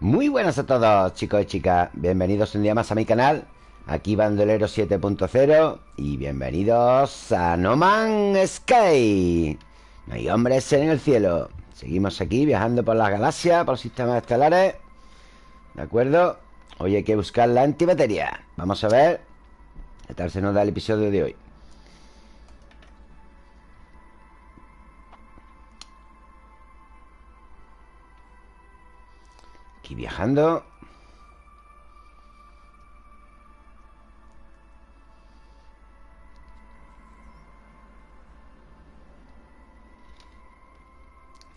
Muy buenas a todos chicos y chicas. Bienvenidos un día más a mi canal Aquí Bandolero 7.0 Y bienvenidos a No Man's Sky. No hay hombres en el cielo. Seguimos aquí viajando por las galaxias Por los sistemas estelares. ¿De acuerdo? Hoy hay que buscar la antimateria Vamos a ver ¿Qué tal se nos da el episodio de hoy? Viajando.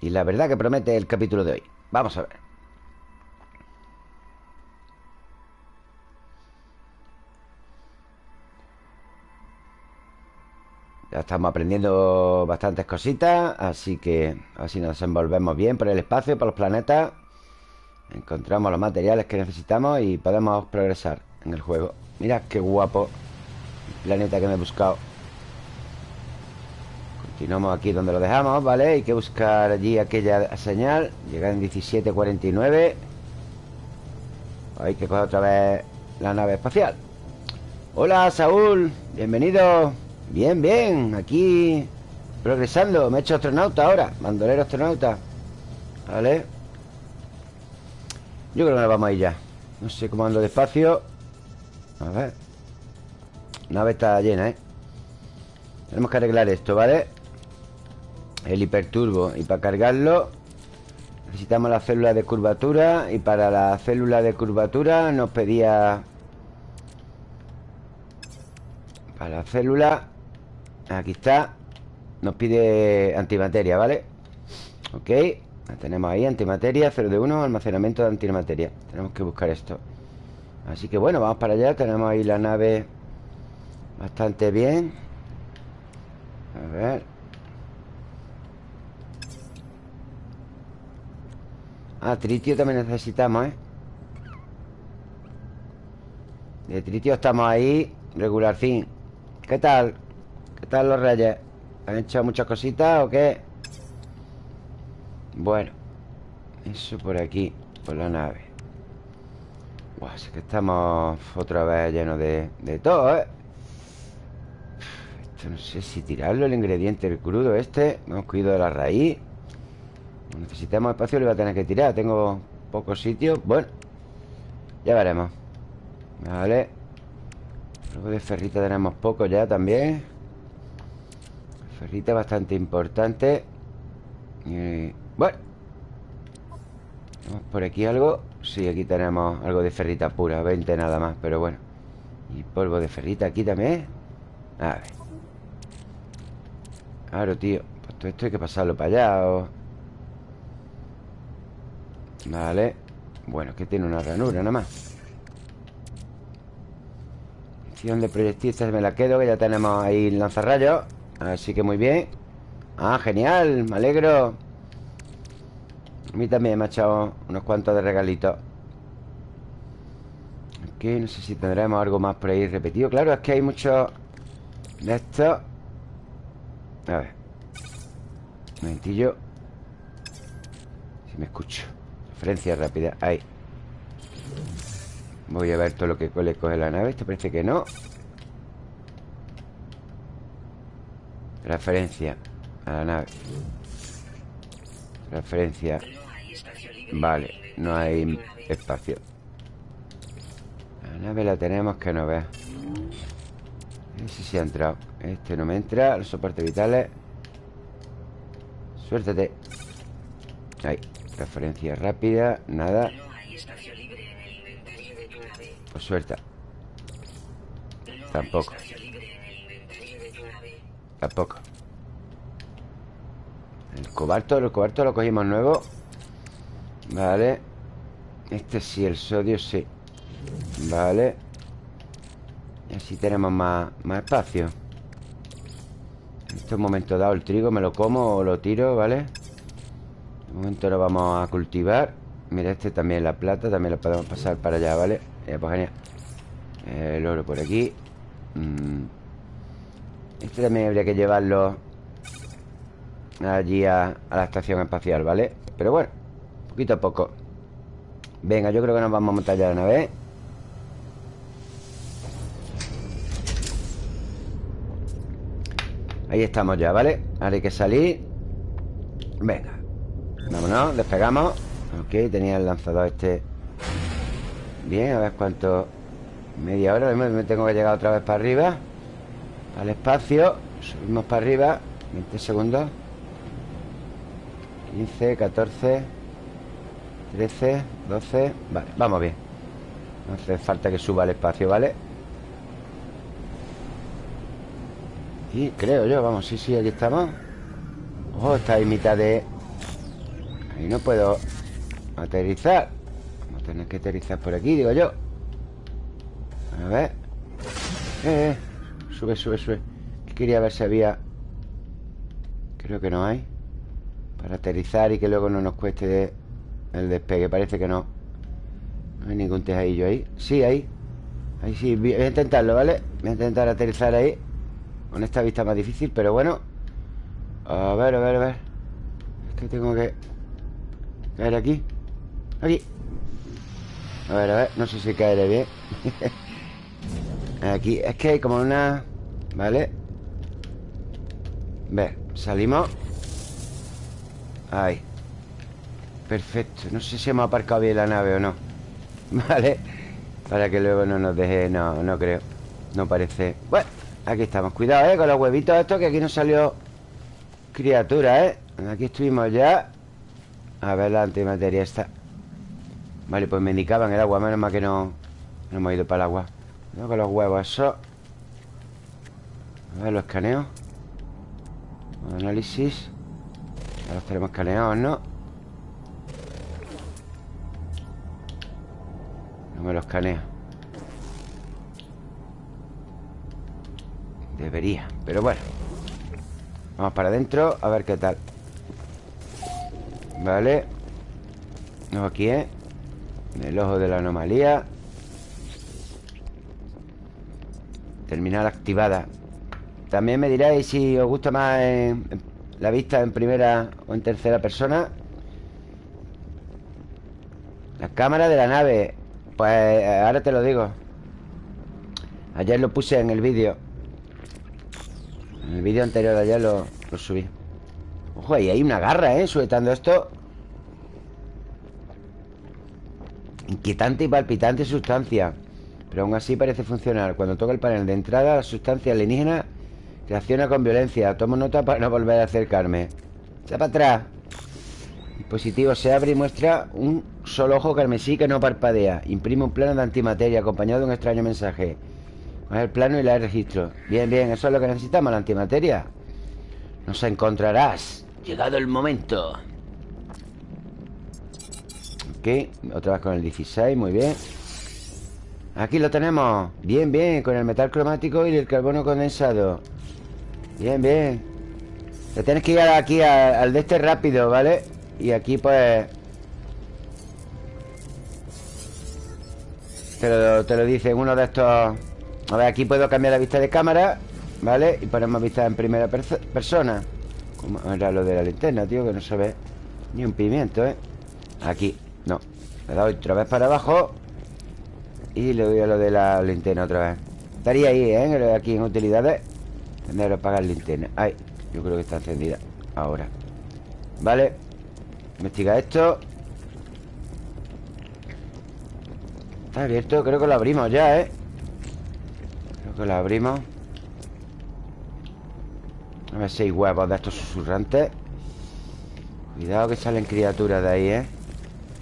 Y la verdad que promete el capítulo de hoy. Vamos a ver. Ya estamos aprendiendo bastantes cositas Así que a ver si nos envolvemos bien por el espacio, por los planetas Encontramos los materiales que necesitamos Y podemos progresar en el juego. Mira qué guapo El planeta que me he buscado. Continuamos aquí donde lo dejamos, ¿vale? Hay que buscar allí aquella señal. Llegar en 17.49 Hay que coger otra vez la nave espacial. Hola, Saúl. Bienvenido. Bien, bien. Aquí progresando. Me he hecho astronauta ahora. Mandolero astronauta. ¿Vale? Yo creo que nos vamos a ir ya No sé cómo ando despacio A ver La nave está llena, ¿eh? Tenemos que arreglar esto, ¿vale? El hiperturbo Y para cargarlo Necesitamos la célula de curvatura Y para la célula de curvatura Nos pedía Para la célula Aquí está Nos pide antimateria, ¿vale? Ok tenemos ahí, antimateria 0 de 1, almacenamiento de antimateria Tenemos que buscar esto Así que bueno, vamos para allá Tenemos ahí la nave Bastante bien A ver Ah, tritio también necesitamos, ¿eh? De tritio estamos ahí Regular fin ¿Qué tal? ¿Qué tal los reyes? ¿Han hecho muchas cositas o qué? Bueno Eso por aquí Por la nave. Buah, es que estamos otra vez llenos de, de todo, ¿eh? Esto no sé si tirarlo El ingrediente, el crudo este. Hemos cuidado de la raíz. Necesitamos espacio, lo voy a tener que tirar. Tengo pocos sitios. Bueno, ya veremos. Vale. Luego de ferrita tenemos poco ya también. Ferrita bastante importante. Y... Bueno. ¿Tenemos por aquí algo? Sí, aquí tenemos algo de ferrita pura 20 nada más, pero bueno. Y polvo de ferrita aquí también. A ver. Claro, tío Pues todo esto hay que pasarlo para allá o... Vale. Bueno, que tiene una ranura nada más. De proyectiles me la quedo Que ya tenemos ahí el lanzarrayos. Así que muy bien. Ah, genial, me alegro A mí también me ha echado unos cuantos de regalitos Aquí no sé si tendremos algo más por ahí repetido. Claro, es que hay muchos de estos. A ver. Un momentillo. Si me escucho. Referencia rápida, ahí. Voy a ver todo lo que le coge la nave. Esto parece que no. Referencia a la nave. Referencia Vale, no hay espacio. La nave la tenemos que no vea sé si ha entrado. Este no me entra Los soportes vitales. Suéltate. Ahí Referencia rápida, nada. Pues suelta. Tampoco. Tampoco. El cobalto, el cobalto lo cogimos nuevo Vale Este sí, el sodio sí Vale Y así tenemos más, más espacio En este momento dado el trigo me lo como o lo tiro, ¿vale? De momento lo vamos a cultivar Mira, este también, la plata También lo podemos pasar para allá, ¿vale? Ya, pues genial El oro por aquí mm. Este también habría que llevarlo Allí a la estación espacial, ¿vale? Pero bueno, poquito a poco. Venga, yo creo que nos vamos a montar ya la nave Ahí estamos ya, ¿vale? Ahora hay que salir. Venga. Vámonos, despegamos. Ok, tenía el lanzador este. Bien, a ver cuánto. Media hora, me tengo que llegar otra vez para arriba. Al espacio Subimos para arriba. 20 segundos. 15, 14 13, 12 Vale, vamos bien. No hace falta que suba al espacio, ¿vale? Y creo yo, vamos, sí, sí, allí estamos. Oh, está ahí mitad de... Ahí no puedo aterrizar. Vamos a tener que aterrizar por aquí, digo yo. A ver. Eh, eh. Sube, sube, sube. Quería ver si había Creo que no hay. Para aterrizar y que luego no nos cueste El despegue, parece que no. No hay ningún tejadillo ahí. Sí, ahí. Ahí sí, voy a intentarlo, ¿vale? Voy a intentar aterrizar ahí con esta vista más difícil, pero bueno. A ver, a ver, a ver. Es que tengo que Caer aquí. Aquí. A ver, a ver, no sé si caeré bien. Aquí, es que hay como una ¿Vale? Ver, salimos. Ahí Perfecto, no sé si hemos aparcado bien la nave o no. ¿Vale? Para que luego no nos deje No, no creo. No parece. Bueno Aquí estamos, cuidado, ¿eh? Con los huevitos estos Que aquí no salió criatura, ¿eh? Aquí estuvimos ya. A ver la antimateria esta. Vale, pues me indicaban el agua Menos mal que no, no hemos ido para el agua. Cuidado con los huevos, eso A ver, los escaneo Análisis. Ya los tenemos escaneados, ¿no? Me los escanea. Debería, pero bueno. Vamos para adentro, a ver qué tal. Vale. No, aquí, ¿eh? El ojo de la anomalía. Terminal activada. También me diréis si os gusta más la vista en primera o en tercera persona. La cámara de la nave Pues ahora te lo digo. Ayer lo puse en el vídeo. En el vídeo anterior ayer lo, subí. Ojo, ahí hay una garra, ¿eh? Sujetando esto. Inquietante y palpitante sustancia. Pero aún así parece funcionar. Cuando toca el panel de entrada La sustancia alienígena reacciona con violencia. Tomo nota para no volver a acercarme. Echa para atrás El dispositivo se abre y muestra un solo ojo carmesí que no parpadea. Imprime un plano de antimateria Acompañado de un extraño mensaje. El plano y la registro. Bien, bien, eso es lo que necesitamos, la antimateria. Nos encontrarás. Llegado el momento. Ok, otra vez con el 16, muy bien. Aquí lo tenemos. Bien, bien, con el metal cromático y el carbono condensado. Bien, bien. Te tienes que ir aquí al, de este rápido, ¿vale? Y aquí pues Te lo, te lo dice uno de estos a ver, aquí puedo cambiar la vista de cámara ¿Vale? Y ponemos vista en primera persona Como era lo de la linterna, tío? Que no se ve ni un pimiento, ¿eh? Aquí, no Le doy otra vez para abajo Y le doy a lo de la linterna otra vez Estaría ahí, ¿eh? Aquí en utilidades Tendré que apagar linterna Ay, yo creo que está encendida Ahora Vale Investiga esto. Está abierto, creo que lo abrimos ya, ¿eh? que la abrimos. A ver si hay huevos de estos susurrantes. Cuidado que salen criaturas de ahí, ¿eh?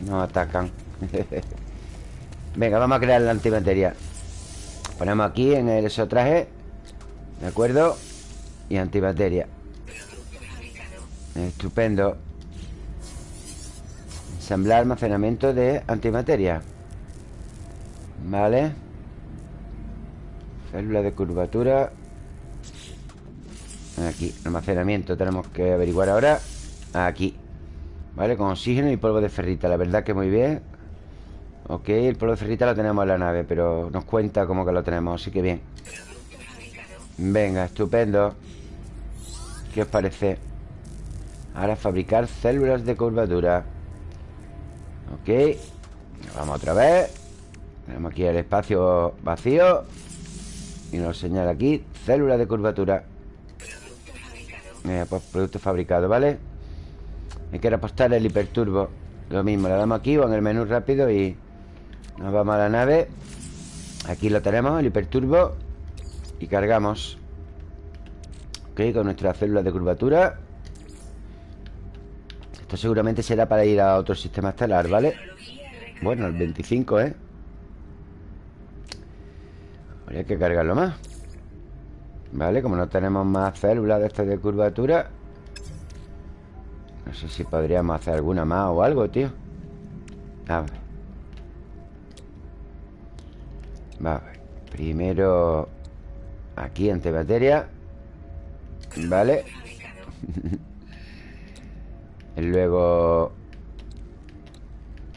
Nos atacan. Venga, vamos a crear la antimateria. Ponemos aquí en el traje ¿De acuerdo? Y antimateria. Estupendo Ensamblar almacenamiento de antimateria. Vale. Célula de curvatura. Aquí, almacenamiento Tenemos que averiguar ahora. Aquí. Vale, con oxígeno y polvo de ferrita. La verdad que muy bien. Ok, el polvo de ferrita lo tenemos en la nave Pero nos cuenta como que lo tenemos Así que bien. Venga, estupendo. ¿Qué os parece? Ahora fabricar células de curvatura Ok Vamos otra vez. Tenemos aquí el espacio vacío. Y nos señala aquí Célula de curvatura. Pues producto fabricado, ¿vale? Hay que repostar el hiperturbo. Lo mismo, le damos aquí o en el menú rápido y nos vamos a la nave. Aquí lo tenemos, el hiperturbo. Y cargamos. Ok, con nuestra célula de curvatura Esto seguramente será para ir a otro sistema estelar, ¿vale? Bueno, el 25, ¿eh? Habría que cargarlo más. Vale, como no tenemos más células de estas de curvatura No sé si podríamos hacer alguna más o algo, tío. A ver. Vale Primero Aquí, antibateria Vale Luego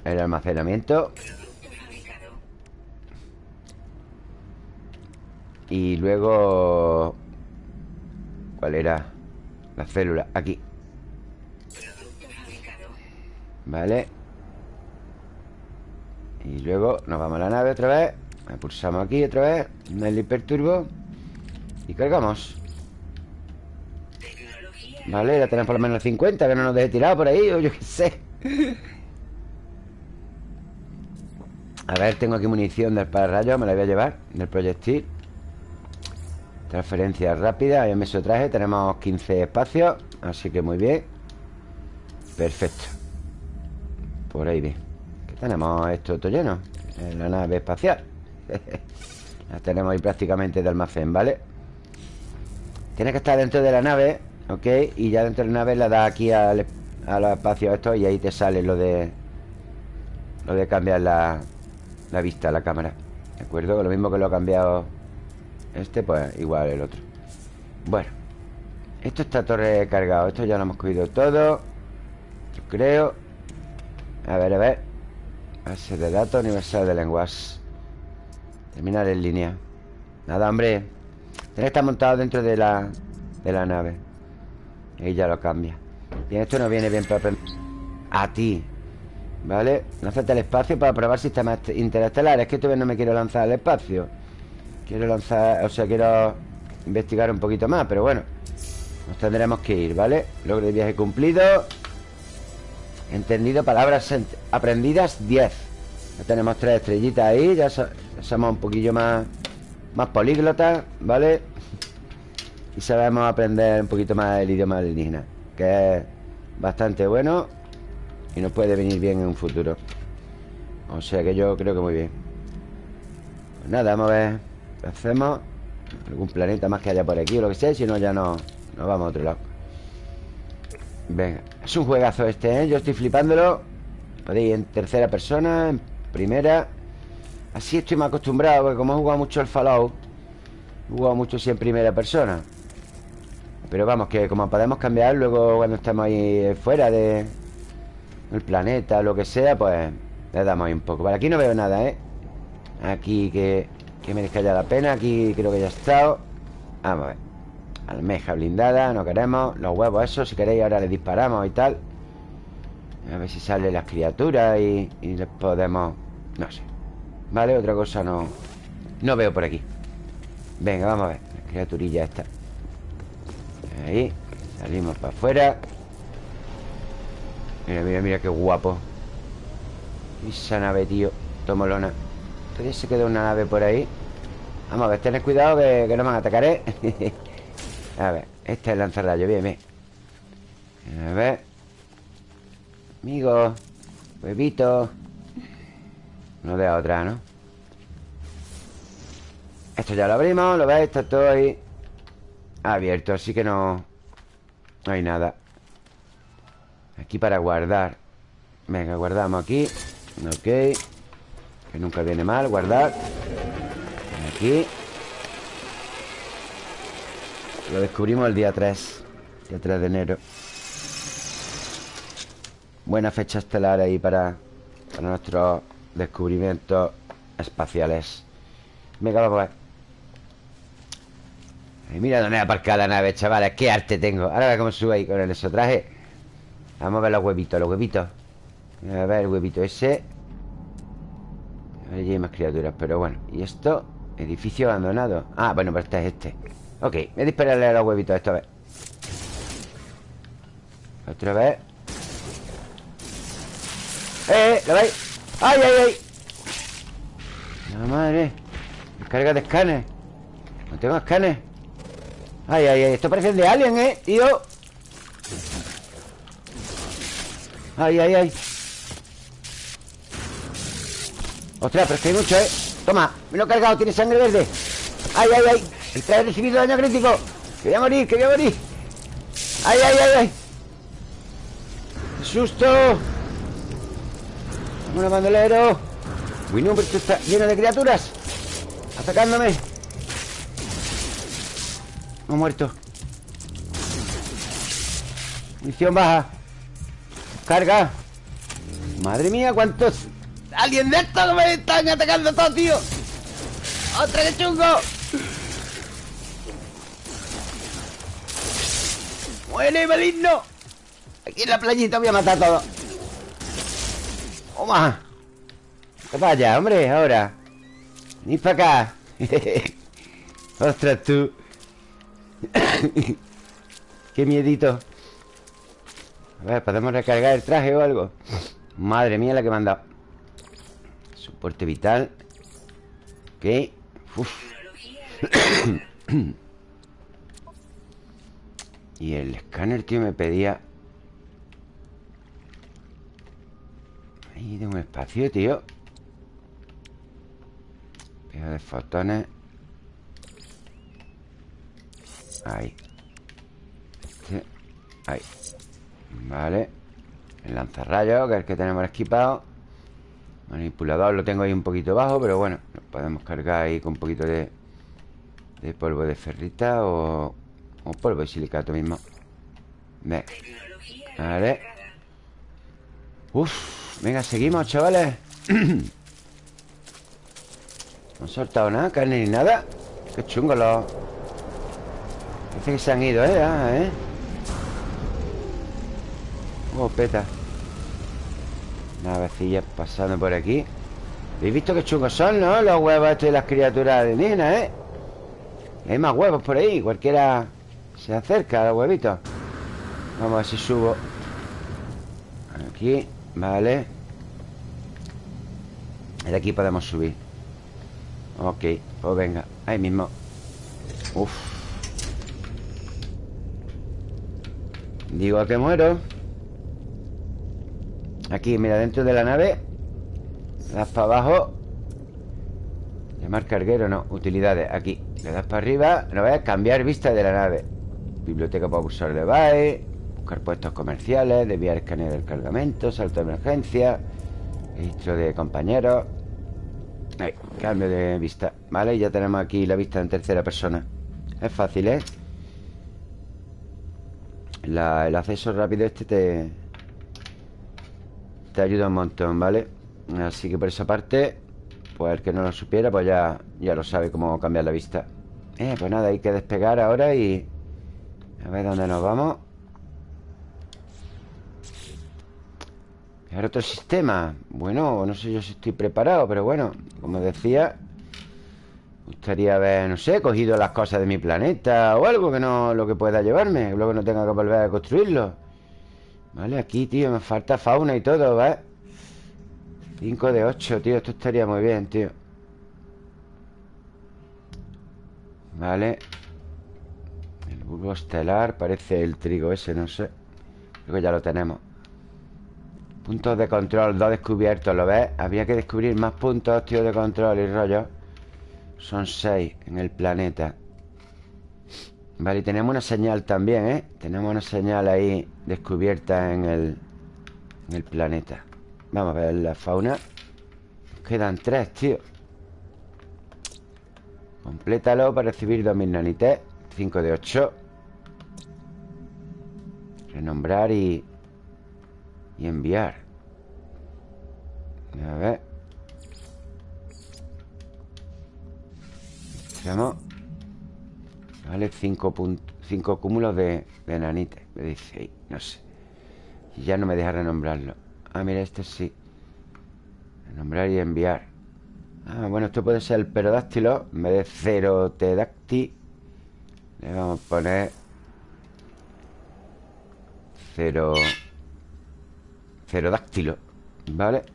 El almacenamiento. Y luego... ¿Cuál era? La célula, aquí. Vale. Y luego nos vamos a la nave otra vez. Pulsamos aquí otra vez. En el hiperturbo. Y cargamos Vale, ya tenemos por lo menos 50 Que no nos deje tirado por ahí O yo qué sé. A ver, tengo aquí munición del pararrayo Me la voy a llevar Del proyectil. Transferencia rápida, ya me traje Tenemos 15 espacios Así que muy bien. Perfecto. Por ahí bien. ¿Qué tenemos esto todo lleno? En la nave espacial. La tenemos ahí prácticamente de almacén, ¿vale? Tiene que estar dentro de la nave ¿Ok? Y ya dentro de la nave la da aquí al, al espacio esto Y ahí te sale lo de Lo de cambiar la, la vista, la cámara. ¿De acuerdo? Lo mismo que lo ha cambiado este, pues igual el otro. Bueno Esto está torre cargado Esto ya lo hemos cogido todo Yo creo. A ver, a ver. Base de datos universal de lenguas. Terminar en línea. Nada, hombre. Tiene que estar montado dentro de la De la nave Ya lo cambia. Bien, esto no viene bien para A ti. ¿Vale? Lánzate al espacio para probar sistemas interestelares. Es que todavía no me quiero lanzar al espacio. Quiero lanzar, o sea, quiero investigar un poquito más, pero bueno Nos tendremos que ir, ¿vale? Logro de viaje cumplido. Entendido, palabras aprendidas 10 Ya tenemos tres estrellitas ahí Ya somos un poquillo más Más políglotas, ¿vale? Y sabemos aprender un poquito más el idioma alienígena Que es bastante bueno Y nos puede venir bien en un futuro. O sea que yo creo que muy bien. Pues nada, vamos a ver hacemos. Algún planeta más que haya por aquí o lo que sea Si no ya no nos vamos a otro lado. Venga Es un juegazo este, ¿eh? Yo estoy flipándolo. Podéis en tercera persona En primera. Así estoy más acostumbrado Porque como he jugado mucho el Fallout He jugado mucho sí en primera persona Pero vamos, que como podemos cambiar Luego cuando estamos ahí fuera de El planeta, lo que sea Pues le damos ahí un poco. Vale, aquí no veo nada, ¿eh? Aquí que que merezca ya la pena Aquí creo que ya ha estado. Vamos a ver. Almeja blindada, no queremos. Los huevos esos, si queréis ahora les disparamos y tal. A ver si salen las criaturas y, y les podemos... No sé. Vale, otra cosa no... No veo por aquí. Venga, vamos a ver. La criaturilla esta Ahí Salimos para afuera. Mira, mira, mira qué guapo. Esa nave, tío Tomolona. Todavía se queda una nave por ahí. Vamos a ver, tened cuidado que, no me van a atacar, ¿eh? a ver, este es lanzarrayo, bien, bien. A ver. Amigo Huevito. No de otra, ¿no? Esto ya lo abrimos, lo veis, está todo ahí Abierto, así que no No hay nada. Aquí para guardar. Venga, guardamos aquí. Ok. Que nunca viene mal, guardar. Aquí. Lo descubrimos el día 3 Día 3 de enero. Buena fecha estelar ahí para, para nuestros descubrimientos espaciales. Venga, vamos a Mira dónde he aparcado la nave, chavales Qué arte tengo Ahora cómo sube ahí con el eso traje Vamos a ver los huevitos, los huevitos A ver el huevito ese Allí hay más criaturas, pero bueno ¿Y esto? Edificio abandonado Ah, bueno, pero este es este Ok, voy a dispararle a los huevitos esta vez Otra vez ¡Eh! ¿Lo veis? ¡Ay, ay, ay! ¡La madre! Carga de escáner No tengo escáner ¡Ay, ay, ay! Esto parece de Alien, ¿eh? Tío ¡Ay, ay, ay! Ostras, pero es que hay mucho, ¿eh? Toma, me lo he cargado, tiene sangre verde ¡Ay, ay, ay! Ha recibido daño crítico Que voy a morir, que voy a morir ¡Ay, ay, ay, ay! ¡Qué susto! ¡Un bandolero! Uy, no, pero esto está lleno de criaturas Atacándome Muerto Munición baja. Carga. Madre mía, cuántos Alguien de estos me están atacando todos, tío. ¡Otra que chungo! ¡Muere, maligno! Aquí en la playita voy a matar a todos. ¡Toma! Vaya, hombre, ahora. Ni para acá. Ostras, tú Qué miedito. A ver, ¿podemos recargar el traje o algo? Madre mía la que me han dado. Soporte vital. Ok. Y el escáner, tío, me pedía. Ahí tengo un espacio, tío. Pega de fotones Ahí. Ahí. Vale. El lanzarrayos, que es el que tenemos equipado. Manipulador lo tengo ahí un poquito bajo Pero bueno, lo podemos cargar ahí con un poquito de De polvo de ferrita O, o polvo de silicato mismo. Vale. Uf Venga, seguimos, chavales. No han soltado nada, carne ni nada. Qué chungo los... Parece que se han ido, ¿eh? Ah, ¿eh? Oh, peta. Navecillas pasando por aquí. ¿Habéis visto qué chungos son, no? Los huevos estos de las criaturas Nina, ¿eh? Hay más huevos por ahí. Cualquiera se acerca a los huevitos. Vamos a ver si subo. Aquí Vale. De aquí podemos subir. Ok, pues venga Ahí mismo. Uf Digo que muero Aquí, mira, dentro de la nave das para abajo. Llamar carguero, no Utilidades, aquí. Le das para arriba No ves, cambiar vista de la nave. Biblioteca para usar device Buscar puestos comerciales Desviar escáner del cargamento Salto de emergencia Registro de compañeros. Ahí, cambio de vista Vale, ya tenemos aquí la vista en tercera persona. Es fácil, ¿eh? El acceso rápido este te... Te ayuda un montón, ¿vale? Así que por esa parte Pues el que no lo supiera Pues ya, ya lo sabe cómo cambiar la vista. Eh, pues nada, hay que despegar ahora y... A ver dónde nos vamos. Otro sistema. Bueno, no sé yo si estoy preparado Pero bueno, como decía gustaría haber, no sé Cogido las cosas de mi planeta O algo que no, lo que pueda llevarme Luego no tenga que volver a construirlo. Vale, aquí, tío, me falta fauna y todo, ¿ves? 5 de 8, tío Esto estaría muy bien, tío. Vale. El bulbo estelar Parece el trigo ese, no sé. Creo que ya lo tenemos. Puntos de control, dos descubiertos, ¿lo ves? Había que descubrir más puntos, tío, de control y rollo Son seis en el planeta. Vale, y tenemos una señal también, ¿eh? Tenemos una señal ahí descubierta en el, en el planeta. Vamos a ver la fauna. Quedan tres, tío. Complétalo para recibir 2000 nanites. 5 de 8 Renombrar y y enviar. A ver Veamos Vale, 5 cinco cúmulos de, de nanite. Me dice no sé Y ya no me deja renombrarlo. Ah, mira, este sí Renombrar y enviar. Ah, bueno, esto puede ser el perodáctilo En vez de cerotedáctil Le vamos a poner Cero Cerodáctilo ¿Vale?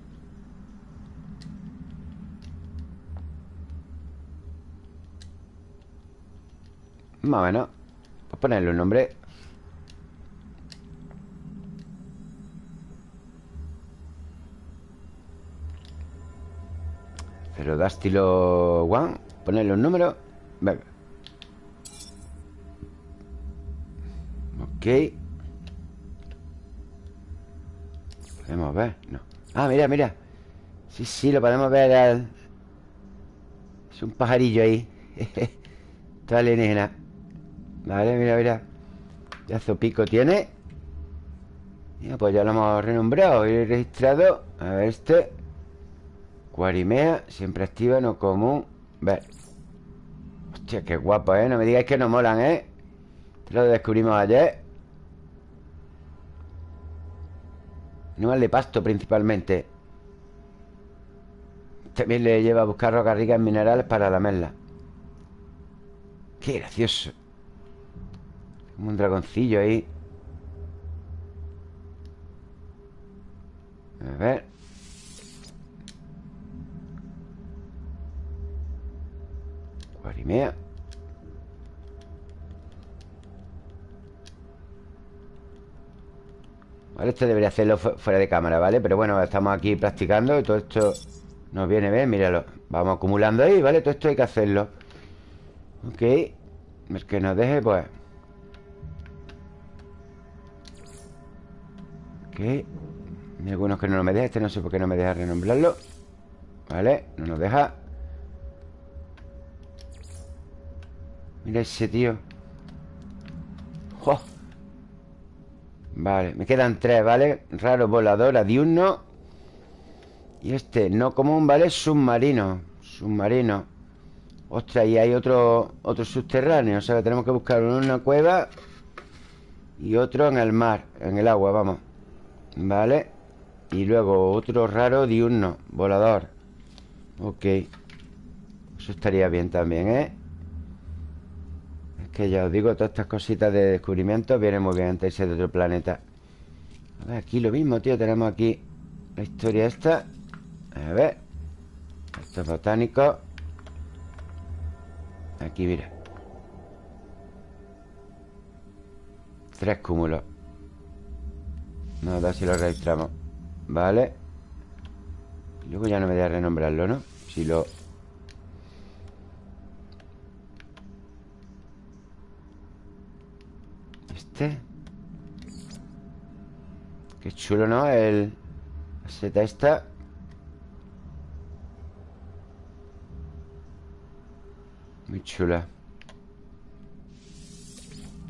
Más o menos. Pues ponerle un nombre. Cerodáctilo One. Ponerle un número. Venga. Ok. Podemos ver, no. Ah, mira, mira. Sí, sí, lo podemos ver. Es un pajarillo ahí. Está alienígena Vale, mira, mira. Ya pico tiene. Ya, pues ya lo hemos renombrado. Y registrado A ver este. Cuarimea, siempre activa, no común. Ver. Hostia, qué guapo, ¿eh? No me digáis que no molan, ¿eh? Lo descubrimos ayer. Animal de pasto principalmente. También le lleva a buscar rocas ricas en minerales para la merla Qué gracioso Un dragoncillo ahí. A ver. Guarimea. Vale, esto debería hacerlo fuera de cámara, ¿vale? Pero bueno, estamos aquí practicando y todo esto nos viene bien, míralo. Vamos acumulando ahí, ¿vale? Todo esto hay que hacerlo. Ok. El que nos deje, pues Hay algunos que no me deja Este no sé por qué no me deja renombrarlo Vale, no nos deja Mira ese tío ¡Oh! Vale, me quedan tres, ¿vale? Raro volador, diurno Y este no común, ¿vale? Submarino Submarino Ostras, y hay otro, otro subterráneo O sea que tenemos que buscar uno en una cueva Y otro en el mar En el agua, vamos Vale. Y luego otro raro diurno Volador. Ok. Eso estaría bien también, ¿eh? Que ya os digo, todas estas cositas de descubrimiento Vienen muy bien antes de otro planeta. A ver, aquí lo mismo, tío. Tenemos aquí la historia esta. A ver. Estos botánicos Aquí, mira. Tres cúmulos No, da si lo registramos Vale Luego ya no me da renombrarlo, ¿no? Si lo Este. Qué chulo, ¿no? El... Seta esta Muy chula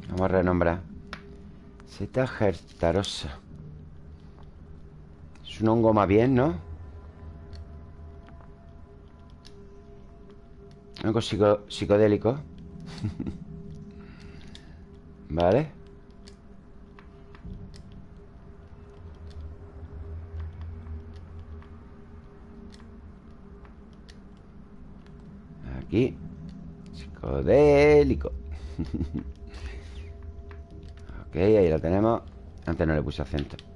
Vamos a renombrar Seta gertarosa Es un hongo más bien, ¿no? Hongo psicodélico. Vale. Aquí. Psicodélico. Ok, ahí lo tenemos. Antes no le puse acento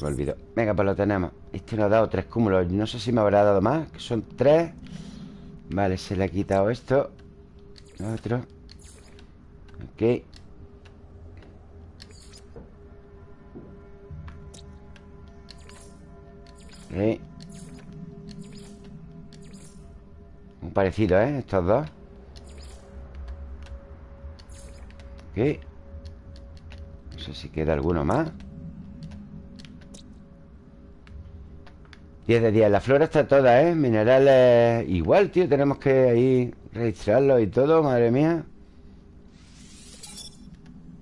Me olvidó. Venga, pues lo tenemos. Este nos ha dado tres cúmulos. No sé si me habrá dado más Que son tres. Vale, se le ha quitado esto. Otro. Ok. Ok. Muy parecido, ¿eh? Estos dos. Ok. No sé si queda alguno más 10 de 10 La flora está toda, ¿eh? Minerales igual, tío Tenemos que ahí registrarlo y todo Madre mía.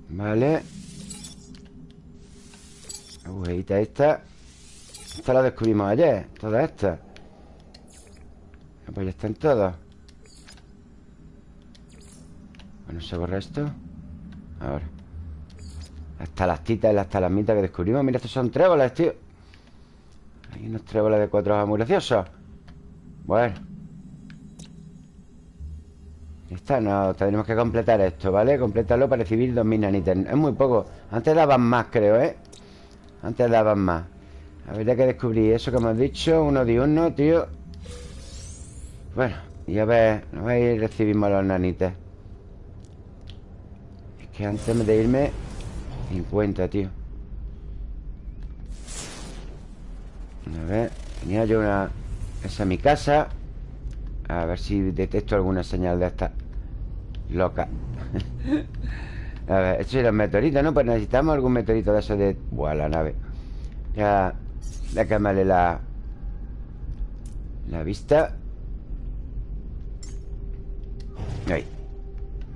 Vale. Agujita esta. Esta la descubrimos ayer Toda esta pues ya están todos Bueno, se borra esto. Ahora. Las titas y las talamitas que descubrimos. Mira, estos son tréboles, tío Hay unos tréboles de cuatro hojas muy Bueno. Está, no, tenemos que completar esto, ¿vale? Completarlo para recibir 2.000 nanites. Es muy poco. Antes daban más, creo, ¿eh? Antes daban más. Habría que descubrir eso que hemos dicho Uno uno, tío. Bueno, y a ver A ver, recibimos los nanites. Es que antes de irme 50, tío A ver Tenía yo una... Esa es mi casa A ver si detecto alguna señal de esta Loca. A ver, estos los meteoritos, ¿no? Pues necesitamos algún meteorito de esos de... Buah, la nave. Ya... Déjame la... La vista. Ahí.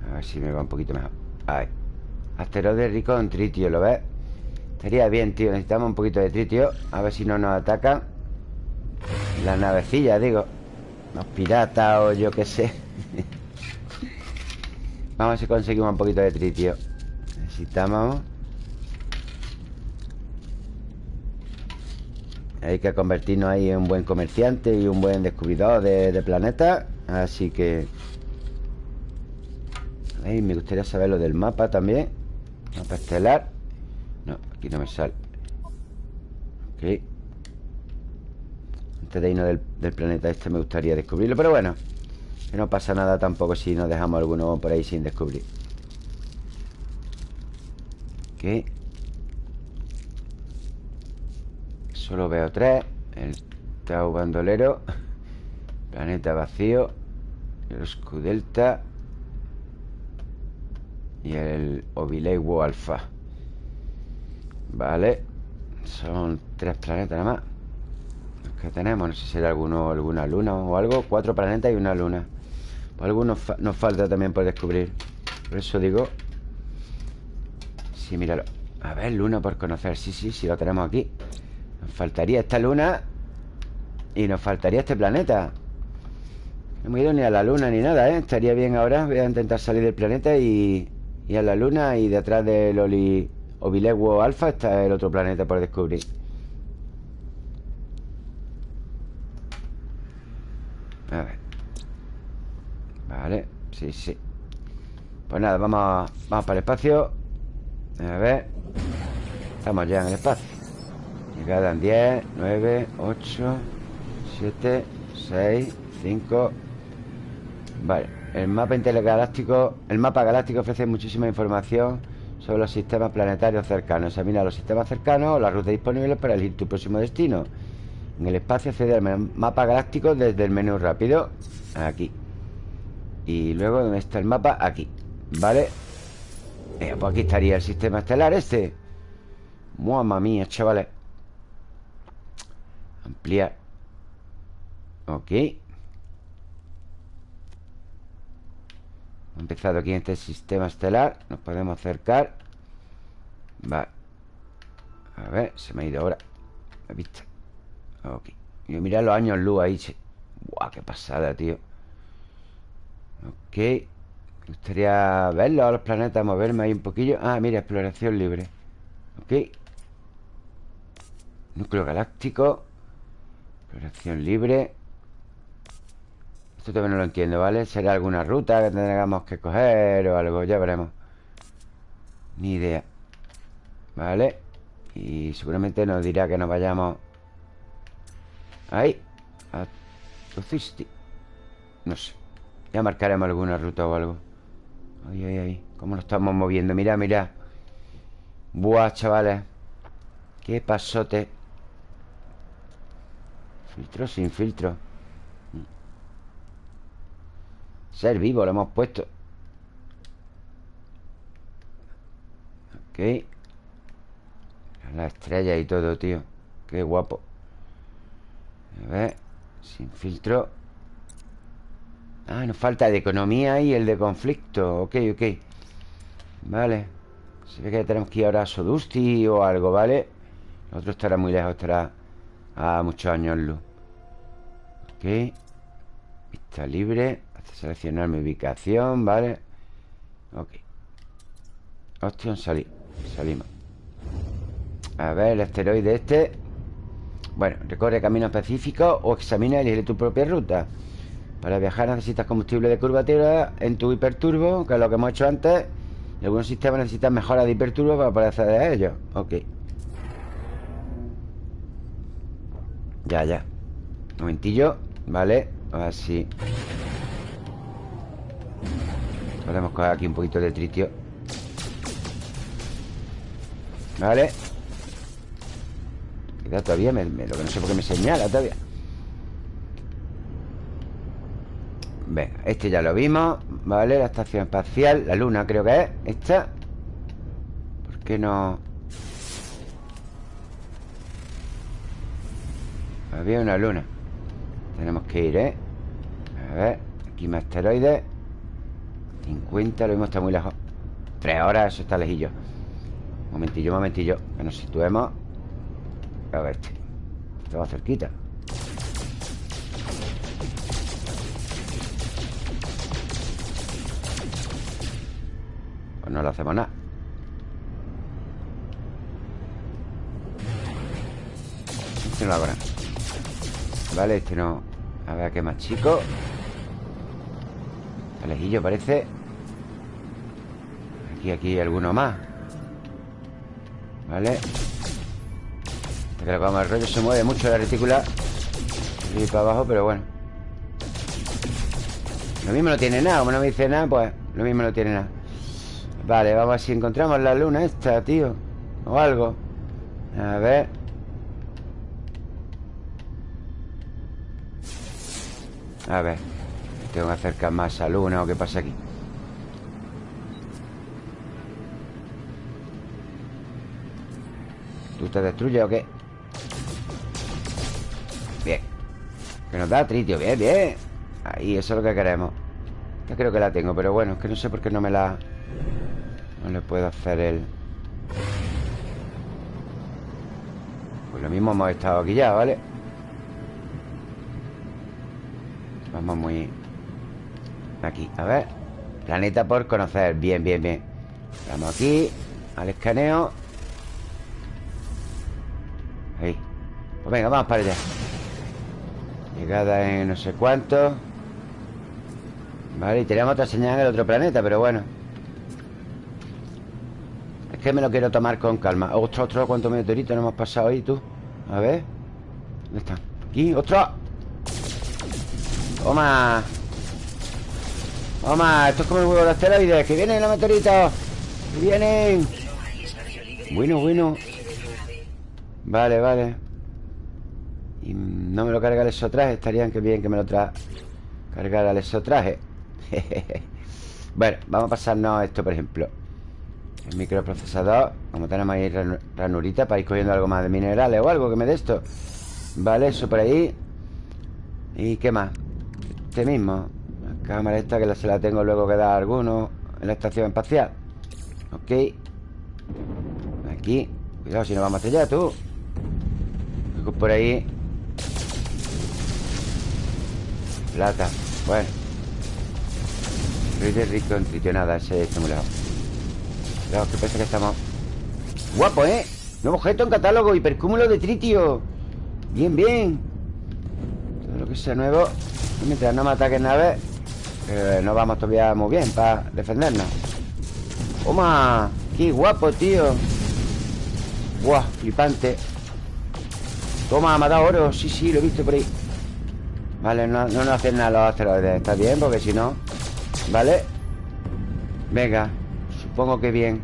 A ver si me va un poquito mejor. Ahí. Asteroide rico en tritio, ¿lo ves? Estaría bien, tío Necesitamos un poquito de tritio A ver si no nos atacan La navecilla, digo. Los piratas o yo qué sé. Vamos a ver si conseguimos un poquito de tritio. Necesitamos. Hay que convertirnos ahí en un buen comerciante Y un buen descubridor de, de planetas Así que Me gustaría saber lo del mapa también. Mapa estelar aquí no me sale. Ok. Antes de irnos del, planeta este me gustaría descubrirlo Pero bueno. Que no pasa nada tampoco si nos dejamos alguno por ahí sin descubrir. Ok. Solo veo tres. El Tau Bandolero. Planeta vacío. El Scudelta Y el Ovileiwo Alfa Vale. Son tres planetas nada más. Los que tenemos No sé si hay alguno, alguna luna o algo. Cuatro planetas y una luna. Pues Algunos nos falta también por descubrir. Por eso digo Sí, míralo. A ver, luna por conocer. Sí, sí, sí, lo tenemos aquí. Nos faltaría esta luna Y nos faltaría este planeta. No hemos ido ni a la luna ni nada, ¿eh? Estaría bien ahora. Voy a intentar salir del planeta y... Y a la luna Y detrás del Oli... Ovileguo Alfa está el otro planeta por descubrir. A ver. Vale, sí, sí. Pues nada, vamos, vamos para el espacio. A ver. Estamos ya en el espacio. Quedan 10, 9, 8, 7, 6, 5 Vale, el mapa intergaláctico El mapa galáctico ofrece muchísima información Sobre los sistemas planetarios cercanos. Examina los sistemas cercanos o las rutas disponibles para elegir tu próximo destino. En el espacio accede al mapa galáctico desde el menú rápido Aquí. Y luego, ¿dónde está el mapa? Aquí ¿Vale? Pues aquí estaría el sistema estelar este. Mamma mía, chavales. Ampliar. Ok empezado aquí en este sistema estelar Nos podemos acercar. Vale A ver, se me ha ido ahora La vista. Ok. Y mira los años luz ahí Buah, qué pasada, tío. Ok. Me gustaría verlos a los planetas Moverme ahí un poquillo. Ah, mira, exploración libre. Ok. Núcleo galáctico. Exploración libre Esto todavía no lo entiendo, ¿vale? ¿Será alguna ruta que tengamos que coger o algo? Ya veremos Ni idea ¿Vale? Y seguramente nos dirá que nos vayamos Ahí A Tocisti No sé Ya marcaremos alguna ruta o algo Ay, ay, ay ¿Cómo nos estamos moviendo? Mira, mira Buah, chavales Qué pasote Filtro sin filtro Ser vivo lo hemos puesto. Ok. La estrella y todo, tío. Qué guapo. A ver Sin filtro. Ah, nos falta de economía y el de conflicto. Ok, ok. Vale. Se ve que tenemos que ir ahora a Sodusti o algo, ¿vale? El otro estará muy lejos Estará a muchos años luz. Ok. Vista libre seleccionar mi ubicación, ¿vale? Ok Opción salir Salimos A ver, el asteroide este Bueno, recorre caminos específicos O examina y elige tu propia ruta Para viajar necesitas combustible de curvatura en tu hiperturbo, que es lo que hemos hecho antes. Y algunos sistemas necesitan mejora de hiperturbo para poder acceder a ellos. Ok. Ya, ya. Un momentillo. Vale. Así. Podemos coger aquí un poquito de tritio. Vale. Queda todavía. Me, lo que no sé por qué me señala todavía. Venga, este ya lo vimos Vale, la estación espacial La luna creo que es Esta ¿Por qué no...? Había una luna Tenemos que ir, ¿eh? A ver Aquí más asteroides 50, lo mismo está muy lejos. Tres horas, eso está lejillo. Momentillo, momentillo. Que nos situemos. A ver este. Estaba cerquita. No le hacemos nada. Este no lo hago Vale, este no. A ver qué más chico Alejillo parece. Aquí, aquí alguno más. Vale. Que vamos el rollo se mueve mucho la retícula. Y para abajo, pero bueno. Lo mismo no tiene nada Como no me dice nada, pues Lo mismo no tiene nada. Vale, vamos a ver si encontramos la luna esta, tío. O algo. A ver. A ver Tengo que acercar más a luna o qué pasa aquí. ¿Tú te destruyes o qué? Bien. Que nos da tritio, bien, bien. Ahí, eso es lo que queremos. Esta creo que la tengo, pero bueno Es que no sé por qué no me la... No le puedo hacer el... Pues lo mismo hemos estado aquí ya, ¿vale? Vamos muy... Aquí, a ver. Planeta por conocer, bien, bien, bien. Vamos aquí, al escaneo. Ahí. Pues venga, vamos para allá. Llegada en no sé cuánto. Vale, y tenemos otra señal en el otro planeta, pero bueno. Que me lo quiero tomar con calma. Ostras, ostras, cuántos meteoritos nos hemos pasado ahí, tú. A ver. ¿Dónde están? Aquí, ostras. Toma Toma, esto es como el huevo de asteroides Que vienen los meteoritos Que vienen Bueno, bueno. Vale, vale. Y no me lo carga el exotraje Estaría que bien que me lo tra cargara el exotraje. Bueno, vamos a pasarnos esto, por ejemplo. El microprocesador. Como tenemos ahí ranurita Para ir cogiendo algo más de minerales o algo que me dé esto. Vale, eso por ahí. ¿Y qué más? Este mismo cámara esta que se la tengo luego que dar a alguno En la estación espacial. Ok. Aquí. Cuidado si no vamos allá, tú. Por ahí. Plata. Bueno. Rico rico en tritionada Ese estimulado Claro, que parece que estamos... Guapo, ¿eh? Nuevo objeto en catálogo Hipercúmulo de tritio. Bien, bien. Todo lo que sea nuevo. Mientras no me ataquen naves eh, No vamos todavía muy bien para defendernos ¡Toma! ¡Qué guapo, tío! ¡Guau! Flipante Toma, me ha dado oro Sí, sí, lo he visto por ahí Vale, no, no nos hacen nada los asteroides Está bien, porque si no Vale Venga Supongo que bien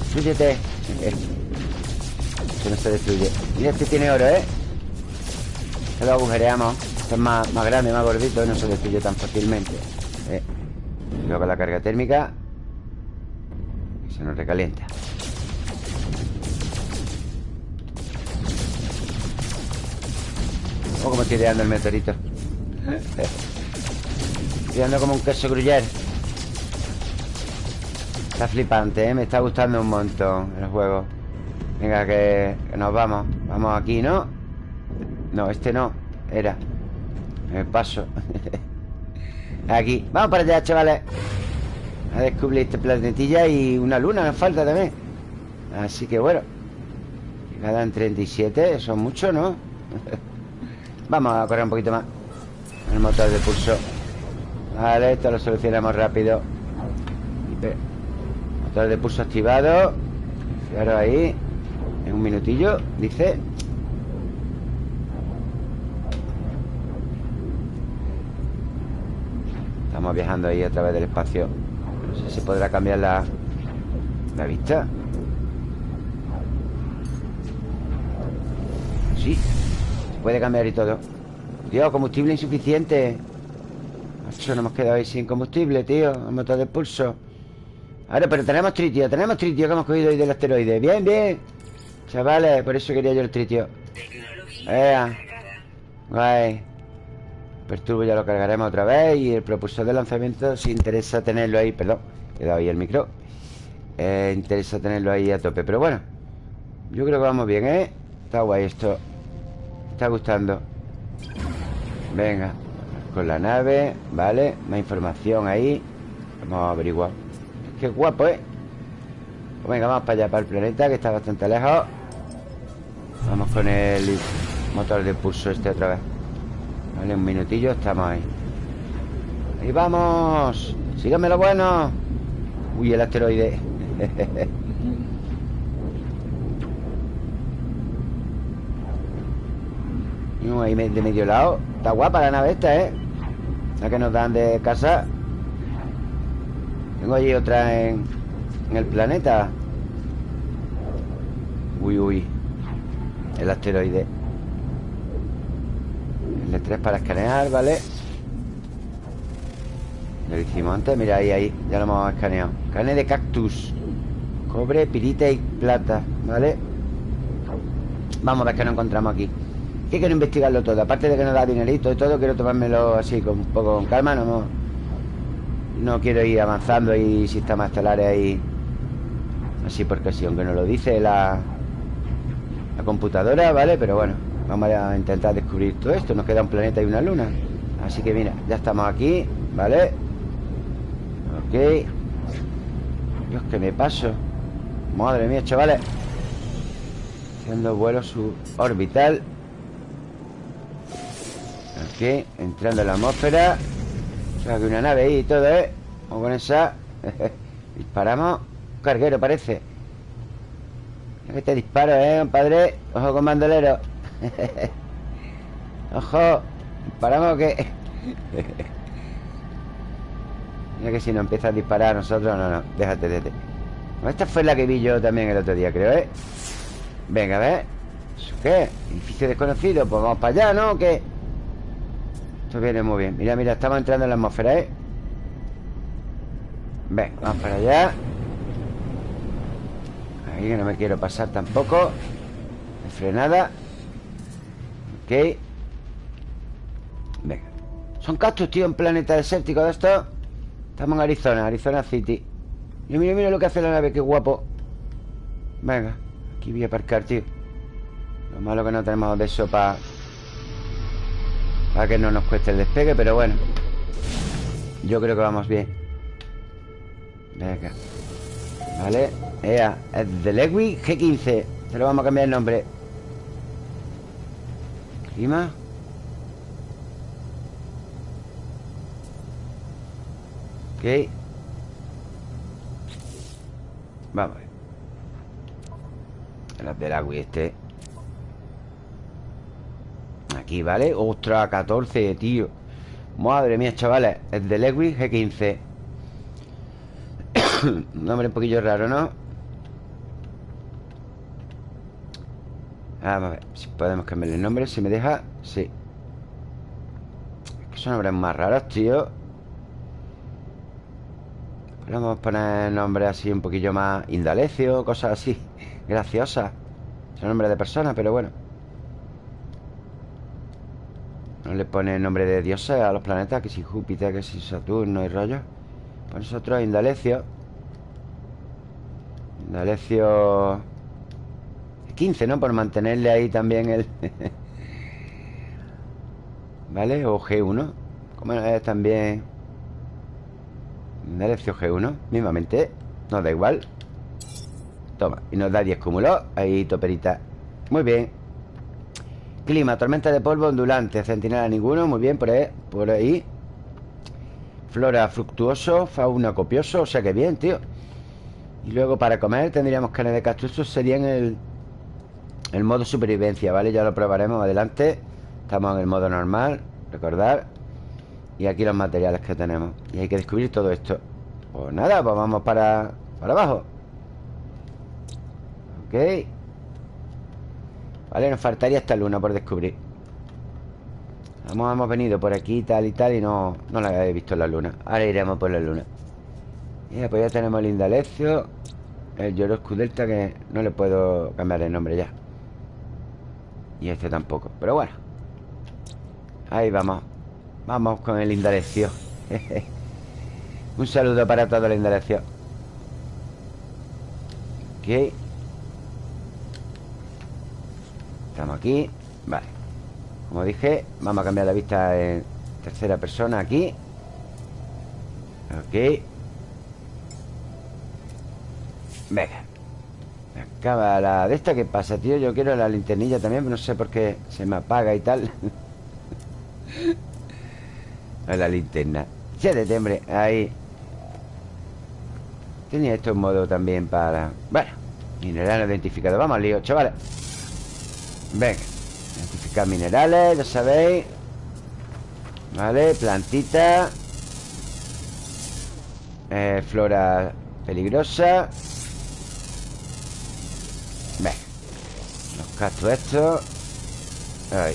Destruyete Que no se destruye Mira, este tiene oro, ¿eh? Se lo agujereamos Este es más, más grande, más gordito Y no se destruye tan fácilmente ¿eh? Luego la carga térmica Que se nos recalienta. Oh, como estoy ideando el meteorito. Estoy dando como un queso gruyere. Está flipante, ¿eh? Me está gustando un montón el juego. Venga, que, nos vamos. Vamos aquí, ¿no? No, este no Era Me paso. Aquí. Vamos para allá, chavales. A descubrir este planetilla Y una luna nos falta también. Así que bueno Quedan 37 Son muchos, ¿no? Vamos a correr un poquito más. El motor de pulso. Vale, esto lo solucionamos rápido. Motor de pulso activado. Fijaros ahí. En un minutillo, dice Estamos viajando ahí a través del espacio. No sé si podrá cambiar la, la vista. Sí Se puede cambiar y todo. Dios, combustible insuficiente. Macho, nos hemos quedado ahí sin combustible, tío. El motor de pulso. Ahora, pero tenemos tritio Tenemos tritio que hemos cogido hoy del asteroide. Bien, bien. Chavales, por eso quería yo el tritio. Guay Perturbo ya lo cargaremos otra vez Y el propulsor de lanzamiento Si interesa tenerlo ahí Perdón, he dado ahí el micro eh, Interesa tenerlo ahí a tope. Pero bueno Yo creo que vamos bien, ¿eh? Está guay esto está gustando. Venga Con la nave Vale Más información ahí Vamos a averiguar. Qué guapo, ¿eh? Pues venga, vamos para allá, para el planeta Que está bastante lejos. Vamos con el motor de pulso este otra vez Vale, un minutillo, estamos ahí. Ahí vamos. Síganme lo bueno. Uy, el asteroide. No, ahí de medio lado. Está guapa la nave esta, ¿eh? La que nos dan de casa. Tengo allí otra en, en el planeta. Uy, uy. El asteroide L3 para escanear, ¿vale? Lo hicimos antes, mira, ahí, ahí Ya lo hemos escaneado Carne de cactus Cobre, pirita y plata, ¿vale? Vamos a ver qué nos encontramos aquí Que quiero investigarlo todo Aparte de que nos da dinerito y todo Quiero tomármelo así, con un poco con calma No, no quiero ir avanzando Y sistemas estelares ahí Así porque sí, aunque nos lo dice la, la computadora, ¿vale? Pero bueno Vamos a intentar descubrir todo esto. Nos queda un planeta y una luna. Así que mira, ya estamos aquí, ¿vale? Ok. Dios, que me paso. Madre mía, chavales. Haciendo vuelo suborbital. Ok, entrando en la atmósfera. O sea, que una nave ahí y todo, ¿eh? Vamos con esa. Disparamos. Carguero parece. Que te disparo, ¿eh, compadre? Ojo con bandolero Ojo Paramos que Mira que si no empieza a disparar a nosotros No, no, déjate, déjate Esta fue la que vi yo también el otro día, creo, ¿eh? Venga, a ver ¿Eso qué? Edificio desconocido Pues vamos para allá, ¿no? ¿Qué? Esto viene muy bien Mira, mira, estamos entrando en la atmósfera, ¿eh? Ven, vamos para allá Ahí que no me quiero pasar tampoco Frenada Venga. Son cactus, tío, en planeta desértico de esto. Estamos en Arizona, Arizona City. Mira, mira, mira lo que hace la nave, qué guapo. Venga Aquí voy a aparcar, tío. Lo malo que no tenemos de eso para Para que no nos cueste el despegue Pero bueno. Yo creo que vamos bien. Venga. Vale. Ea, es de Lewy G15 Se lo vamos a cambiar el nombre Clima Ok. Vamos El del agua este. Aquí, ¿vale? Ostras, 14, tío. Madre mía, chavales. El de Lewis G15 Un nombre un poquillo raro, ¿no? Vamos a ver si podemos cambiarle el nombre Si me deja, sí. Es que son nombres más raros, tío. Podemos poner nombres así un poquillo más Indalecio, cosas así Graciosas. Son nombres de personas, pero bueno. No le pone nombre de dioses a los planetas Que si Júpiter, que si Saturno y rollo. Pues nosotros Indalecio. Indalecio 15, ¿no? Por mantenerle ahí también el... ¿Vale? O G1 Como es también Mereció G1 Mismamente. Nos da igual. Toma Y nos da 10 cúmulos. Ahí toperita. Muy bien. Clima, tormenta de polvo ondulante Centinela ninguno, muy bien, por ahí, por ahí. Flora fructuoso Fauna copioso, o sea que bien, tío. Y luego para comer tendríamos carne de castro Esto sería en el, el modo supervivencia, ¿vale? Ya lo probaremos adelante. Estamos en el modo normal, recordar Y aquí los materiales que tenemos. Y hay que descubrir todo esto. Pues nada, pues vamos para, para abajo. Ok. Vale, nos faltaría esta luna por descubrir. Hemos, venido por aquí tal y tal Y no, no la he visto la luna. Ahora iremos por la luna. Y pues ya tenemos el Indalecio El Lloro Delta que no le puedo cambiar el nombre ya Y este tampoco. Pero bueno. Ahí vamos. Vamos con el Indalecio. Un saludo para todo el Indalecio. Ok Estamos aquí. Vale. Como dije, vamos a cambiar la vista en tercera persona aquí. Ok. Venga La de esta ¿Qué pasa, tío? Yo quiero la linternilla también Pero no sé por qué se me apaga y tal. La linterna. Ya de tembre, ahí. Tenía esto en modo también para... Bueno, mineral identificado. Vamos al lío, chavales. Venga Identificar minerales, ya sabéis. Vale, plantita. Eh, Flora peligrosa Estos Ahí.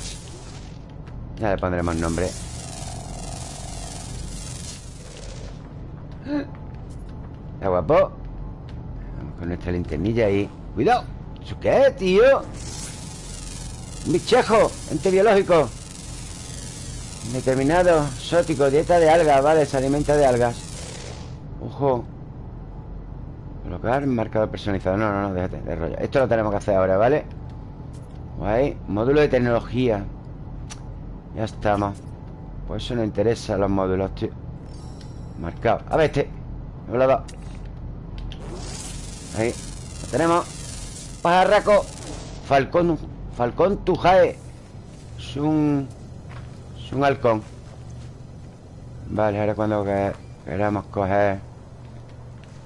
Ya le pondremos nombre. Está guapo. Con nuestra linternilla ahí. ¡Cuidado! ¿Eso qué es, tío? bichejo, ente biológico Determinado, sótico, dieta de algas Vale, se alimenta de algas. Ojo. Colocar marcador personalizado. No, no, no, déjate de rollo. Esto lo tenemos que hacer ahora, ¿vale? Guay Módulo de tecnología. Ya estamos Pues eso nos interesa los módulos, tío. Marcado. A ver este. Me lo Ahí. Lo tenemos. Pajarraco. Falcón Falcón Tujae. Es un... Es un halcón. Vale, ahora cuando queramos coger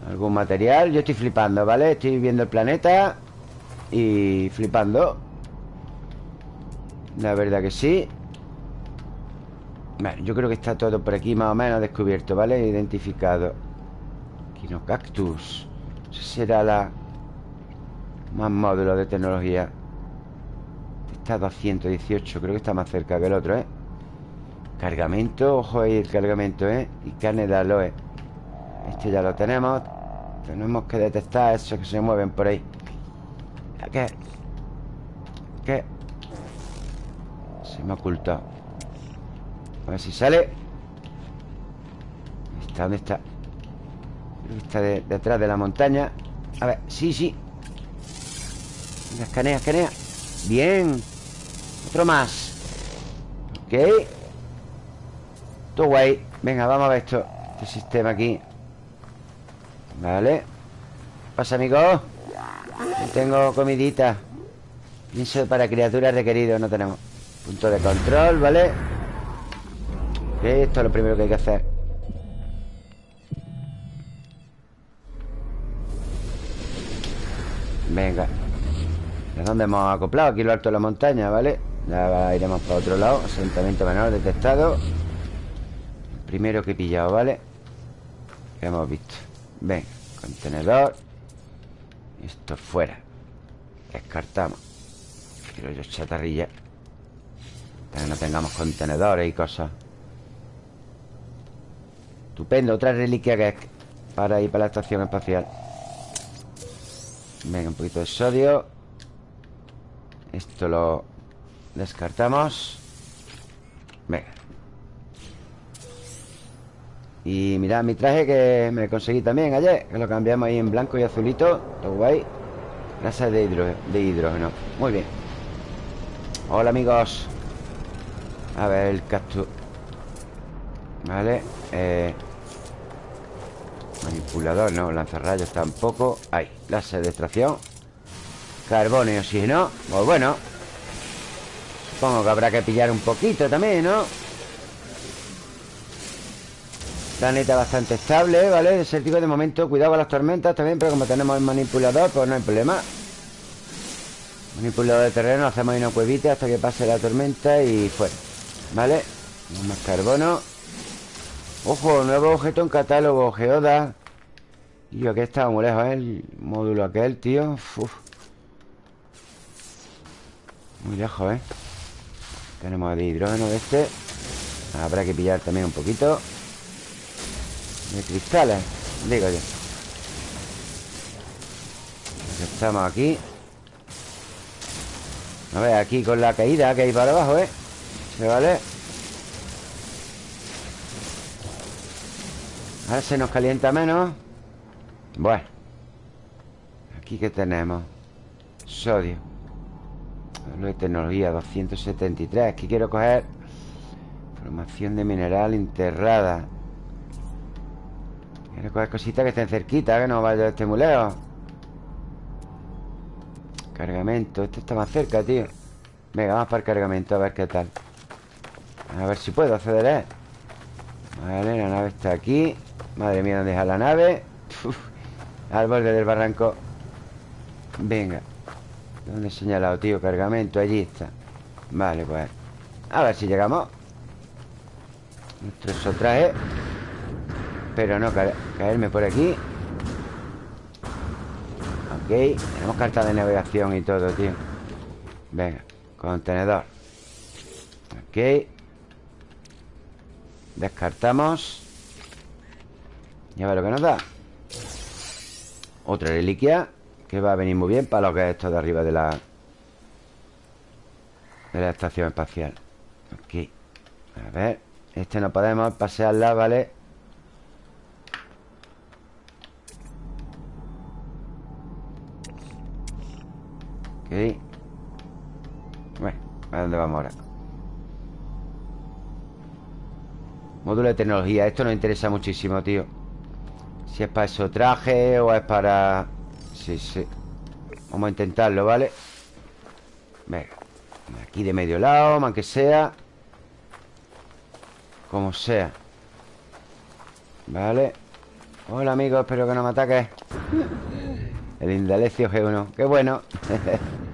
Algún material Yo estoy flipando, ¿vale? Estoy viendo el planeta Y flipando La verdad que sí Vale, yo creo que está todo por aquí Más o menos descubierto, ¿vale? Identificado Quinocactus Ese será la... Más módulo de tecnología Está a 218 Creo que está más cerca que el otro, ¿eh? Cargamento, ojo ahí el cargamento, ¿eh? Y carne de aloe Este ya lo tenemos Tenemos que detectar esos que se mueven por ahí ¿Qué? ¿Qué? Se me ha ocultado A ver si sale. ¿Está? ¿Dónde está? Está detrás de la montaña. A ver, sí, sí. Escanea, escanea. Bien. Otro más. Ok. Todo guay. Venga, vamos a ver esto Este sistema aquí. Vale. ¿Qué pasa, amigos? tengo comidita. Pienso para criaturas requeridos No tenemos Punto de control, ¿vale? Esto es lo primero que hay que hacer. Venga. ¿De dónde hemos acoplado? Aquí lo alto de la montaña, ¿vale? Ya iremos para otro lado. Asentamiento menor detectado. Primero que he pillado, ¿vale? Que hemos visto. Ven, contenedor. Esto fuera. Descartamos. Quiero yo chatarrilla Que no tengamos contenedores y cosas. Estupendo, otra reliquia que es Para ir para la estación espacial. Venga, un poquito de sodio. Esto lo descartamos. Venga. Y mirad mi traje que me conseguí también ayer Que lo cambiamos ahí en blanco y azulito. Todo guay. Grasa de, de hidrógeno. Muy bien. Hola amigos A ver el cactus Vale eh, Manipulador, no Lanzarrayos tampoco. Ahí, láser de extracción Carbono y oxígeno Pues bueno. Supongo que habrá que pillar un poquito también, ¿no? Planeta bastante estable, ¿vale? Desértico de momento Cuidado con las tormentas también Pero como tenemos el manipulador, pues no hay problema. Manipulador de terreno Hacemos ahí una cuevita hasta que pase la tormenta Y fuera, ¿vale? Más carbono Ojo, nuevo objeto en catálogo Geoda Y yo que estaba muy lejos, ¿eh? El módulo aquel, tío Muy lejos, ¿eh? Tenemos de hidrógeno de este Habrá que pillar también un poquito De cristales Digo yo Estamos aquí A ver, aquí con la caída que hay para abajo, ¿eh? ¿Se vale? Ahora se nos calienta menos. Bueno. Aquí que tenemos. Sodio. De tecnología 273 Aquí quiero coger Formación de mineral enterrada. Quiero coger cositas que estén cerquita Que no vaya este muleo Cargamento. Este está más cerca, tío. Venga, vamos para el cargamento A ver qué tal A ver si puedo acceder a Vale, la nave está aquí. Madre mía, ¿dónde deja la nave? al borde del barranco. Venga. ¿Dónde he señalado, tío? Cargamento, allí está. Vale, pues A ver si llegamos. Nuestro sotraje Pero no caerme por aquí. Ok Tenemos carta de navegación y todo, tío. Venga Contenedor. Ok Descartamos. Ya ver lo que nos da. Otra reliquia que va a venir muy bien para lo que es esto de arriba de la... De la estación espacial. Aquí A ver Este no podemos pasearla, ¿vale? Ok. Bueno, ¿a dónde vamos ahora? Módulo de tecnología. Esto nos interesa muchísimo, tío. Si es para eso traje o es para... Sí, sí. Vamos a intentarlo, ¿vale? Venga Aquí de medio lado, aunque sea. Como sea. Vale. Hola, amigos, espero que no me ataques. El Indalecio G1 ¡Qué bueno!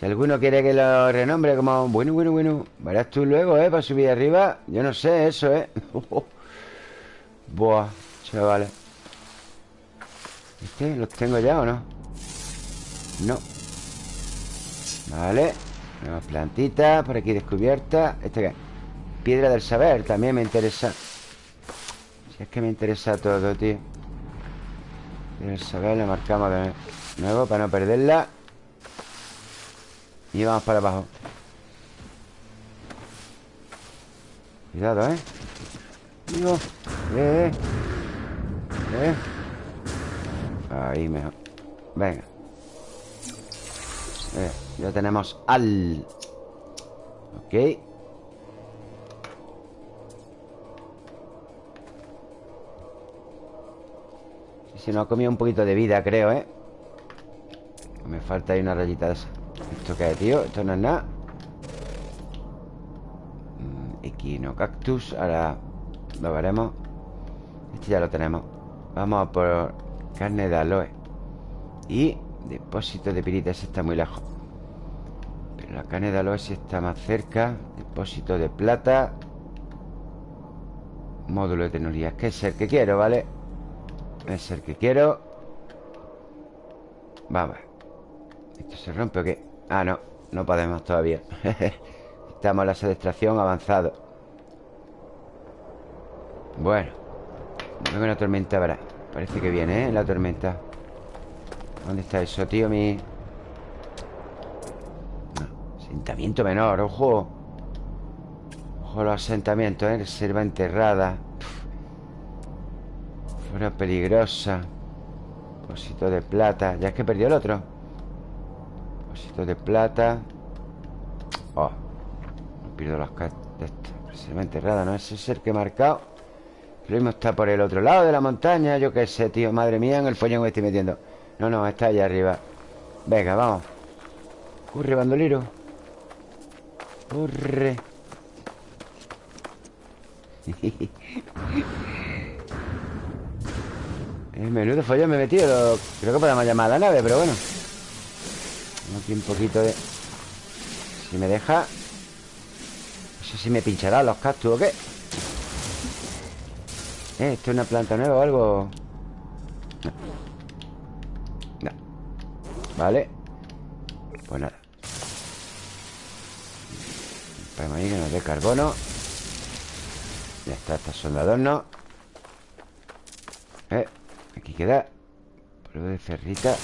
si alguno quiere que lo renombre como Bueno, bueno, bueno Verás tú luego, ¿eh? Para subir arriba Yo no sé eso, ¿eh? Buah, chavales ¿Este los tengo ya o no? No Vale Nuevas plantitas Por aquí descubierta ¿Este qué? Piedra del saber También me interesa Si es que me interesa todo, tío Piedra del saber La marcamos de nuevo Para no perderla Y vamos para abajo. Cuidado, ¿eh? Digo Eh, eh Eh. Ahí mejor. Venga. Eh, Ya tenemos al. Ok. Se nos ha comido un poquito de vida, creo, ¿eh? Me falta ahí una rayita de esa ¿Esto qué tío? Esto no es nada. Mm, Equino cactus Ahora lo veremos. Este ya lo tenemos. Vamos a por Carne de aloe. Y depósito de piritas está muy lejos. Pero la carne de aloe sí está más cerca. Depósito de plata. Módulo de tecnología. Que es el que quiero, ¿vale? Es el que quiero. Vamos ¿Esto se rompe o qué? Ah, no, no podemos todavía. Estamos en la extracción avanzado. Bueno Luego una tormenta habrá. Parece que viene, ¿eh? La tormenta. ¿Dónde está eso, tío? Mi... Asentamiento menor, ojo. Ojo los asentamientos, ¿eh? Reserva enterrada. Fuera peligrosa. Depósito de plata. Ya es que perdió el otro Depósito de plata. Oh No pierdo las cartas Reserva enterrada, ¿no? Ese es el que he marcado. Lo mismo está por el otro lado de la montaña. Yo qué sé, tío, madre mía En el follón me estoy metiendo. No, no, está allá arriba. Venga, vamos. Corre, bandolero. Corre. El menudo follón me he metido. Creo que podemos llamar a la nave, pero bueno Aquí un poquito de... Si me deja No sé si me pinchará los cactus o qué ¿Eh? ¿Esto es una planta nueva o algo? No. no. Vale Pues nada Ponemos ahí que nos dé carbono Ya está, estos son de adorno Eh Aquí queda Polvo de cerrita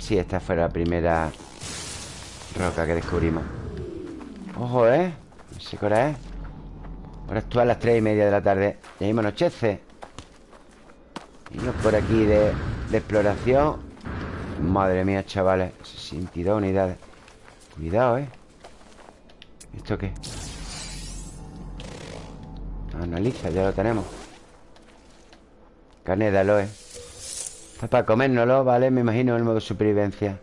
Sí, esta fue la primera Roca que descubrimos. Ojo, ¿eh? No sé qué hora es Ahora es a las tres y media de la tarde. Ya mismo anochece. Y por aquí de, exploración. Madre mía, chavales. 62 unidades. Cuidado, ¿eh? ¿Esto qué? Analiza, ya lo tenemos. Carne de aloe para comérnoslo, ¿vale? Me imagino el modo supervivencia.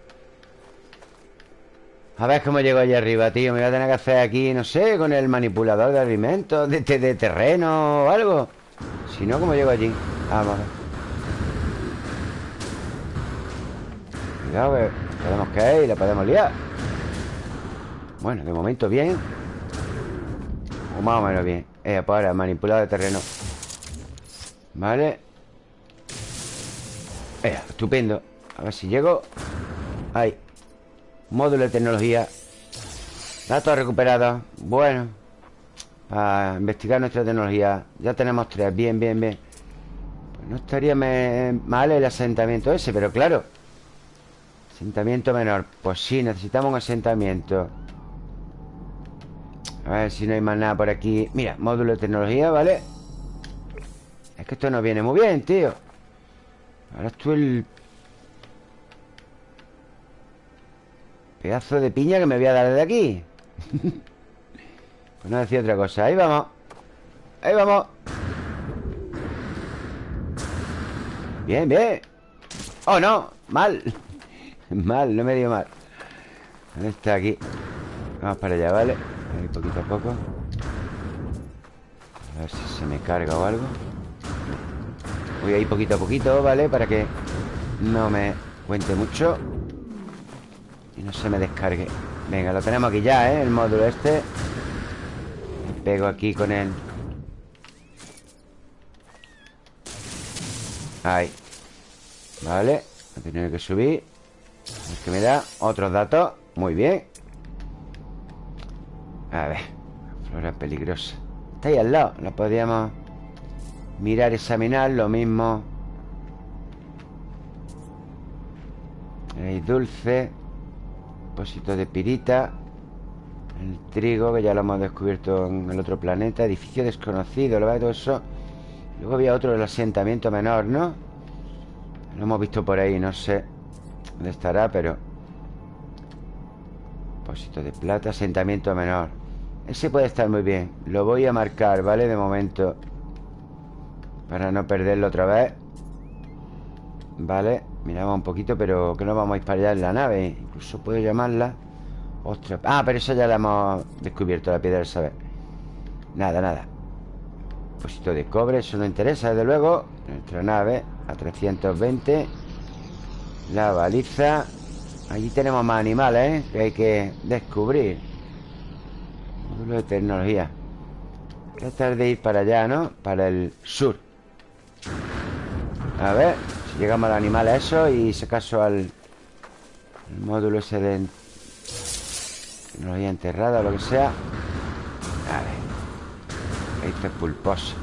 A ver cómo llego allá arriba, tío. Me voy a tener que hacer aquí, no sé Con el manipulador de alimentos De, de, terreno o algo. Si no, ¿cómo llego allí? Vamos a ver. Cuidado, que podemos caer y la podemos liar. Bueno, de momento bien. O más o menos bien. Eh, pues ahora, manipulador de terreno. Vale Eh, estupendo. A ver si llego. Ahí. Módulo de tecnología. Datos recuperados. Bueno Para investigar nuestra tecnología Ya tenemos tres. Bien, bien, bien. Pues no estaría mal el asentamiento ese Pero claro. Asentamiento menor. Pues sí, necesitamos un asentamiento. A ver si no hay más nada por aquí. Mira, módulo de tecnología, ¿vale? Es que esto no viene muy bien, tío Ahora estoy el Pedazo de piña que me voy a dar de aquí. Pues no decía otra cosa. Ahí vamos. Ahí vamos. Bien, bien. Oh, no. Mal. Mal, no me dio mal. ¿Dónde está aquí? Vamos para allá, ¿vale? Ahí poquito a poco. A ver si se me carga o algo Voy ahí poquito a poquito, ¿vale? Para que no me cuente mucho. Y no se me descargue. Venga, lo tenemos aquí ya, ¿eh? El módulo este. Me pego aquí con él. Ahí. Vale. A tener que subir. Es que me da otros datos. Muy bien. A ver. Flora peligrosa. Está ahí al lado. Lo podríamos mirar, examinar Lo mismo. Hay dulce Depósito de pirita El trigo, que ya lo hemos descubierto en el otro planeta Edificio desconocido, lo todo eso Luego había otro del asentamiento menor, ¿no? Lo hemos visto por ahí, no sé Dónde estará, pero Depósito de plata, asentamiento menor. Ese puede estar muy bien. Lo voy a marcar, ¿vale? De momento Para no perderlo otra vez. Vale Miramos un poquito, pero que no vamos a ir para allá en la nave. Incluso puedo llamarla. Ostras, ah, pero eso ya la hemos descubierto La piedra del saber. Nada, nada. Depósito de cobre, eso no interesa, desde luego. Nuestra nave a 320 La baliza. Allí tenemos más animales, ¿eh? Que hay que descubrir. Módulo de tecnología. Tratar de ir para allá, ¿no? Para el sur A ver Llegamos al animal a eso y se caso al módulo ese de tecnología enterrada o lo que sea. Vale. Esto es pulposo.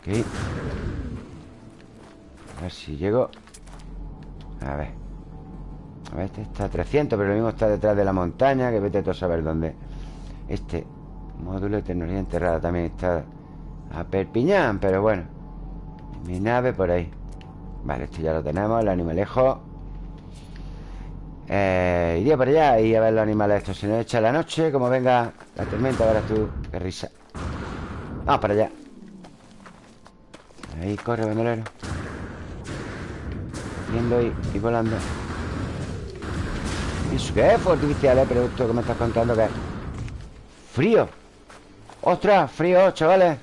Ok. A ver si llego. A ver. A ver, este está a 300, pero lo mismo está detrás de la montaña, que vete todo a saber dónde. Este módulo de tecnología enterrada también está a Perpiñán, pero bueno. Mi nave por ahí. Vale, esto ya lo tenemos, el animalejo eh, Iría para allá y a ver los animales estos Se nos echa la noche, como venga la tormenta Verás tú, qué risa Vamos para allá Ahí corre, bandolero Viendo y, volando ¿Y eso qué es? Artificial, ¿eh? Pero esto que me estás contando que es Frío ¡Ostras! Frío, chavales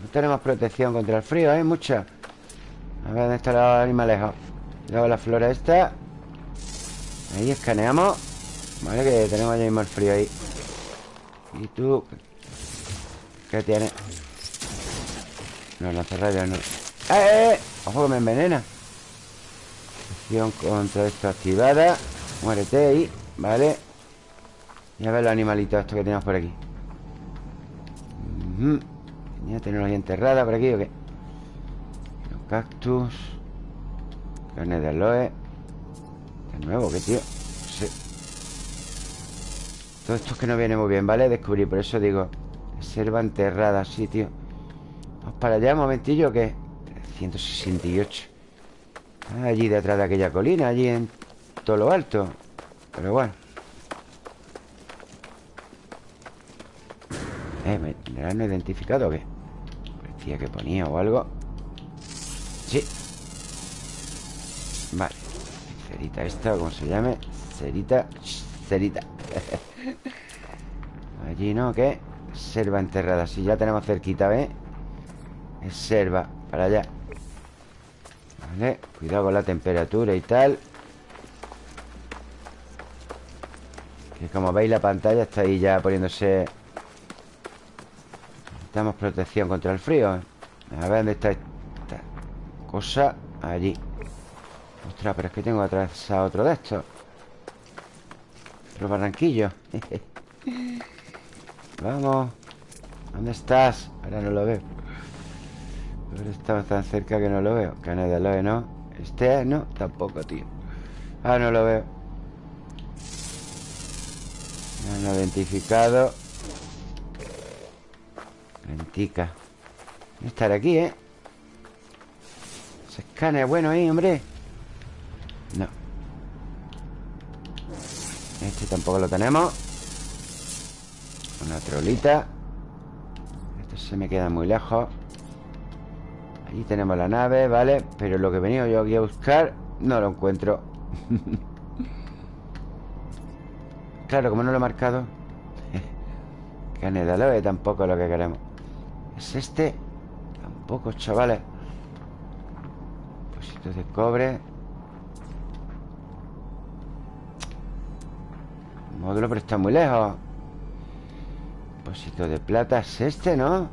No tenemos protección contra el frío, ¿eh? Mucha A ver, ¿dónde está la animalejo? Luego la flora esta Ahí escaneamos Vale, que tenemos ya mismo el frío ahí ¿Y tú? ¿Qué tienes? No, lanzarrayos no ¡Eh, eh, eh! ¡Ojo que me envenena! Acción contra esto activada Muérete ahí, vale Y a ver los animalitos estos que tenemos por aquí Ya tenemos ahí enterrada por aquí o qué Los cactus Carne de aloe De nuevo, ¿qué tío? Sí. Todo esto es que no viene muy bien, ¿vale? Descubrir, por eso digo Reserva enterrada, sí, tío Vamos para allá un momentillo, ¿qué? 168 Allí detrás de aquella colina Allí en todo lo alto Pero bueno Eh, ¿me han identificado o qué? Que ponía o algo Sí Vale Cerita esta, ¿cómo se llame? Cerita Cerita Allí, ¿no? ¿Qué? Selva enterrada Si ya tenemos cerquita, ¿ves? Es selva Para allá Vale Cuidado con la temperatura y tal Que como veis la pantalla está ahí ya poniéndose Necesitamos protección contra el frío ¿eh? A ver dónde está esta cosa Allí. Ostras, pero es que tengo atrás a otro de estos. Otro barranquillo Vamos. ¿Dónde estás? Ahora no lo veo. Ahora estamos tan cerca que no lo veo. Canadá lo ve, ¿no? Este, no, tampoco, tío. Ah, no lo veo. No identificado Lentica Estar aquí, ¿eh? Escáner bueno ahí, hombre. No. Este tampoco lo tenemos. Una trolita. Esto se me queda muy lejos. Ahí tenemos la nave, ¿vale? Pero lo que he venido yo aquí a buscar No lo encuentro. Claro, como no lo he marcado. Canedaloe tampoco es lo que queremos ¿Es este? Tampoco, chavales. Depósitos de cobre. Módulo, pero está muy lejos. Depósito de plata. Es este, ¿no?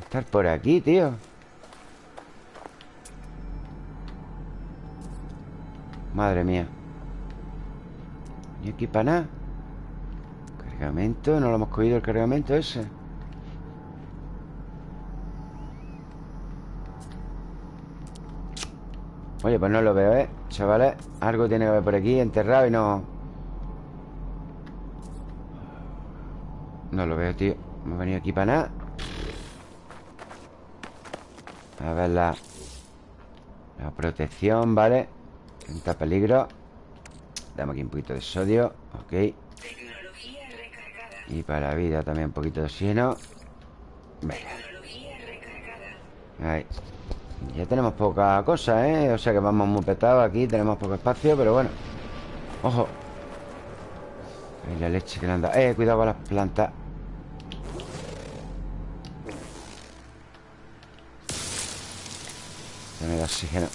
Estar por aquí, tío. Madre mía. ¿Y aquí para nada? Cargamento, no lo hemos cogido el cargamento ese Oye, pues no lo veo, ¿eh? Chavales, algo tiene que haber por aquí enterrado y no... No lo veo, tío. No he venido aquí para nada. A ver la... La protección, ¿vale? Tenta peligro. Damos aquí un poquito de sodio Ok. Y para la vida también un poquito de oxígeno. Venga. Ahí Ya tenemos poca cosa, ¿eh? O sea que vamos muy petados aquí Tenemos poco espacio, pero bueno. Ojo. La leche que le han Eh, cuidado con las plantas. Me da oxígeno.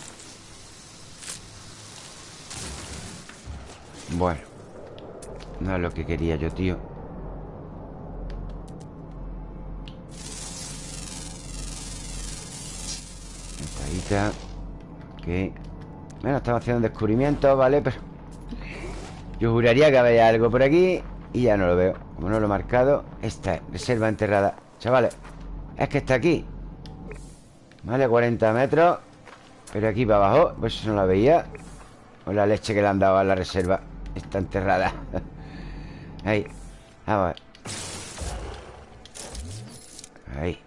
Bueno. No es lo que quería yo, tío Esta Bueno, estamos haciendo descubrimiento, ¿vale? Pero Yo juraría que había algo por aquí Y ya no lo veo. Como no lo he marcado Esta es, reserva enterrada. Chavales Es que está aquí. Vale, 40 metros Pero aquí para abajo Pues eso no la veía. Con la leche que le han dado a la reserva Está enterrada. Ahí Vamos a ver. Ahí.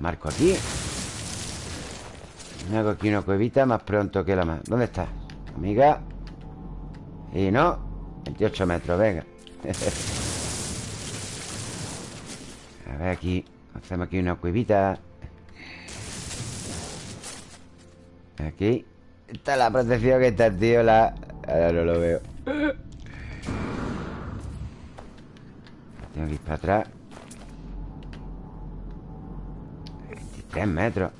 Marco aquí Me hago aquí una cuevita más pronto que la más. ¿Dónde está? Amiga. Y no 28 metros, venga. A ver aquí Hacemos aquí una cuevita. Aquí. Está la protección que está, tío La, Ahora no lo veo. Tengo que ir para atrás. 23 metros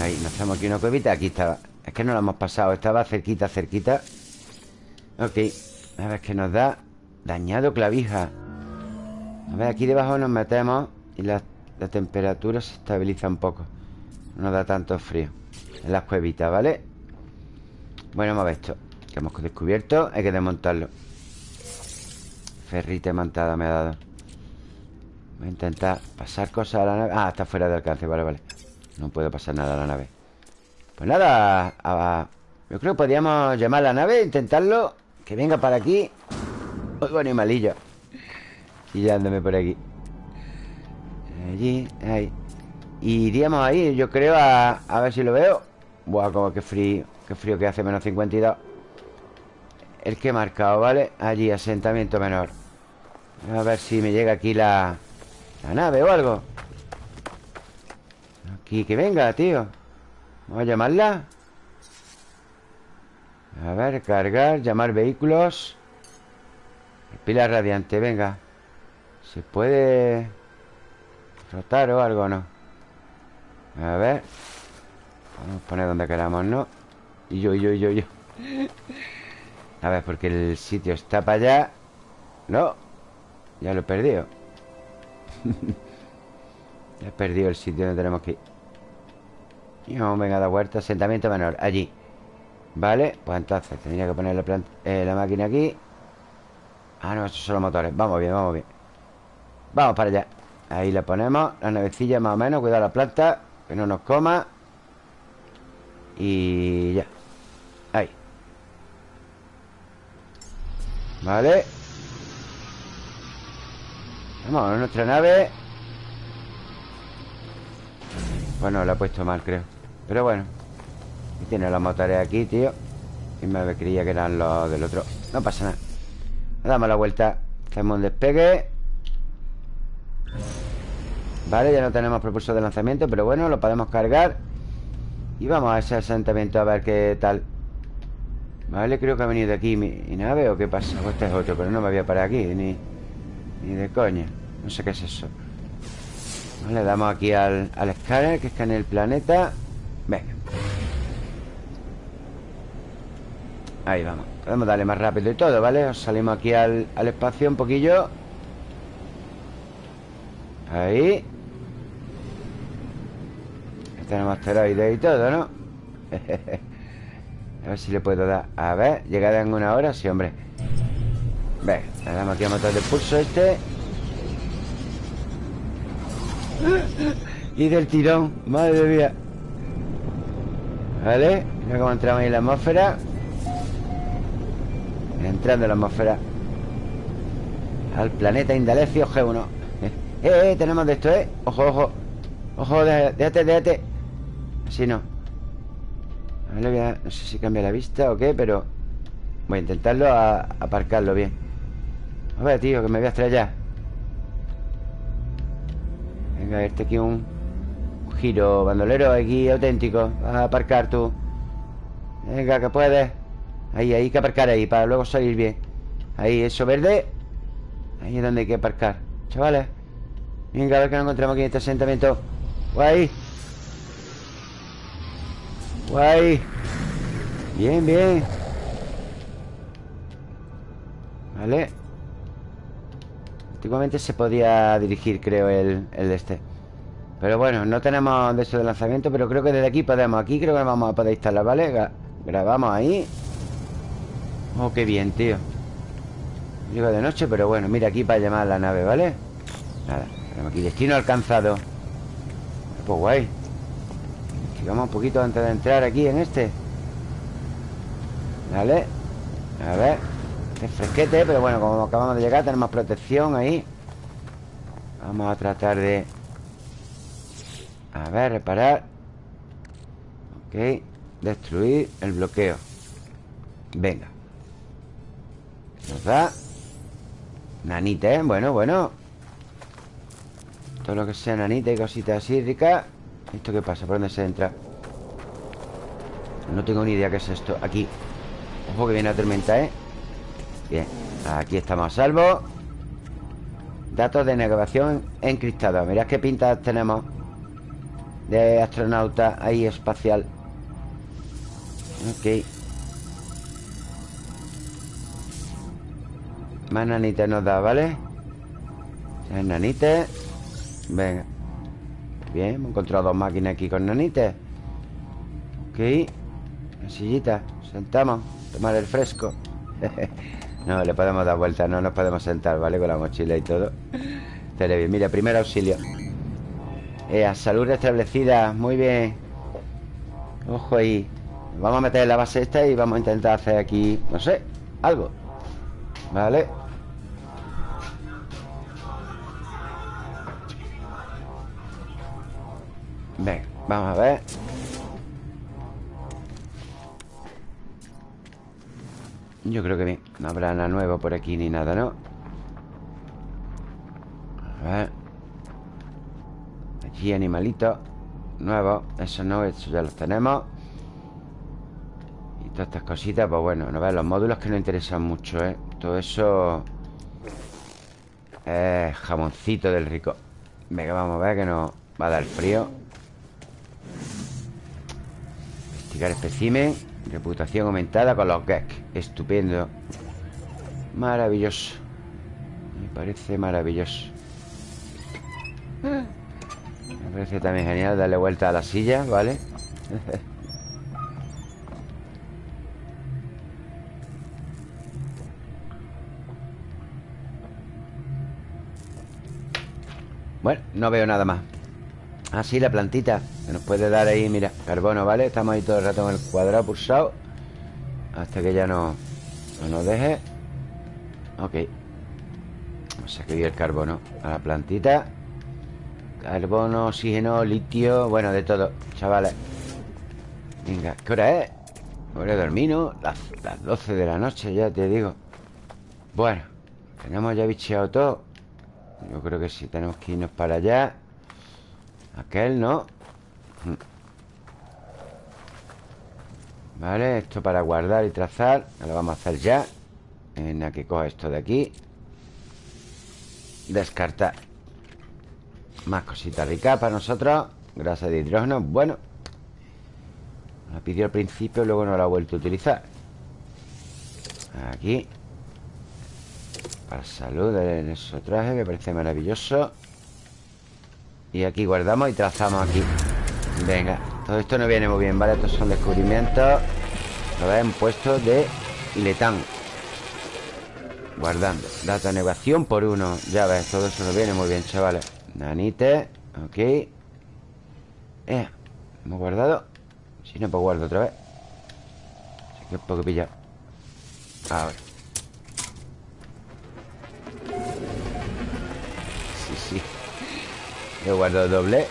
Ahí, nos hacemos aquí una cuevita Aquí estaba. Es que no lo hemos pasado Estaba cerquita, cerquita. Ok A ver qué nos da. Dañado clavija. A ver, aquí debajo nos metemos Y la, temperatura se estabiliza un poco. No da tanto frío En las cuevitas, ¿vale? Bueno, ver esto Que hemos descubierto Hay que desmontarlo. Ferrite montada me ha dado. Voy a intentar pasar cosas a la nave. Ah, está fuera de alcance, vale, vale no puede pasar nada a la nave. Pues nada Yo creo que podríamos llamar a la nave Intentarlo Que venga para aquí. Oigo animalillo. Chillándome por aquí. Allí, ahí. Y iríamos ahí, yo creo, a, a ver si lo veo. Buah, como que frío Qué frío que hace, menos 52 El que he marcado, ¿vale? Allí, asentamiento menor. A ver si me llega aquí la, la nave o algo Aquí, que venga, tío. Vamos a llamarla A ver, cargar, llamar vehículos. Pila radiante, venga. ¿Se puede rotar o algo no? A ver. A poner donde queramos, ¿no? Y yo, y yo, y yo, yo. A ver, porque el sitio está para allá. No. Ya lo he perdido. Ya he perdido el sitio donde tenemos que ir y vamos, venga, da vuelta Asentamiento menor, allí. Vale, pues entonces tendría que poner la, eh, la máquina aquí. Ah, no, estos son los motores. Vamos bien, vamos bien. Vamos para allá. Ahí la ponemos La navecilla más o menos Cuidado la planta Que no nos coma. Y ya. Ahí. Vale. Vamos a nuestra nave. Bueno, la he puesto mal, creo pero bueno tiene los motores aquí, tío. Y me creía que eran los del otro. No pasa nada. Damos la vuelta Hacemos un despegue. Vale, ya no tenemos propulsor de lanzamiento Pero bueno, lo podemos cargar. Y vamos a ese asentamiento a ver qué tal. Vale, creo que ha venido aquí mi, nave ¿O qué pasa? O este es otro, pero no me voy a parar aquí Ni, ni de coña. No sé qué es eso. Vale, damos aquí al, al escáner Que escanea el planeta Venga. Ahí vamos. Podemos darle más rápido y todo, ¿vale? Salimos aquí al, espacio un poquillo. Ahí. Tenemos asteroides y todo, ¿no? a ver si le puedo dar. A ver, llegada en una hora Sí, hombre. Venga, le damos aquí a motor de pulso este. Y del tirón Madre mía ¿Vale? Mira cómo entramos ahí en la atmósfera. Entrando en la atmósfera. Al planeta Indalecio G1 eh, eh, tenemos de esto, eh. Ojo, ojo. Ojo, déjate, déjate. Así no. A ver, No sé si cambia la vista o qué, pero Voy a intentarlo a aparcarlo bien. A ver, tío, que me voy a estrellar Venga, este aquí un giro, bandolero aquí auténtico. Vas a aparcar tú. Venga, que puedes. Ahí, hay que aparcar ahí Para luego salir bien. Ahí, eso verde. Ahí es donde hay que aparcar. Chavales. Venga, a ver que nos encontramos aquí en este asentamiento. Guay. Guay. Bien, bien. Vale. Antiguamente se podía dirigir, creo, el, el de este pero bueno, no tenemos de eso de lanzamiento Pero creo que desde aquí podemos Aquí creo que vamos a poder instalar, ¿vale? Grabamos ahí. Oh, qué bien, tío. Llego de noche, pero bueno Mira aquí para llamar la nave, ¿vale? Nada, tenemos aquí destino alcanzado. Pues guay. Vamos un poquito antes de entrar aquí en este. Vale A ver. Este fresquete, pero bueno, como acabamos de llegar Tenemos protección ahí. Vamos a tratar de a ver, reparar. Ok. Destruir el bloqueo. Venga. Nos da. Nanita, ¿eh? Bueno, bueno. Todo lo que sea nanita y cositas así ricas ¿Esto qué pasa? ¿Por dónde se entra? No tengo ni idea qué es esto. Aquí. Ojo que viene la tormenta, ¿eh? Bien. Aquí estamos a salvo. Datos de navegación encriptados. Mirad qué pintas tenemos De astronauta ahí espacial. Ok. Más nanites nos da, ¿vale? Más nanites Venga. Bien, hemos encontrado dos máquinas aquí con nanites Ok. La sillita. Sentamos. Tomar el fresco. No, le podemos dar vuelta No nos podemos sentar, ¿vale? Con la mochila y todo. Estaré bien Mira, primer auxilio Ea, salud restablecida Muy bien. Ojo ahí. Vamos a meter la base esta y vamos a intentar hacer aquí No sé, algo. Vale. Venga, vamos a ver. Yo creo que bien. No habrá nada nuevo por aquí ni nada, ¿no? Animalitos Nuevos Eso no, eso ya los tenemos. Y todas estas cositas Pues bueno, no ver, los módulos que nos interesan mucho, ¿eh? Todo eso Es jamoncito del rico. Venga, vamos a ver que nos va a dar frío. Investigar especimen Reputación aumentada con los Gek Estupendo. Maravilloso. Me parece maravilloso Parece también genial darle vuelta a la silla, ¿vale? bueno, no veo nada más Así la plantita Que nos puede dar ahí, mira, carbono, ¿vale? Estamos ahí todo el rato en el cuadrado pulsado Hasta que ya no, no nos deje Ok Vamos a escribir el carbono A la plantita Carbono, oxígeno, litio Bueno, de todo, chavales. Venga, ¿qué hora es? Hora de dormir, ¿no? Las, las 12 de la noche, ya te digo. Bueno Tenemos ya bicheado todo. Yo creo que sí, tenemos que irnos para allá. Aquel, ¿no? Vale, esto para guardar y trazar Lo vamos a hacer ya. Venga, que coja esto de aquí. Descartar Más cositas ricas para nosotros Grasa de hidrógeno, bueno La pidió al principio Luego no la ha vuelto a utilizar. Aquí. Para salud en esos traje Me parece maravilloso. Y aquí guardamos y trazamos aquí. Venga, todo esto no viene muy bien, ¿vale? Estos son descubrimientos. Lo ven puesto de letán. Guardando. Data negación por uno. Ya ves, todo eso no viene muy bien, chavales Nanite, ok. Eh, Hemos guardado. Si no, pues guardo otra vez. Así que poco pillado Ahora Sí, sí. Yo guardo doble.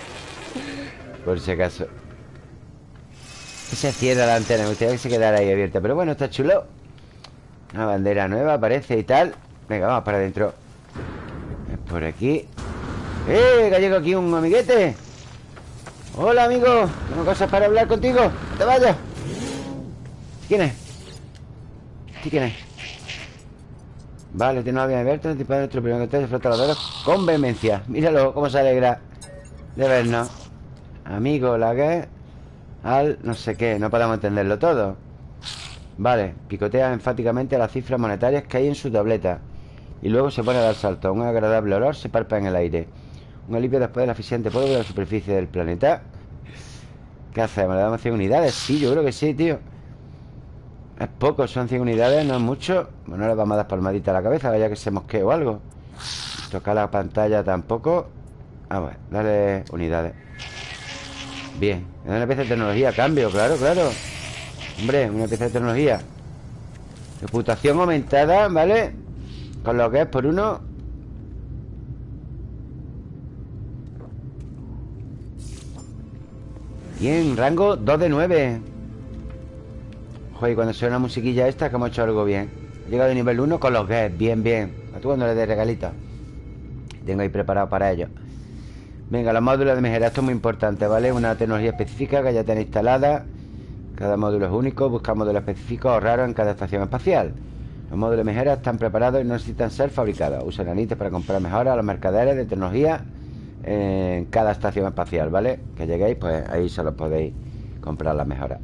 Por si acaso. Se cierra la antena. Me gustaría que se quedara ahí abierta. Pero bueno, está chulo. Una bandera nueva aparece y tal. Venga, vamos para adentro. Es por aquí ¡Eh! Que aquí un amiguete. Hola, amigo. Tengo cosas para hablar contigo te vayas ¿Quién es? ¿Quién es? Vale, tiene una bien abierta de nuestro primer contacto flotador con vehemencia. Míralo, cómo se alegra de vernos. Amigo, la que Al no sé qué, no podemos entenderlo todo. Vale, picotea enfáticamente las cifras monetarias que hay en su tableta Y luego se pone a dar salto Un agradable olor se palpa en el aire Un alivio después del eficiente polvo de la superficie del planeta. ¿Qué hacemos? ¿Le damos 100 unidades? Sí, yo creo que sí, tío. Es poco, son 100 unidades, no es mucho. Bueno, le vamos a dar palmadita a la cabeza Vaya que se mosquee o algo. Tocar la pantalla tampoco. Ah, bueno, dale unidades. Bien, una pieza de tecnología Cambio, claro, claro. Hombre, una pieza de tecnología. Reputación aumentada, ¿vale? Con lo que es por uno Bien, rango 2 de 9 Joder, cuando suena la musiquilla esta Que hemos hecho algo bien. He llegado a nivel 1 con los guests, bien, bien. A tú cuando le dé regalito. Tengo ahí preparado para ello. Venga, los módulos de mejora Esto es muy importante, ¿vale? Una tecnología específica que ya tenéis instalada. Cada módulo es único Busca módulos específicos o raros en cada estación espacial. Los módulos de mejora están preparados y no necesitan ser fabricados. Usan análisis para comprar mejoras a los mercaderes de tecnología En cada estación espacial, ¿vale? Que lleguéis, pues ahí solo podéis comprar las mejoras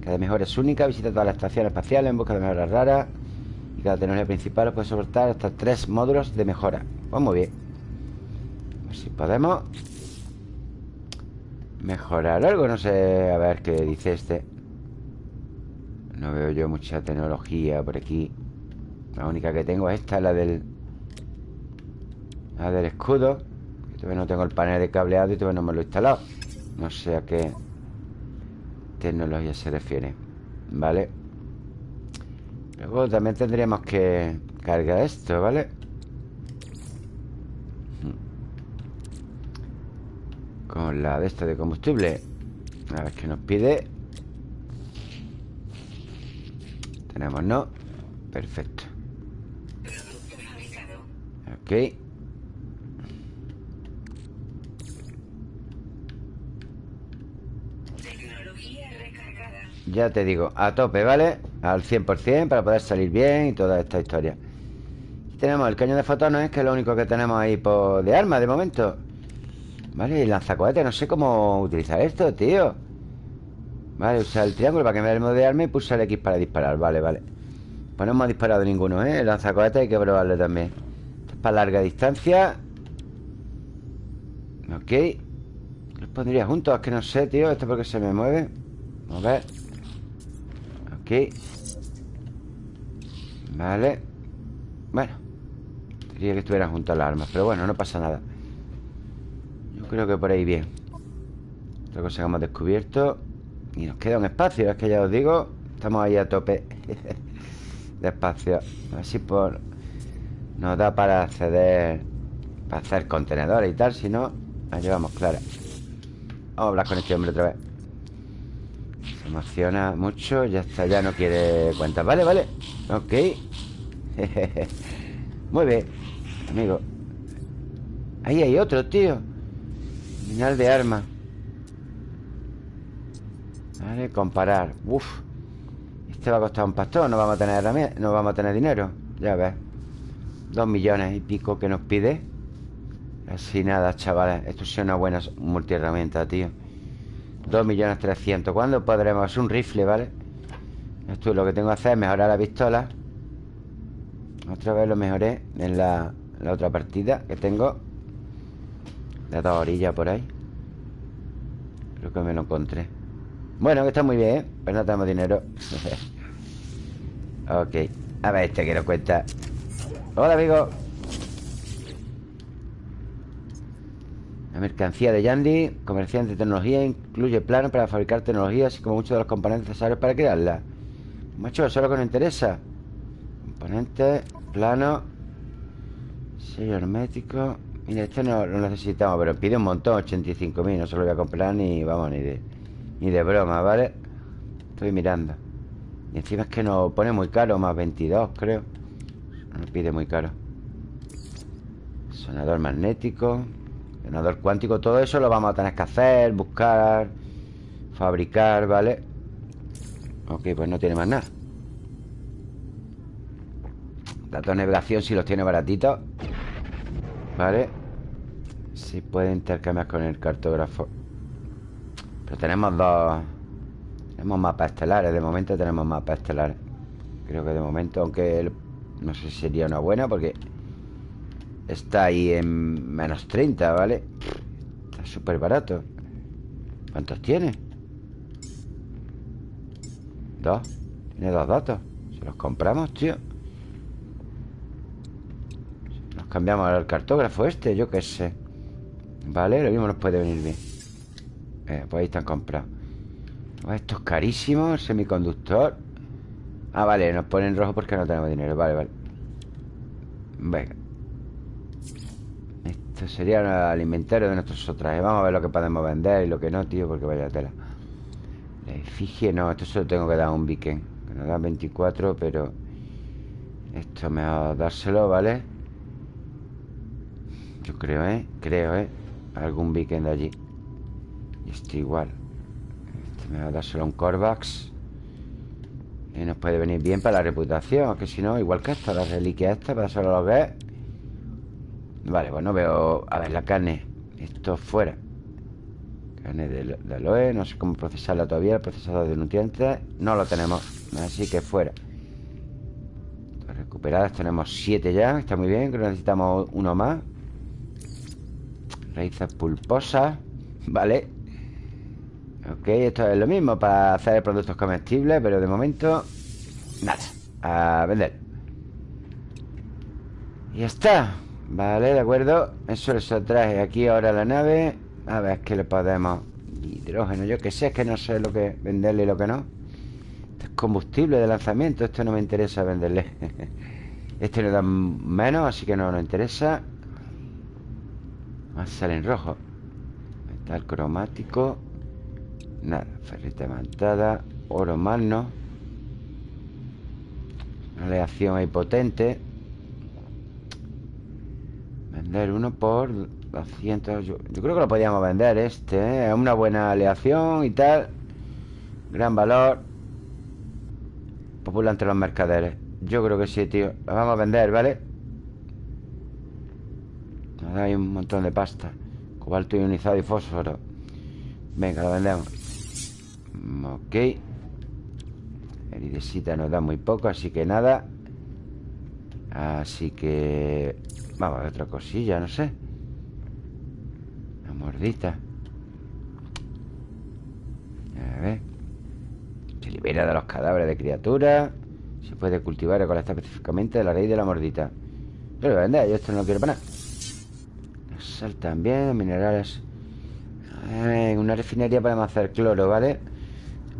Cada mejora es única Visita todas las estaciones espaciales en busca de mejoras raras Y cada tecnología principal puede soportar hasta tres módulos de mejora. Pues muy bien. Si podemos Mejorar algo No sé, a ver qué dice este. No veo yo mucha tecnología por aquí. La única que tengo es esta La del La del escudo Todavía no tengo el panel de cableado y todavía no me lo he instalado. No sé a qué Tecnología se refiere Vale Luego también tendríamos que Cargar esto, ¿vale? Con la de esta de combustible. A ver qué nos pide. Tenemos no Perfecto. Ok Ya te digo, a tope, ¿vale? Al 100% para poder salir bien y toda esta historia. Tenemos el cañón de fotones Que es lo único que tenemos ahí por de arma de momento. Vale, el lanzacohete, no sé cómo utilizar esto, tío. Vale, usar el triángulo para que me dé el modo de arma y pulsar el X para disparar. Vale, vale. Pues no hemos disparado ninguno, ¿eh? El lanzacohete hay que probarlo también. Esto es para larga distancia. Ok. Los pondría juntos, es que no sé, tío Esto porque se me mueve. Vamos a ver Vale. Bueno Quería que estuvieran juntos las armas Pero bueno, no pasa nada. Creo que por ahí bien. Otra cosa que hemos descubierto. Y nos queda un espacio, es que ya os digo Estamos ahí a tope. De espacio. A ver si por... Nos da para acceder Para hacer contenedores y tal Si no, la llevamos clara. Vamos a hablar con este hombre otra vez Se emociona mucho Ya está, ya no quiere cuentas. Vale, vale. Ok. Muy bien Amigo. Ahí hay otro, tío. Final de arma. Vale, comparar. Uf. Este va a costar un pastor No vamos a tener, no vamos a tener dinero. Ya ves. Dos millones y pico que nos pide. Así nada, chavales. Esto es una buena multiherramienta, tío Dos millones trescientos. ¿Cuándo podremos? un rifle, ¿vale? Esto lo que tengo que hacer es mejorar la pistola. Otra vez lo mejoré En la, la otra partida que tengo. De dos orillas por ahí. Creo que me lo encontré. Bueno, que está muy bien, ¿eh? Pero no tenemos dinero. Ok. A ver este que nos cuenta. Hola, amigo La mercancía de Yandy Comerciante de tecnología Incluye planos para fabricar tecnología Así como muchos de los componentes necesarios para crearla. Macho, eso es lo que nos interesa. Componentes, plano Sello hermético. Mira, esto no lo necesitamos Pero pide un montón, 85.000 No se lo voy a comprar ni, vamos, ni de Ni de broma, ¿vale? Estoy mirando. Y encima es que nos pone muy caro Más 22, creo. Nos pide muy caro. Sonador magnético Sonador cuántico Todo eso lo vamos a tener que hacer Buscar Fabricar, ¿vale? Ok, pues no tiene más nada. Datos de navegación si los tiene baratitos Vale Si puede intercambiar con el cartógrafo. Pero tenemos dos Tenemos mapas estelares De momento tenemos mapas estelares. Creo que de momento Aunque no sé si sería una buena Porque Está ahí en menos 30, ¿vale? Está súper barato. ¿Cuántos tiene? Dos. Tiene dos datos. Se los compramos, tío. Cambiamos al cartógrafo este, yo qué sé. Vale, lo mismo nos puede venir bien. Eh, Pues ahí están comprados. Esto es carísimo, el semiconductor. Ah, vale, nos ponen rojo porque no tenemos dinero. Vale, vale. Venga Esto sería el inventario de nuestros trajes Vamos a ver lo que podemos vender y lo que no, tío Porque vaya tela La efigie, no, esto solo tengo que dar un beacon Que nos da 24, pero Esto me va a dárselo, ¿vale? Yo creo, ¿eh? Creo, ¿eh? algún beacon de allí Y este igual Este me va a un Corvax Y nos puede venir bien para la reputación Que si no, igual que esta, la reliquia esta Para solo lo ver Vale, bueno, veo... A ver, la carne Esto fuera. Carne de, de aloe No sé cómo procesarla todavía El procesador de nutrientes No lo tenemos Así que fuera. Recuperadas tenemos siete ya Está muy bien, creo que necesitamos uno más. Raíces pulposas Vale. Ok, esto es lo mismo para hacer productos comestibles Pero de momento Nada, a vender. Y ya está Vale, de acuerdo. Eso lo traje aquí ahora la nave. A ver qué le podemos Hidrógeno, yo que sé, es que no sé lo que venderle y lo que no. Este es combustible de lanzamiento. Esto no me interesa venderle. Este nos da menos, así que no nos interesa. Más sale en rojo. Metal cromático. Nada, ferrita mantada Oro magno. Aleación ahí potente Vender uno por 200 yo, creo que lo podíamos vender este ¿eh? Es una buena aleación y tal. Gran valor. Popular entre los mercaderes. Yo creo que sí, tío. Lo vamos a vender, ¿vale? Hay un montón de pasta. Cobalto ionizado y fósforo. Venga, lo vendemos. Ok. Eridesita nos da muy poco Así que nada Así que... Vamos a ver otra cosilla, no sé. Una mordita A ver. Se libera de los cadáveres de criaturas Se puede cultivar y recolectar específicamente de la raíz de la mordita Yo lo voy a vender, yo esto no lo quiero para nada. Sal también, minerales. En una refinería podemos hacer cloro, ¿vale?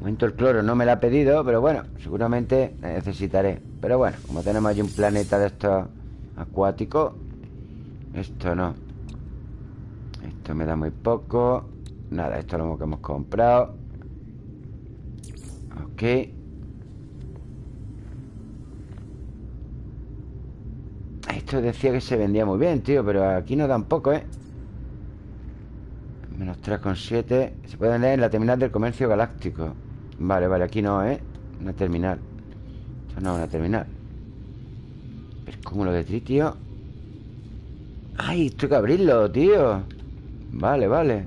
Momento el cloro no me lo ha pedido Pero bueno, seguramente necesitaré. Pero bueno, como tenemos allí un planeta de estos acuáticos Esto no. Esto me da muy poco. Nada, esto es lo que hemos comprado. Ok. Esto decía que se vendía muy bien, tío Pero aquí no dan poco, ¿eh? Menos 3,7 Se puede vender en la terminal del comercio galáctico Vale, vale, aquí no, ¿eh? Una terminal. Esto no es una terminal. El cúmulo de tritio ¡Ay! Hay que abrirlo, tío. Vale, vale.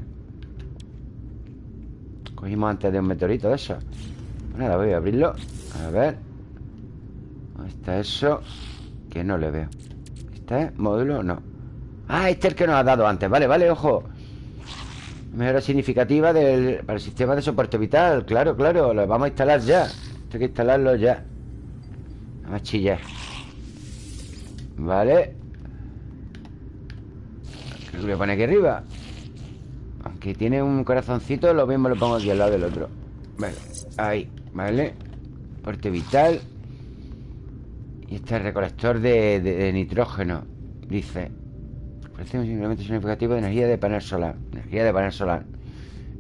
Cogimos antes de un meteorito de eso pues Nada, voy a abrirlo. A ver. ¿Dónde está eso? Que no le veo. ¿Este módulo? No. Ah, este es el que nos ha dado antes. Vale, vale, ojo Mejora significativa del, para el sistema de soporte vital. Claro, claro, lo vamos a instalar ya. Esto hay que instalarlo ya. Vamos a chillar. Vale. ¿Qué voy a poner aquí arriba? Aunque tiene un corazoncito Lo mismo lo pongo aquí al lado del otro. Vale, ahí, vale. Soporte vital. Y este recolector de, de, nitrógeno Dice Ofrece un incremento significativo de energía de panel solar Energía de panel solar.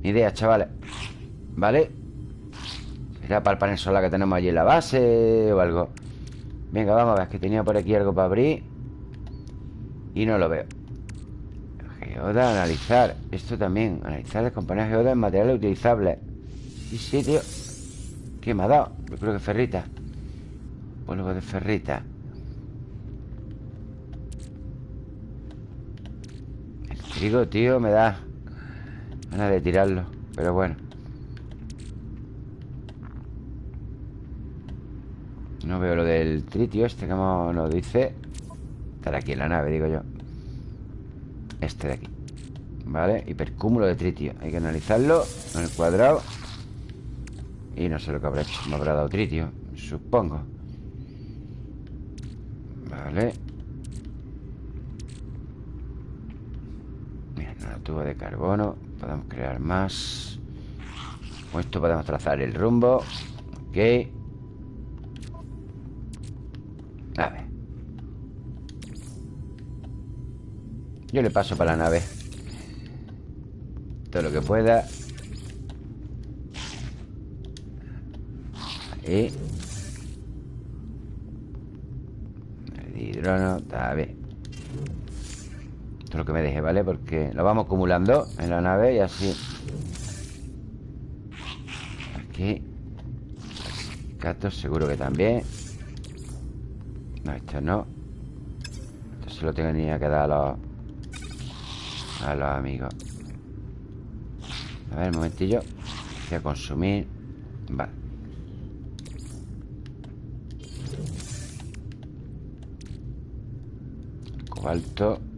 Ni idea, chavales ¿Vale? Será para el panel solar que tenemos allí en la base O algo. Venga, vamos a ver Que tenía por aquí algo para abrir Y no lo veo. Geoda, analizar. Esto también Analizar descomponer geoda en materiales utilizables sí, tío. ¿Qué me ha dado? Yo creo que ferrita. Polvo de ferrita El trigo, tío, me da Ganas de tirarlo Pero bueno. No veo lo del tritio este Como nos dice. Estar aquí en la nave, digo yo. Este de aquí. Vale, hipercúmulo de tritio. Hay que analizarlo en el cuadrado. Y no sé lo que habrá hecho. Me habrá dado tritio, supongo. Vale Mira, una tubo de carbono Podemos crear más. Con esto podemos trazar el rumbo. Ok. A ver. Yo le paso para la nave. Todo lo que pueda. Ahí hidrógeno, está bien Lo que me deje, ¿vale? Porque lo vamos acumulando en la nave y así. Aquí. Gatos seguro que también. No, esto no. Esto se lo ni que dar a los A los amigos. A ver, un momentillo. Voy a consumir. Vale. Cobalto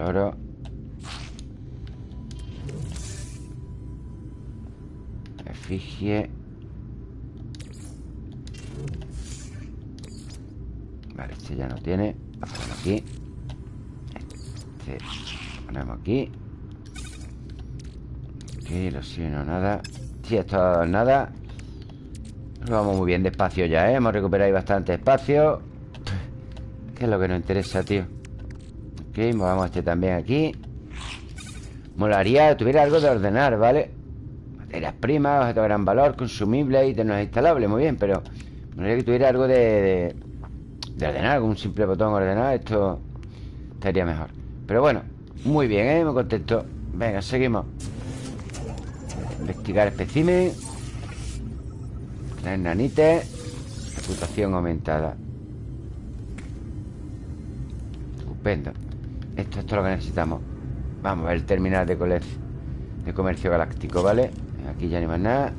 Oro Efigie. Vale, este ya no tiene. Vamos aquí. Este lo ponemos aquí. Aquí, los no nada. Sí, esto nada. Vamos muy bien despacio ya, ¿eh? Hemos recuperado ahí bastante espacio. ¿Qué es lo que nos interesa, tío? Ok, movamos este también aquí Molaría tuviera algo de ordenar, ¿vale? Materias primas, objetos de gran valor, consumibles, ítems instalables, muy bien, pero molaría que tuviera algo de, de, ordenar, con un simple botón ordenar, esto estaría mejor. Pero bueno, muy bien, ¿eh? Me contento. Venga, seguimos. Investigar espécimen. Tres nanites. Reputación aumentada. Estupendo. Esto, es lo que necesitamos. Vamos a ver el terminal de, de comercio galáctico, ¿vale? Aquí ya no hay más nada.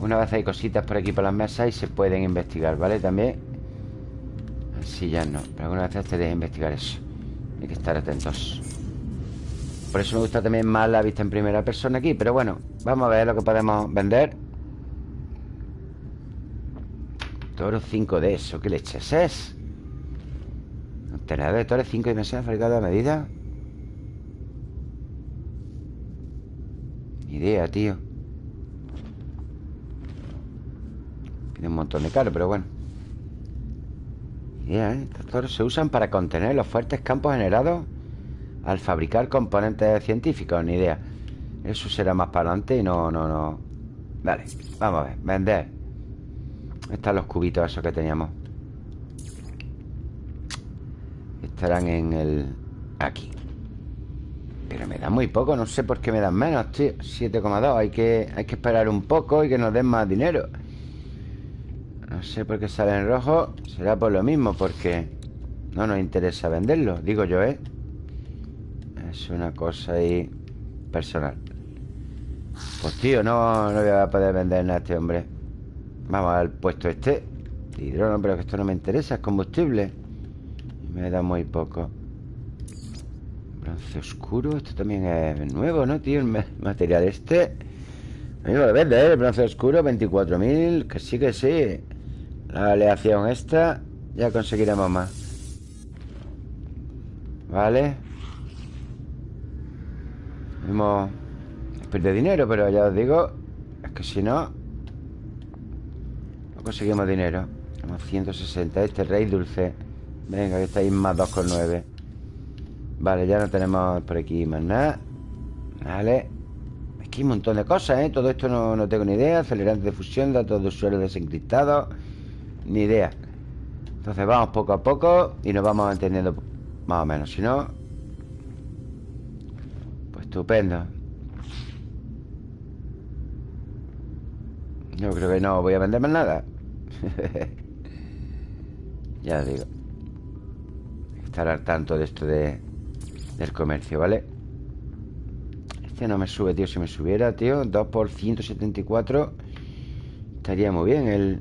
Una vez hay cositas por aquí por las mesas y se pueden investigar, ¿vale? También. Así ya no. Pero alguna vez te deja investigar eso. Hay que estar atentos. Por eso me gusta también más la vista en primera persona aquí. Pero bueno, vamos a ver lo que podemos vender. Toro 5 de eso. ¿Qué leches es? Contenedor de toro 5 dimensiones fabricado a medida. Ni idea, tío. Pide un montón de caro, pero bueno. Ni idea, ¿eh? Estos toros se usan para contener los fuertes campos generados al fabricar componentes científicos. Ni idea. Eso será más para adelante y no, no, no. Vale, vamos a ver. Vender. Están los cubitos esos que teníamos. Estarán en el... Aquí. Pero me dan muy poco, no sé por qué me dan menos, tío 7,2, hay que, hay que esperar un poco y que nos den más dinero No sé por qué sale en rojo Será por lo mismo, porque no nos interesa venderlo, digo yo, ¿eh? Es una cosa ahí personal. Pues tío, no, no voy a poder vender nada a este hombre. Vamos al puesto este. Hidrógeno, pero que esto no me interesa, es combustible. Me da muy poco. Bronce oscuro, esto también es nuevo, ¿no, tío? El material este. Amigo, lo vende, ¿eh? El bronce oscuro, 24.000. Que sí, que sí. La aleación esta, ya conseguiremos más. Vale. Hemos perdido dinero, pero ya os digo Es que si no No conseguimos dinero Tenemos 160 Este rey dulce Venga, que estáis más 2,9 Vale, ya no tenemos por aquí más nada. Vale. Que hay un montón de cosas, ¿eh? Todo esto no, no tengo ni idea. Acelerante de fusión, datos de usuario desencriptados. Ni idea. Entonces vamos poco a poco Y nos vamos entendiendo más o menos. Si no, Estupendo. Yo creo que no voy a vender más nada. Ya digo Estar al tanto de esto de, Del comercio, ¿vale? Este no me sube, tío Si me subiera, tío 2 por 174 Estaría muy bien el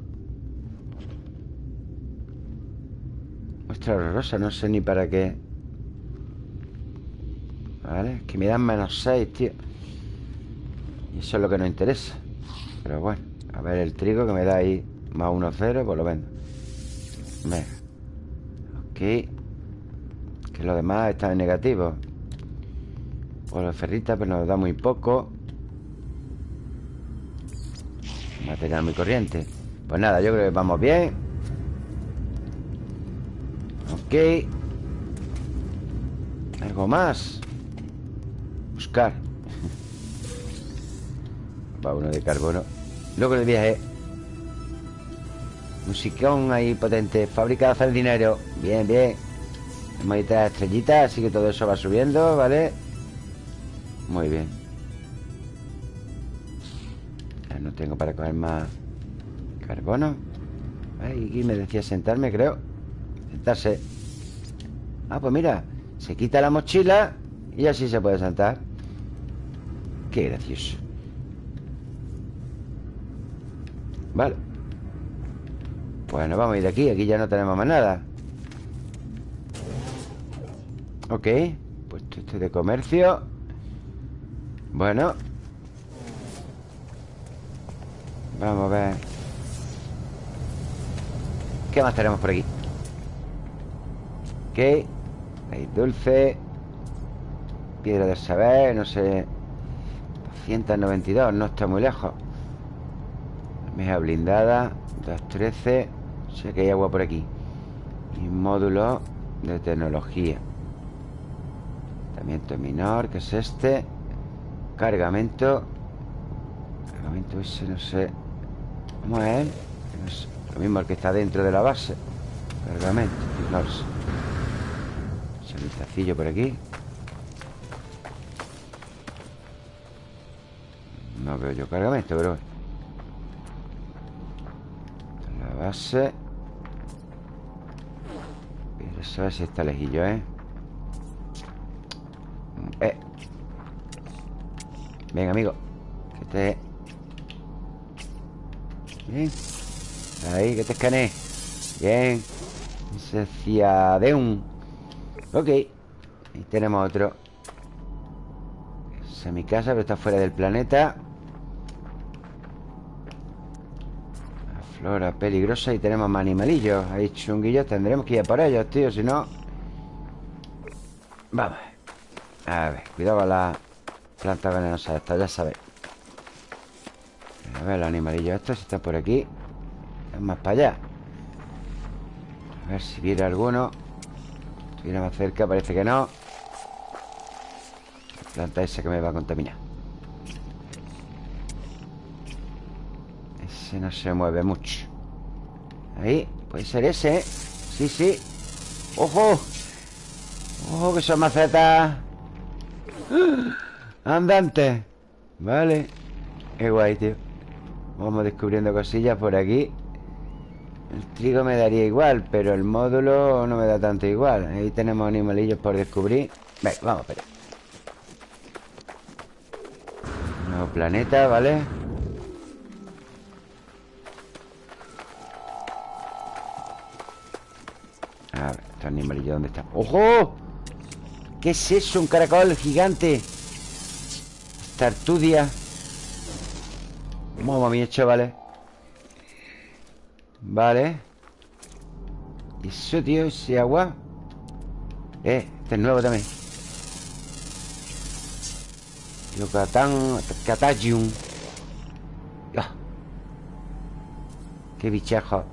Muestra rosa No sé ni para qué. ¿Vale? Que me dan menos 6, tío. Y eso es lo que nos interesa. Pero bueno A ver el trigo que me da ahí Más 1, 0, pues lo vendo Venga. Ok Que lo demás está en negativo. Pues los ferritas Pues nos da muy poco. Material muy corriente. Pues nada, yo creo que vamos bien. Ok. Algo más. Buscar. Va uno de carbono. Luego el viaje. Musicón ahí potente. Fábrica de hacer dinero. Bien, bien Tres estrellitas Así que todo eso va subiendo, ¿vale? Muy bien. Ya no tengo para coger más Carbono. Aquí me decía sentarme, creo. Sentarse. Ah, pues mira Se quita la mochila Y así se puede sentar. Qué gracioso. Vale. Bueno, vamos a ir de aquí Aquí ya no tenemos más nada Ok Puesto este de comercio. Bueno. Vamos a ver. ¿Qué más tenemos por aquí? Ok Hay dulce. Piedra del saber, no sé. 292, no está muy lejos. Meja blindada 213 Sé que hay agua por aquí. Y módulo de tecnología Tratamiento menor Que es este. Cargamento. Cargamento ese no sé. ¿Cómo es. Lo mismo el que está dentro de la base. Cargamento No lo sé Sanitacillo por aquí. No veo yo cargamento, pero La base. Pero eso si está lejillo, ¿eh? Eh. Venga, amigo. Que te... Bien. Ahí, que te escaneé Bien. Un Ok. Ahí tenemos otro. Esa es mi casa, pero está fuera del planeta. Flora peligrosa y tenemos más animalillos. Ahí chunguillos Tendremos que ir a por ellos, tío Si no... Vamos A ver, cuidado con la planta venenosa esta, ya sabéis A ver los animalillos estos están por aquí Es más para allá. A ver si viene alguno. Estuviera más cerca, parece que no. La planta esa que me va a contaminar. Ese no se mueve mucho. Ahí, puede ser ese ¿eh? Sí, sí. ¡Ojo! ¡Ojo que son macetas! ¡Andante! Vale Qué guay, tío Vamos descubriendo cosillas por aquí El trigo me daría igual Pero el módulo no me da tanto igual Ahí tenemos animalillos por descubrir Venga, vamos a ver Nuevo planeta, ¿vale? A ver, este animalillo, ¿dónde está? ¡Ojo! ¿Qué es eso? Un caracol gigante Tartudia. Mamma mía, chavales Vale. Eso, tío, ese agua. Eh, este es nuevo también. Yucatán Catagium ah. Qué bichajo.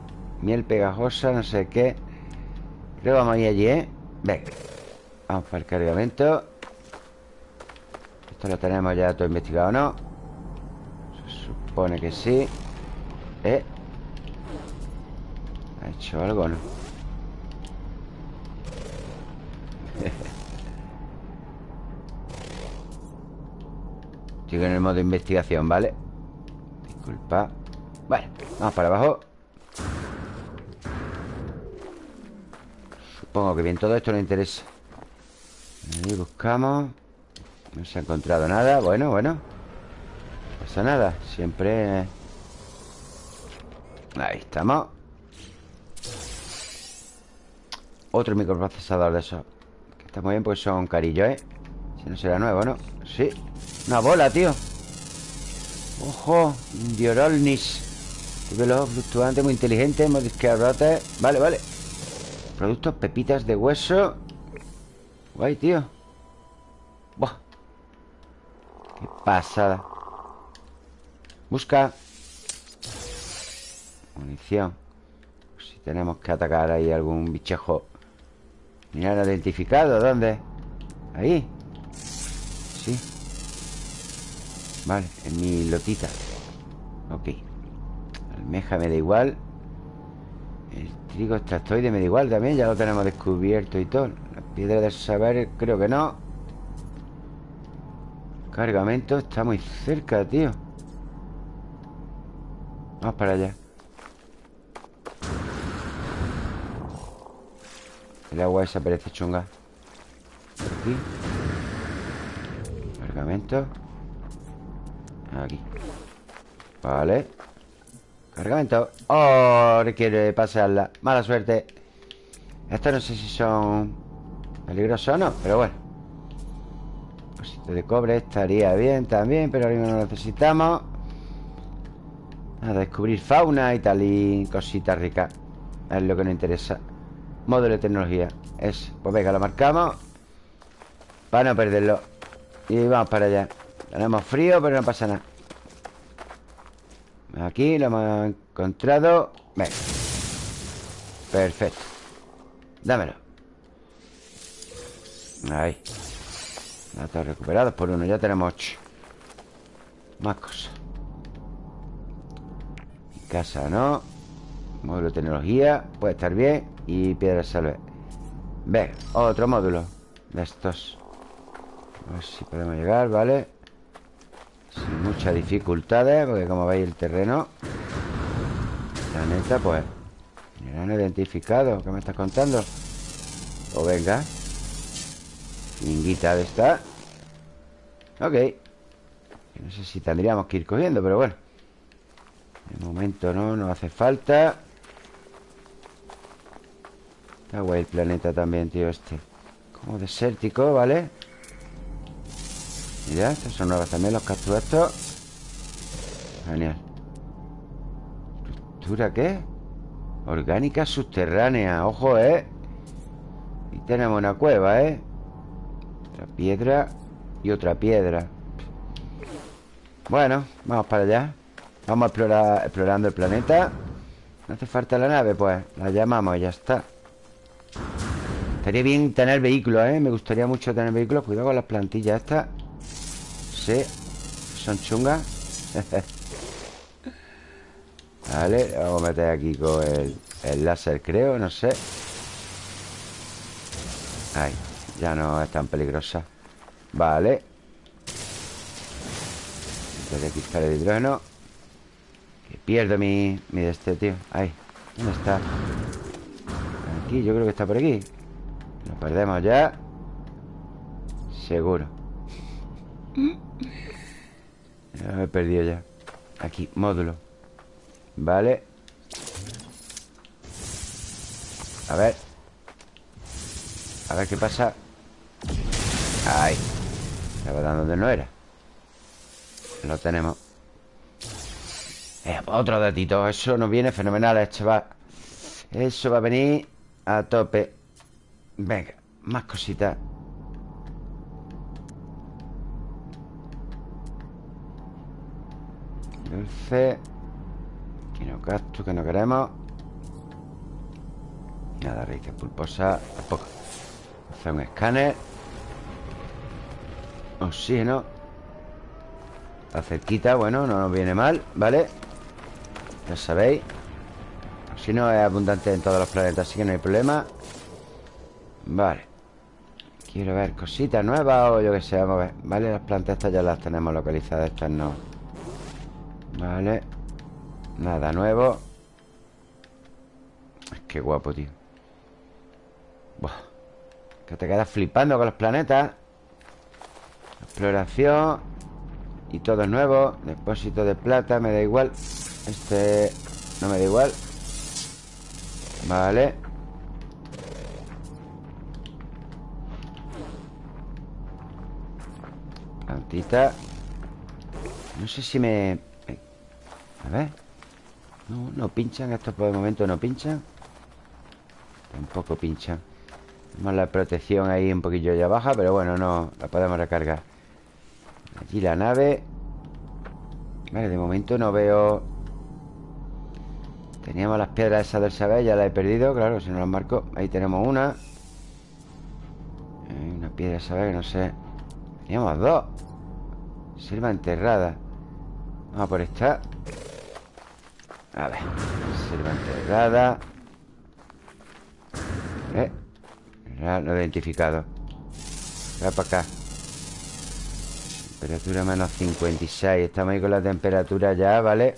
Miel pegajosa, no sé qué. Creo que vamos a ir allí, ¿eh? Venga Vamos para el cargamento Esto lo tenemos ya todo investigado, ¿no? Se supone que sí ¿Eh? ¿Ha hecho algo no? Estoy en el modo de investigación, ¿vale? Disculpa Vale, vamos para abajo Supongo que bien, todo esto no interesa Ahí buscamos. No se ha encontrado nada. Bueno, bueno. No pasa nada. Siempre. Ahí estamos. Otro microprocesador de esos. Que está muy bien porque son carillos, ¿eh? Si no será nuevo, ¿no? Sí. Una bola, tío. Ojo Diorolnis Velo fluctuante, muy inteligente Modificador Vale, vale. Productos pepitas de hueso Guay, tío. Buah. Qué pasada. Busca. Munición. Si tenemos que atacar ahí algún bichejo. Mira, identificado ¿Dónde? Ahí. Sí. Vale, en mi lotita. Ok. Almeja me da igual. El trigo extractoide me da igual también Ya lo tenemos descubierto y todo Piedra del saber, creo que no. Cargamento está muy cerca, tío. Vamos para allá. El agua esa parece chunga. Aquí. Cargamento. Aquí. Vale. Cargamento. Oh, requiere pasarla. Mala suerte. Estos no sé si son Peligrosos o no, pero bueno. De cobre estaría bien también Pero ahora mismo no necesitamos. A descubrir fauna y tal Y cositas ricas. Es lo que nos interesa. Módulo de tecnología. Es, pues venga, lo marcamos. Para no perderlo. Y vamos para allá. Tenemos frío, pero no pasa nada. Aquí lo hemos encontrado. Venga. Perfecto. Dámelo Ahí Datos recuperados por uno Ya tenemos ocho. Más cosas. Casa, ¿no? Módulo de tecnología Puede estar bien. Y piedra salve. Ve, otro módulo De estos. A ver si podemos llegar, ¿vale? Sin muchas dificultades Porque como veis el terreno La neta, pues Me han identificado. ¿Qué me estás contando? O pues venga Minguita de esta Ok No sé si tendríamos que ir cogiendo, pero bueno De momento no, no hace falta Está guay el planeta también, tío, este Como desértico, ¿vale? Mira, estos son nuevos también los cactus estos Genial ¿Estructura qué? Orgánica subterránea Ojo, ¿eh? Y tenemos una cueva, ¿eh? Piedra y otra piedra. Bueno, vamos para allá. Vamos a explorar, explorando el planeta. No hace falta la nave, pues. La llamamos y ya está. Estaría bien tener vehículos, ¿eh? Me gustaría mucho tener vehículos. Cuidado con las plantillas estas. Sí Son chungas. Vale, vamos a meter aquí con el, el láser, creo, no sé. Ahí ya no es tan peligrosa. Vale. Voy a quitar el hidrógeno. Que pierdo mi, mi de este, tío. Ahí, ¿dónde está? Aquí, yo creo que está por aquí. Lo perdemos ya. Seguro. Ya me he perdido ya. Aquí, módulo. Vale. A ver. A ver qué pasa Ahí Estaba dando donde no era Lo tenemos. Eh, Otro datito Eso nos viene fenomenal Esto va Eso va a venir a tope. Venga, más cositas. Dulce. Quinocactus que no queremos. Nada, raíces pulposas Tampoco Un escáner. Oxígeno. Está cerquita, bueno, no nos viene mal ¿Vale? Ya sabéis. Oxígeno es abundante en todos los planetas Así que no hay problema. Vale. Quiero ver cositas nuevas o yo que sé Vamos a ver. Vale, las plantas estas ya las tenemos localizadas Estas no. Vale. Nada nuevo. Qué guapo, tío. Buah. Que te quedas flipando con los planetas. Exploración. Y todo nuevo. Depósito de plata, me da igual. Este no me da igual. Vale. Plantita. No sé si me... A ver. No, no pinchan. Estos por el momento no pinchan. Tampoco pinchan Tenemos la protección ahí un poquillo ya baja Pero bueno, no la podemos recargar. Allí la nave. Vale, de momento no veo. Teníamos las piedras esas del saber Ya las he perdido, claro, si no las marco. Ahí tenemos una. Una piedra saber que no sé. Teníamos dos. Selva enterrada. Vamos por esta. A ver Selva enterrada. Eh Ya lo he identificado. Va para acá. Temperatura menos 56 Estamos ahí con la temperatura ya, ¿vale?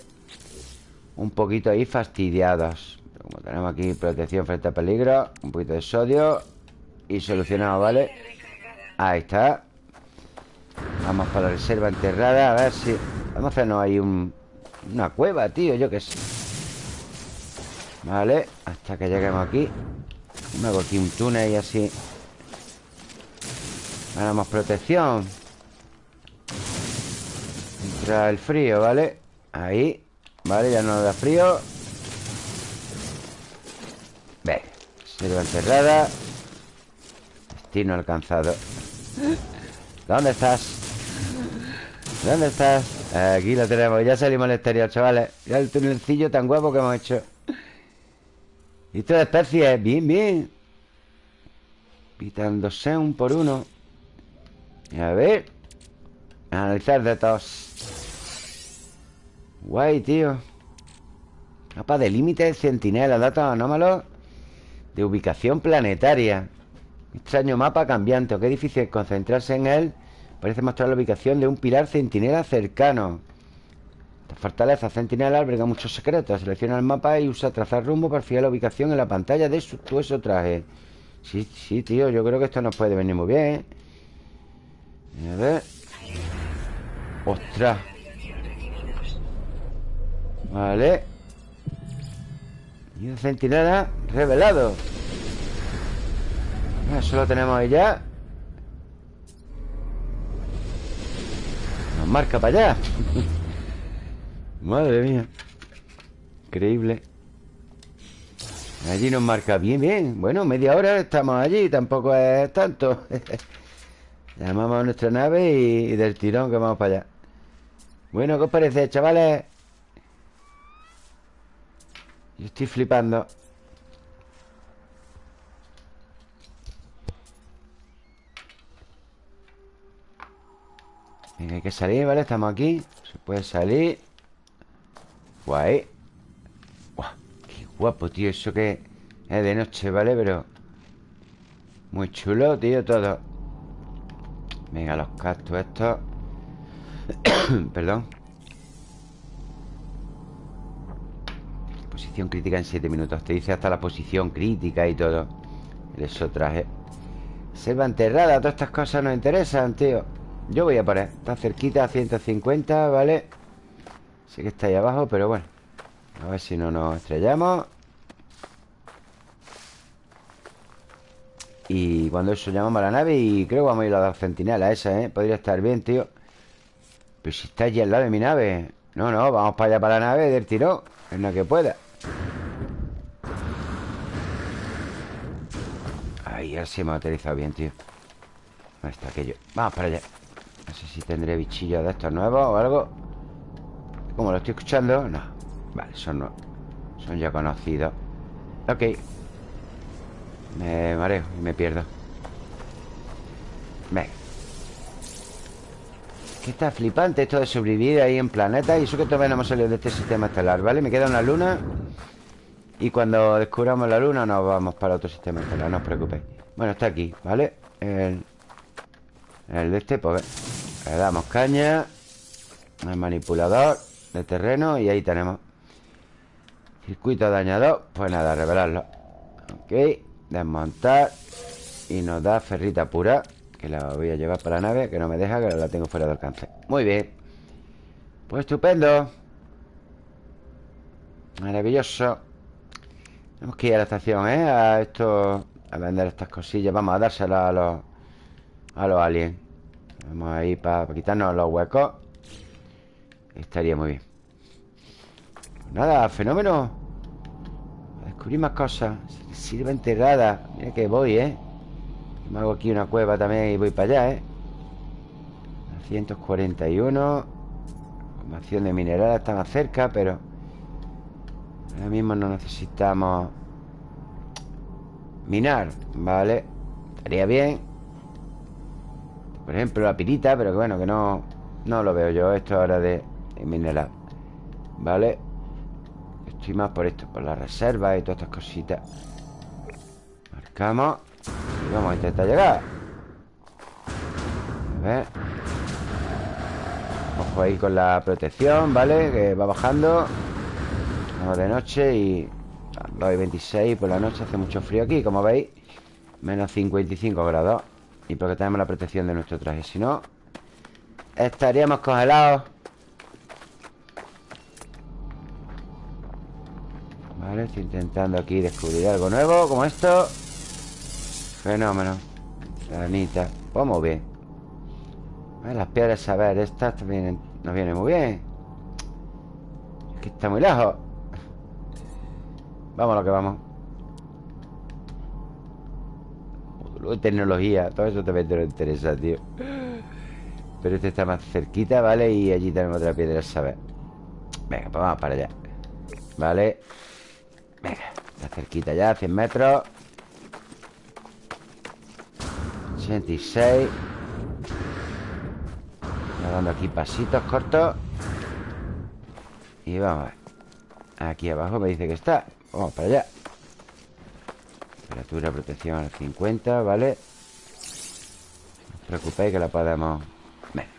Un poquito ahí fastidiados. Como tenemos aquí protección frente a peligro Un poquito de sodio Y solucionado, ¿vale? Ahí está. Vamos para la reserva enterrada A ver si... Vamos a hacernos ahí un... Una cueva, tío, yo qué sé. Vale, hasta que lleguemos aquí Me hago aquí un túnel y así. Ganamos protección. Entra el frío, ¿vale? Ahí Vale, ya no da frío. Ve Selva enterrada Destino alcanzado. ¿Dónde estás? ¿Dónde estás? Aquí lo tenemos. Ya salimos al exterior, chavales. Ya el tunelcillo tan guapo que hemos hecho Listo de especies Bien, bien. Pitándose un por uno. A ver. Analizar datos Guay, tío. Mapa de límite, centinela Datos anómalos. De ubicación planetaria. Extraño mapa cambiante. Qué difícil concentrarse en él. Parece mostrar la ubicación de un pilar centinela cercano Esta fortaleza centinela alberga muchos secretos Selecciona el mapa y usa trazar rumbo para fijar la ubicación en la pantalla de su tueso traje. Sí, sí, tío, yo creo que esto nos puede venir muy bien. A ver. ¡Ostras! Vale. Y un centinela revelado. Eso lo tenemos ahí ya. Nos marca para allá Madre mía. Increíble. Allí nos marca bien, bien. Bueno, media hora estamos allí Tampoco es tanto. Llamamos a nuestra nave y, del tirón que vamos para allá. Bueno, ¿qué os parece, chavales? Yo estoy flipando. Venga, hay que salir, ¿vale? Estamos aquí. Se puede salir Guay. Guau, Qué guapo, tío Eso que es de noche, ¿vale? Pero Muy chulo, tío, todo. Venga, los cactus estos. Perdón. Posición crítica en 7 minutos. Te dice hasta la posición crítica y todo. Eso traje Selva enterrada, todas estas cosas nos interesan, tío. Yo voy a poner Está cerquita a 150, ¿vale? Sé que está ahí abajo, pero bueno. A ver si no nos estrellamos. Y cuando eso llamamos a la nave Y creo que vamos a ir a la centinela esa, ¿eh? Podría estar bien, tío. Pero si está allí al lado de mi nave. No, no, vamos para allá para la nave del tirón Es lo que pueda. Ahí, ahora sí hemos aterrizado bien, tío. ¿Dónde está aquello? Vamos para allá. No sé si tendré bichillos de estos nuevos o algo ¿Cómo lo estoy escuchando? No. Vale, son nuevos Son ya conocidos. Ok. Me mareo y me pierdo. Venga. Que está flipante esto de sobrevivir ahí en planeta Y eso que todavía no hemos salido de este sistema estelar, ¿vale? Me queda una luna y cuando descubramos la luna nos vamos para otro sistema estelar, no os preocupéis. Bueno, está aquí, ¿vale? El, el de este, pues le damos caña. El manipulador de terreno y ahí tenemos. Circuito dañado Pues nada, revelarlo. Ok, desmontar Y nos da ferrita pura Que la voy a llevar para la nave Que no me deja, que la tengo fuera de alcance. Muy bien. Pues estupendo. Maravilloso. Tenemos que ir a la estación, ¿eh? A esto... A vender estas cosillas. Vamos a dárselas a los... A los aliens. Vamos a ir para quitarnos los huecos Estaría muy bien Nada, fenómeno Descubrir más cosas Sirva enterrada Mira que voy, ¿eh? Me hago aquí una cueva también y voy para allá, ¿eh? 241 Formación de minerales está más cerca, pero Ahora mismo no necesitamos Minar, ¿vale? Estaría bien Por ejemplo, la pirita Pero que bueno, que no No lo veo yo, esto ahora de mineral ¿Vale? Estoy más por esto Por la reserva y todas estas cositas. Marcamos Y vamos a intentar llegar. A ver. Ojo ahí con la protección, ¿vale? Que va bajando. Vamos de noche y... 2 y 26 por la noche hace mucho frío aquí, como veis. Menos 55 grados. Y porque tenemos la protección de nuestro traje Si no, estaríamos congelados Vale, estoy intentando aquí descubrir algo nuevo Como esto. Fenómeno. Granita Pues muy bien. Las piedras, a ver, estas también nos vienen muy bien. Aquí está muy lejos. Vamos a lo que vamos. De tecnología. Todo eso también te lo interesa, tío. Pero este está más cerquita, ¿vale? Y allí tenemos otra piedra, saber. Venga, pues vamos para allá. Vale Venga, está cerquita ya, 100 metros. 86 dando aquí pasitos cortos. Y vamos a ver. Aquí abajo me dice que está. Vamos para allá. Temperatura, protección al 50, ¿vale? No os preocupéis que la podemos... Venga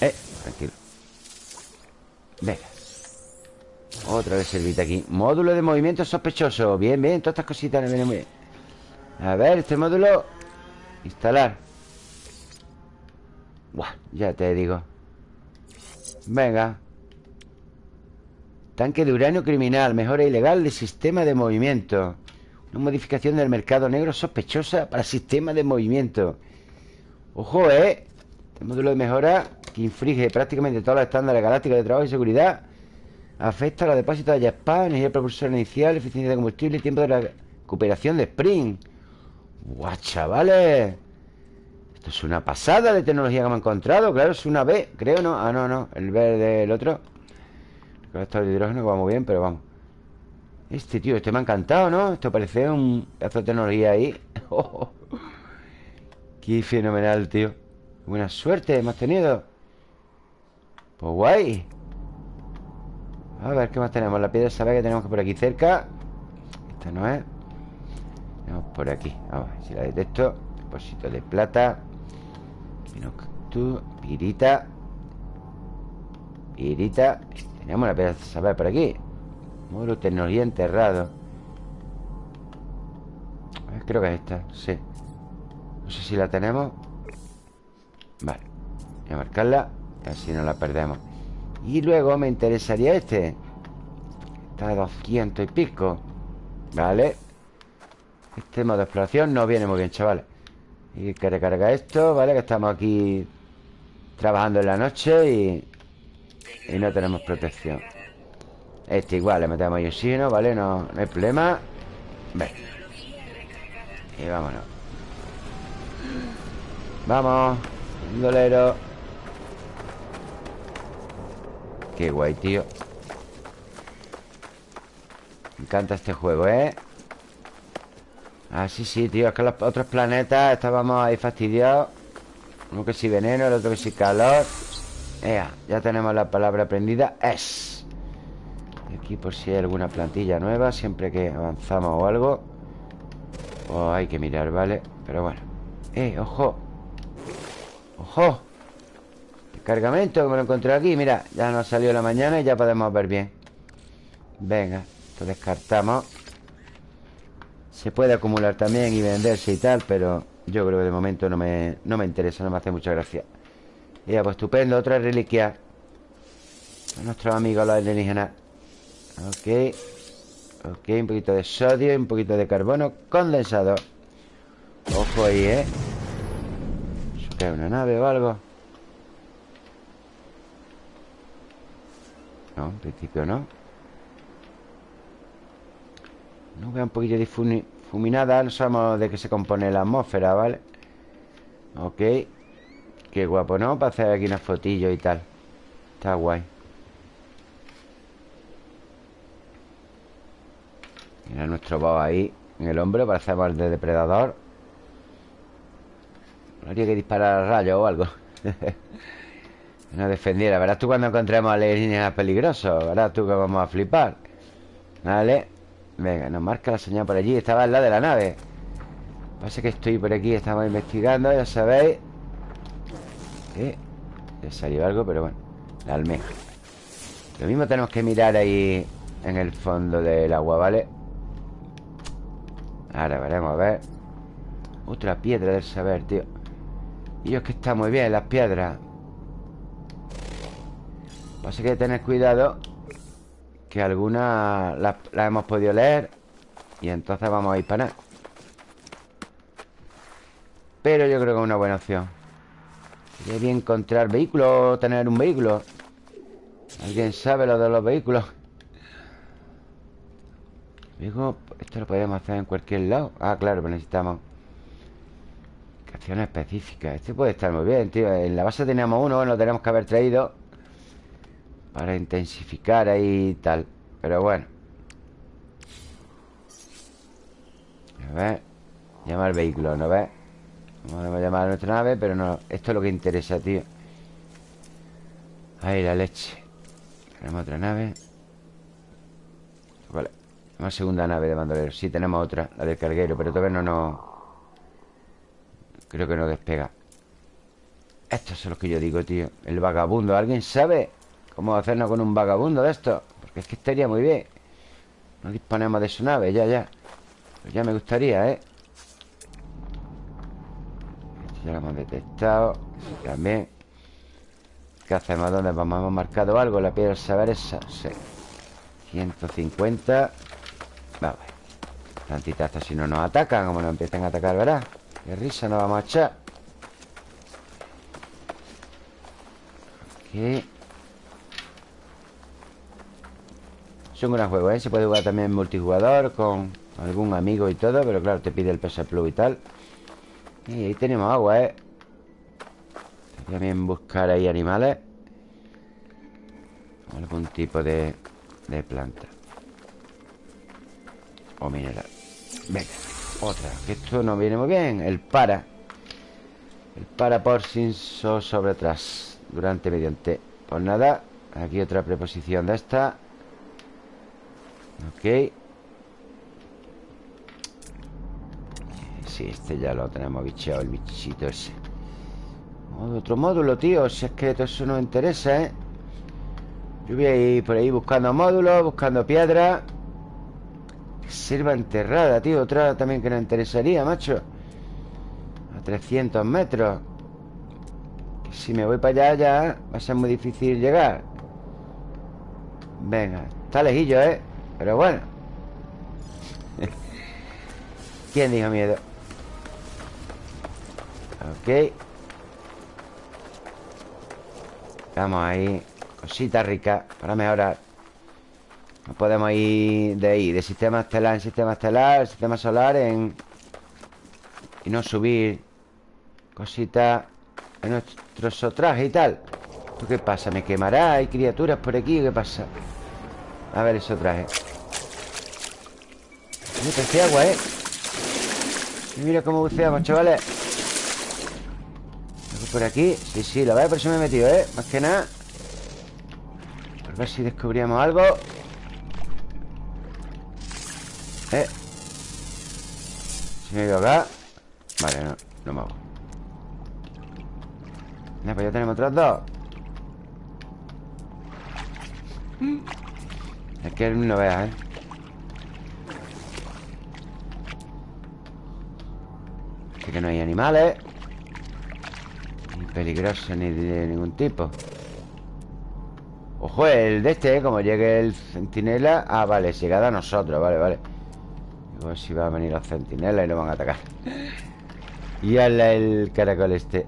Eh, tranquilo. Venga otra vez servita aquí. Módulo de movimiento sospechoso. Bien, bien, todas estas cositas me vienen muy bien. A ver, este módulo. Instalar. Buah, ya te digo. Venga. Tanque de uranio criminal Mejora ilegal de sistema de movimiento. Una modificación del mercado negro sospechosa Para sistema de movimiento. Ojo, ¿eh? Este módulo de mejora Que infringe prácticamente todos los estándares galácticos de trabajo y seguridad Afecta a los depósitos de Japan, energía propulsora inicial, eficiencia de combustible y tiempo de recuperación de Spring. ¡Guau, chavales! Esto es una pasada de tecnología que hemos encontrado. Claro, es una B, creo, ¿no? Ah, no, no. El verde, el otro. El colector de hidrógeno que va muy bien, pero vamos. Este, tío, este me ha encantado, ¿no? Esto parece un pedazo de tecnología ahí. ¡Qué fenomenal, tío! Buena suerte hemos tenido. Pues guay. A ver, ¿qué más tenemos? La piedra sabe que tenemos que por aquí cerca. Esta no es. Tenemos por aquí. Vamos si la detecto. Depósito de plata. Pinoctu Pirita. Pirita. Tenemos la piedra saber por aquí. Muro tecnología enterrado. A ver, Creo que es esta, sí. No sé si la tenemos. Vale Voy a marcarla Así no la perdemos y luego me interesaría este. Está a 200 y pico Vale Este modo de exploración no viene muy bien, chavales Y que recarga esto, ¿vale? Que estamos aquí Trabajando en la noche y Y no tenemos protección. Este igual, le metemos oxígeno, ¿vale? No, no hay problema. Ven Y vámonos. Vamos dolero Qué guay, tío. Me encanta este juego, ¿eh? Ah, sí, sí, tío Es que los otros planetas estábamos ahí fastidiados. Uno que sí veneno, el otro que sí calor. Ea, ya tenemos la palabra aprendida Es. Aquí por si hay alguna plantilla nueva Siempre que avanzamos o algo. O hay que mirar, ¿vale? Pero bueno. Eh, ojo. Ojo Cargamento, que me lo encontré aquí. Mira, ya nos salió la mañana y ya podemos ver bien. Venga, esto descartamos. Se puede acumular también y venderse y tal Pero yo creo que de momento no me, no me interesa No me hace mucha gracia. Ya, pues estupendo, otra reliquia. Nuestros amigos los alienígenas. Ok Ok, un poquito de sodio y un poquito de carbono condensado. Ojo ahí, ¿eh? ¿Eso una nave o algo? No, en principio no Nube un poquillo difuminada No sabemos de qué se compone la atmósfera, ¿vale? Ok. Qué guapo, ¿no? Para hacer aquí unas fotillos y tal. Está guay. Mira nuestro boss ahí En el hombro para hacer de depredador. Habría que disparar rayos o algo No defendiera. Verás tú cuando encontremos alienígenas peligrosos. Verás tú que vamos a flipar. Vale. Venga, nos marca la señal por allí Estaba al lado de la nave Pasa que estoy por aquí, estamos investigando Ya sabéis ¿Eh? Ya salió algo, pero bueno La almeja Lo mismo tenemos que mirar ahí En el fondo del agua, ¿vale? Ahora veremos, a ver Otra piedra del saber, tío Y es que está muy bien las piedras Pasa que hay que tener cuidado Que algunas las, hemos podido leer Y entonces vamos a ir para nada Pero yo creo que es una buena opción. Sería bien encontrar vehículos Tener un vehículo. ¿Alguien sabe lo de los vehículos? Digo, esto lo podemos hacer en cualquier lado. Ah, claro, pero necesitamos Acciones específicas Este puede estar muy bien, tío. En la base teníamos uno, lo tenemos que haber traído Para intensificar ahí y tal. Pero bueno. A ver Llama al vehículo, ¿no ves? Podemos llamar a nuestra nave Pero no, esto es lo que interesa, tío. Ahí la leche. Tenemos otra nave. Vale una segunda nave de bandoleros Sí, tenemos otra, la del carguero Pero todavía no nos... Creo que no despega. Estos son los que yo digo, tío. El vagabundo, ¿alguien sabe cómo hacernos con un vagabundo de esto? Porque es que estaría muy bien No disponemos de su nave, ya, ya Pues ya me gustaría, ¿eh? ya lo hemos detectado También ¿Qué hacemos? ¿Dónde vamos? ¿Hemos marcado algo? La piedra saber esa Sí 150 Vamos Tantita hasta si no nos atacan Como nos empiezan a atacar, ¿verdad? Qué risa nos vamos a echar Ok Es un gran juego, ¿eh? Se puede jugar también multijugador Con algún amigo y todo Pero claro, te pide el PS Plus y tal. Y ahí tenemos agua, ¿eh? También buscar ahí animales. Algún tipo de, de planta. O mineral Venga, otra Que esto no viene muy bien. El para. El para por sin so sobre atrás Durante, mediante. Pues nada Aquí otra preposición de esta Ok. Sí, este ya lo tenemos bicheado El bichito ese. Otro módulo, tío Si es que todo eso nos interesa, ¿eh? Yo voy a ir por ahí buscando módulos Buscando piedras Selva enterrada, tío Otra también que nos interesaría, macho. A 300 metros. Si me voy para allá ya Va a ser muy difícil llegar. Venga, está lejillo, ¿eh? Pero bueno ¿Quién dijo miedo? Ok Vamos ahí Cosita rica Para mejorar no podemos ir de ahí De sistema estelar en sistema estelar Sistema solar en... Y no subir Cositas En nuestro traje y tal ¿Tú qué pasa? ¿Me quemará? ¿Hay criaturas por aquí? ¿Qué pasa? A ver eso traje Este agua, ¿eh? mira cómo buceamos, chavales por aquí? Sí, sí, lo veo, por eso me he metido, ¿eh? Más que nada Por ver si descubríamos algo eh. Si me ido acá Vale, no, no me hago Mira, pues ya tenemos otros dos Es que no veas, ¿eh? Que no hay animales. Ni peligrosos ni de ningún tipo. Ojo, el de este, ¿eh? como llegue el centinela. Ah, vale, llegada a nosotros, vale, vale. Ver si va a venir los centinelas y lo van a atacar. Y al el caracol este.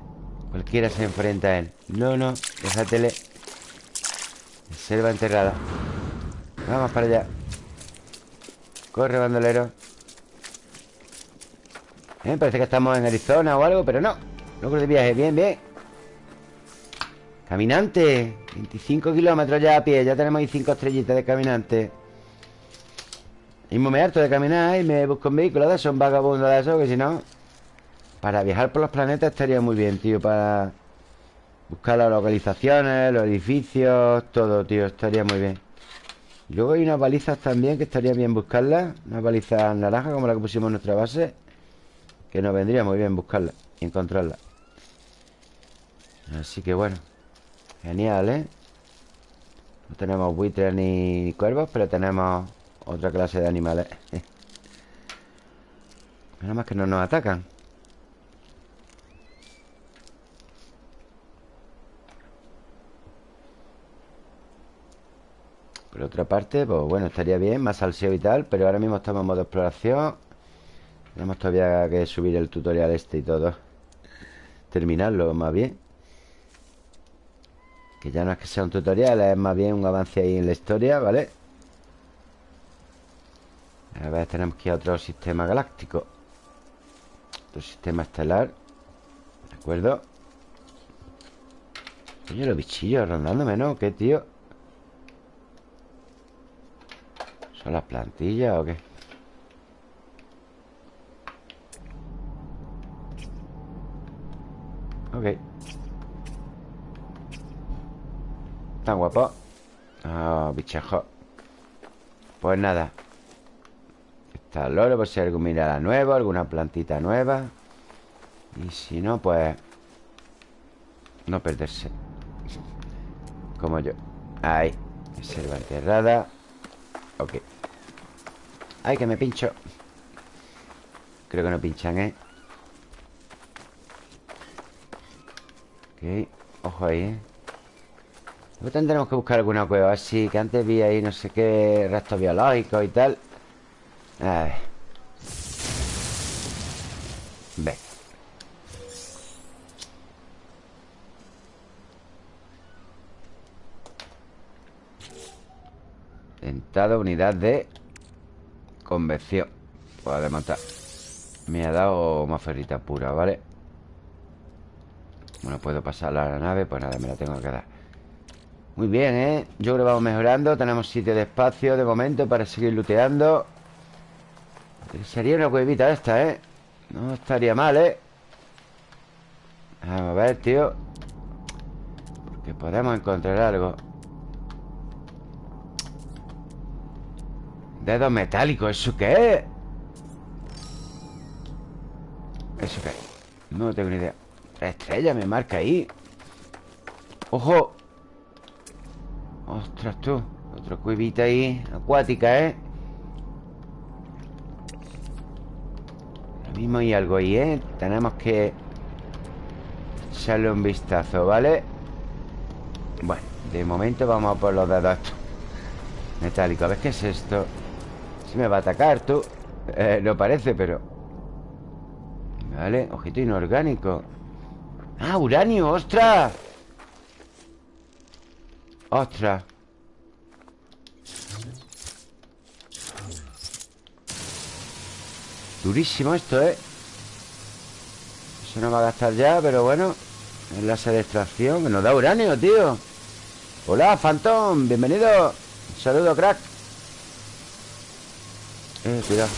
Cualquiera se enfrenta a él. No, no, déjatele Selva enterrada. Vamos para allá. Corre, bandolero eh, Parece que estamos en Arizona o algo Pero no, logro de viaje, bien, bien. Caminante. 25 kilómetros ya a pie. Ya tenemos ahí 5 estrellitas de caminante. Y me harto de caminar y me busco un vehículo de esos, un vagabundo de esos, que si no... Para viajar por los planetas estaría muy bien, tío, para... Buscar las localizaciones, los edificios, todo, tío, estaría muy bien. Luego hay unas balizas también que estaría bien buscarlas Unas balizas naranjas como la que pusimos en nuestra base Que nos vendría muy bien buscarlas Y encontrarlas Así que bueno Genial, ¿eh? No tenemos buitres ni cuervos Pero tenemos otra clase de animales. Nada más que no nos atacan. Por otra parte, pues bueno, estaría bien Más salseo y tal Pero ahora mismo estamos en modo exploración Tenemos todavía que subir el tutorial este y todo Terminarlo más bien Que ya no es que sea un tutorial Es más bien un avance ahí en la historia, ¿vale? A ver, tenemos que ir a otro sistema galáctico Otro sistema estelar ¿De acuerdo? Oye, los bichillos rondándome, ¿no? ¿Qué, tío? ¿Son las plantillas o qué? Ok. Tan guapo. Ah, bichejo Pues nada. Está el loro por si hay algún mineral nuevo Alguna plantita nueva. Y si no, pues No perderse. Como yo. Ahí. Reserva enterrada. Ok. Ay, que me pincho. Creo que no pinchan, ¿eh? Ok Ojo ahí, ¿eh? Tendremos que buscar alguna cueva así Que antes vi ahí no sé qué Restos biológicos y tal. A ver. Ve. Dentado, unidad de Convección. Puedo desmontar Me ha dado más ferrita pura, ¿vale? Bueno, puedo pasar a la nave Pues nada, me la tengo que dar Muy bien, ¿eh? Yo creo que vamos mejorando Tenemos sitio de espacio de momento Para seguir looteando Sería una cuevita esta, ¿eh? No estaría mal, ¿eh? Vamos a ver, tío Porque podemos encontrar algo Dedos metálicos, ¿eso qué es? ¿Eso qué es? No tengo ni idea La estrella me marca ahí ¡Ojo! ¡Ostras, tú! Otra cuevita ahí Acuática, ¿eh? Lo mismo hay algo ahí, ¿eh? Tenemos que Echarle un vistazo, ¿vale? Bueno, de momento vamos a por los dedos Metálicos, a ver qué es esto si me va a atacar, tú eh, No parece, pero Vale, ojito inorgánico Ah, uranio, ostras Ostras Durísimo esto, ¿eh? Eso no va a gastar ya, pero bueno Enlace de extracción nos da uranio, tío. Hola, Phantom Bienvenido. Saludo, crack. Eh, cuidado.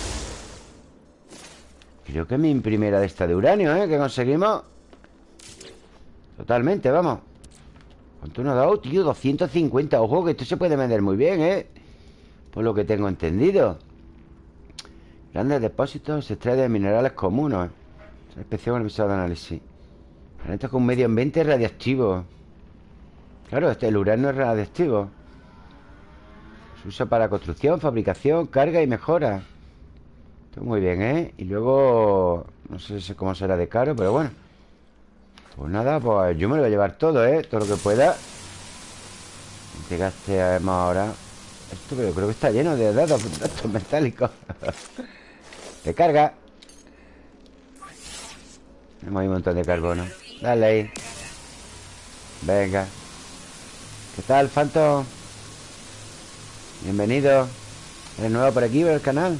Creo que mi primera de esta de uranio, ¿eh? Que conseguimos Totalmente, vamos. ¿Cuánto nos ha dado, tío? 250 Ojo, que esto se puede vender muy bien, ¿eh? Por lo que tengo entendido. Grandes depósitos Se extrae de minerales comunes. Especial con el de análisis. Planetas con medio ambiente radiactivo. Claro, este el uranio es radiactivo. Se usa para construcción, fabricación, carga y mejora. Esto muy bien, ¿eh? Y luego... No sé cómo será de caro, pero bueno Pues nada, pues yo me lo voy a llevar todo, ¿eh? Todo lo que pueda. Llegaste además ahora. Esto pero creo que está lleno de datos metálicos. De carga. Tenemos ahí un montón de carbono. Dale ahí. Venga. ¿Qué tal, Phantom? Bienvenido. ¿Eres nuevo por aquí, por el canal?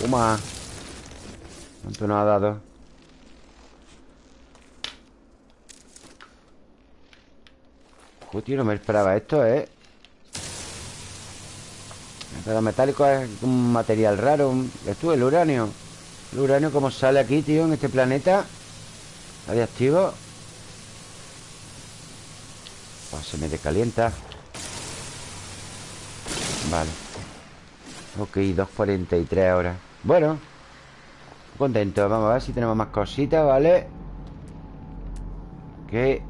Toma ¿Cuánto nos ha dado? Joder, no me esperaba esto, ¿eh? El metálico es un material raro. Esto el uranio. El uranio como sale aquí, tío, en este planeta Radiactivo se me decalienta Vale. Ok, 2.43 ahora. Bueno Contento, vamos a ver si tenemos más cositas, ¿vale? Ok.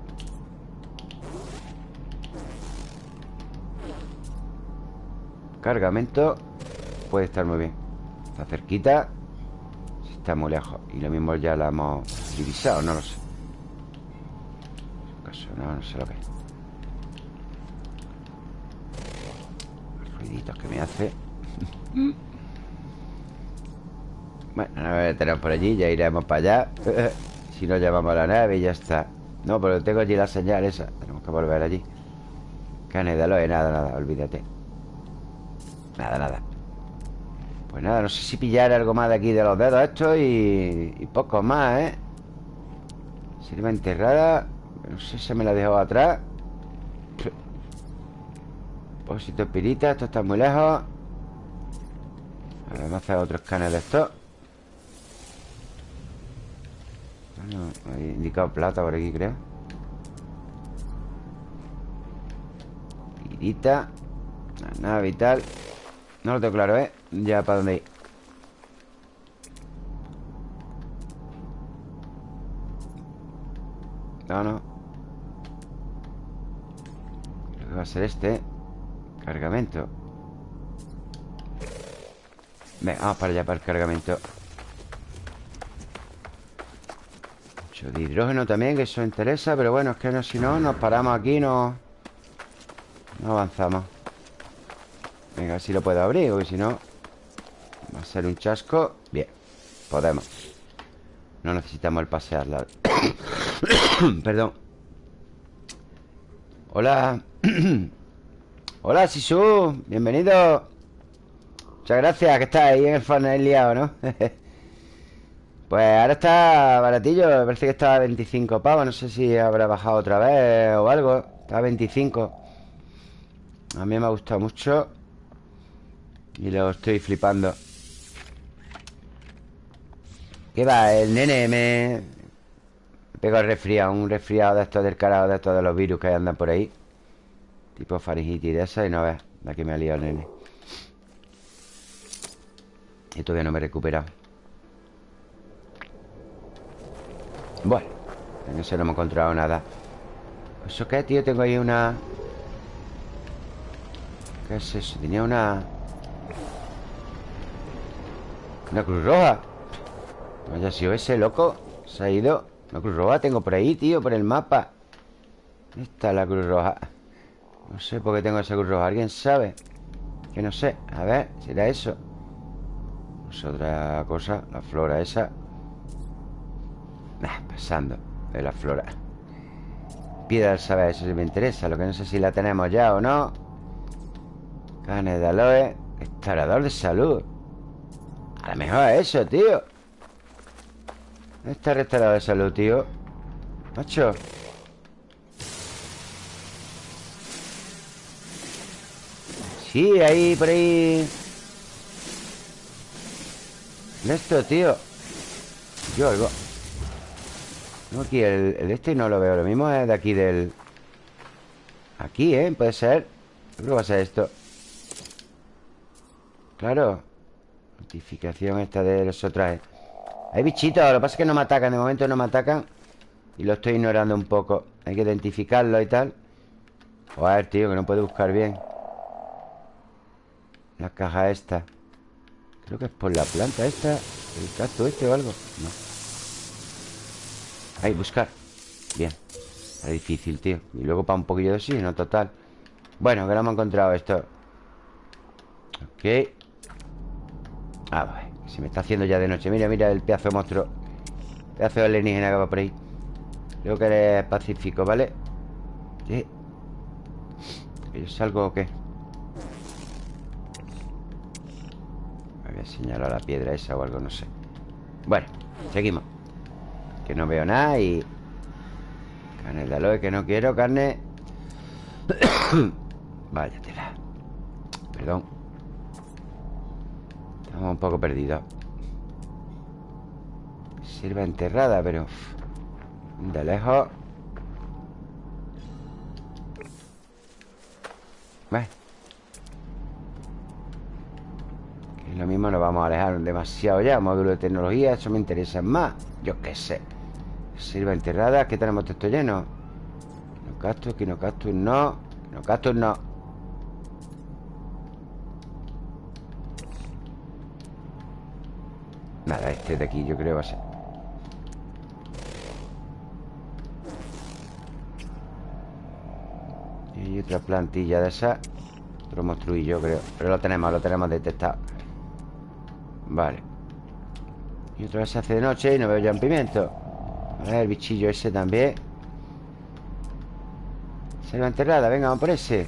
Cargamento. Puede estar muy bien. Está cerquita. Está muy lejos. Y lo mismo ya la hemos divisado, no lo sé. No, no sé lo que Los ruiditos que me hace Bueno, no lo tenemos por allí Ya iremos para allá. Si no, llevamos la nave y ya está. No, pero tengo allí la señal esa. Tenemos que volver allí. Canedalo, nada, nada, olvídate. Nada, nada. Pues nada, no sé si pillar algo más de aquí de los dedos estos y, y poco más, ¿eh? Sirva enterrada No sé si me la dejó atrás. Pósito espirita Esto está muy lejos. A ver, vamos a hacer otro escáner de esto Bueno, he indicado plata por aquí, creo. Pirita La nave y tal no lo tengo claro, ¿eh? Ya para dónde ir. No, no. Creo que va a ser este Cargamento. Venga, vamos para allá para el cargamento De hidrógeno también Que eso interesa Pero bueno, es que no, si no Nos paramos aquí No, no avanzamos. Venga, si lo puedo abrir Porque si no Va a ser un chasco. Bien, podemos. No necesitamos el pasearla Perdón. Hola. Hola, Sisu. Bienvenido. Muchas gracias, que está ahí en el funnel liado, ¿no? pues ahora está baratillo Me parece que estaba a 25 pavos No sé si habrá bajado otra vez o algo Está a 25 A mí me ha gustado mucho y lo estoy flipando. ¿Qué va? El nene me... El resfriado Un resfriado de estos del carajo De estos de los virus que andan por ahí Tipo faringitis de esa Y no ves La que me ha liado el nene. Y todavía no me he recuperado Bueno En eso no hemos encontrado nada ¿Eso qué, tío? Tengo ahí una... ¿Qué es eso? Tenía una... Una cruz roja No haya sido ese, loco Se ha ido Una cruz roja tengo por ahí, tío Por el mapa Esta es la cruz roja No sé por qué tengo esa cruz roja ¿Alguien sabe? Que no sé A ver, ¿será eso? Es otra cosa La flora esa nah, Pasando de la flora. Piedra del saber Eso sí me interesa Lo que no sé si la tenemos ya o no. Canes de aloe Restaurador de salud. A lo mejor es eso, tío. ¿Dónde está el restaurado de salud, tío? Macho. Sí, ahí, por ahí. Esto, tío. Yo algo No, aquí el, el, este no lo veo Lo mismo es de aquí del Aquí, ¿eh? Puede ser. Creo que va a ser esto. Claro. Notificación esta de los otros. Hay bichitos, lo que pasa es que no me atacan De momento no me atacan. Y lo estoy ignorando un poco. Hay que identificarlo y tal. Joder, tío, que no puedo buscar bien. La caja esta. Creo que es por la planta esta El cacto este o algo. No Ahí, buscar. Bien. Es difícil, tío. Y luego para un poquillo de oxígeno, total. Bueno, que no hemos encontrado esto. Ok. Ah, ver, Se me está haciendo ya de noche. Mira, mira el pedazo de monstruo. Pedazo de alienígena que va por ahí. Creo que eres pacífico, ¿vale? ¿Qué? ¿Que yo salgo o qué? Me voy a la piedra esa o algo, no sé. Bueno, seguimos Que no veo nada y... Carne de aloe que no quiero, carne. Váyatela. Perdón. Estamos un poco perdidos. Sirva enterrada, pero De lejos. Lo mismo nos vamos a alejar demasiado ya. Módulo de tecnología, eso me interesa más. Yo qué sé Sirva enterrada, ¿qué tenemos esto lleno? Quinocastus, quinocastus no Quinocastus no Nada, este de aquí yo creo va a ser. Y otra plantilla de esa. Otro monstruillo creo. Pero lo tenemos, lo tenemos detectado. Vale. Y otra vez se hace de noche y no veo ya un pimiento A ver, el bichillo ese también. Selva enterrada, venga, vamos por ese.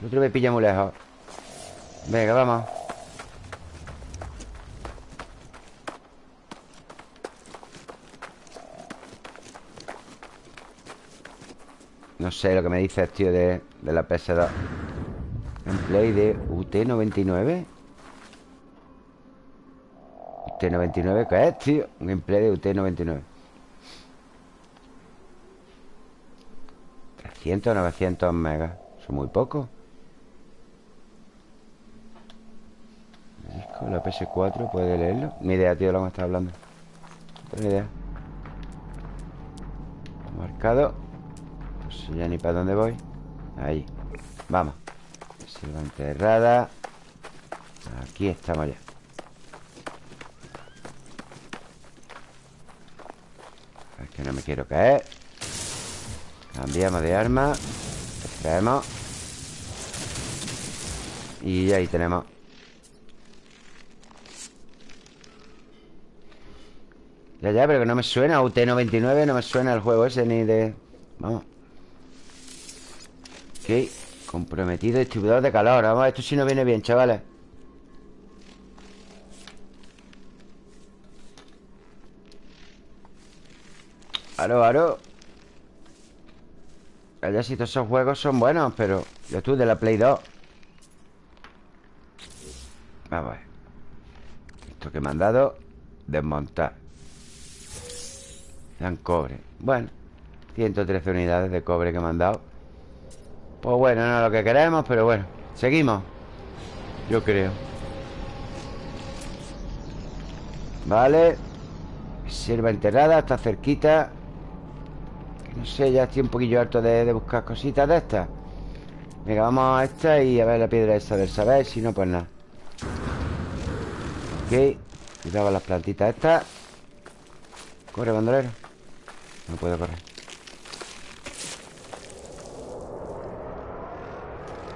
El otro me pilla muy lejos. Venga, vamos. No sé lo que me dices, tío, de, de la PS2 Gameplay de UT99 UT99, ¿qué es, tío? Un gameplay de UT99 300, 900 megas Son muy pocos. Disco, la PS4, ¿puede leerlo? Ni idea, tío, lo que me está hablando. No tengo idea. Marcado. Sé ya ni para dónde voy. Ahí. Vamos. Selva enterrada. Aquí estamos ya. Es que no me quiero caer Cambiamos de arma. Extraemos Y ahí tenemos. Ya, ya, pero que no me suena. UT99 no me suena el juego ese ni de... Vamos. Ok Comprometido distribuidor de calor. Vamos, esto sí nos viene bien, chavales. Aro, aro Allá si todos esos juegos son buenos Pero yo tú de la Play 2 Vamos a ver. Esto que me han dado Desmontar. Dan cobre. Bueno 113 unidades de cobre que me han dado. Pues bueno, no es lo que queremos, pero bueno Seguimos. Yo creo. Vale. Sierva enterrada, está cerquita No sé, ya estoy un poquillo harto de, buscar cositas de estas Venga, vamos a esta y a ver la piedra esa del saber Si no, pues nada Ok Cuidado las plantitas estas Corre, bandolero No puedo correr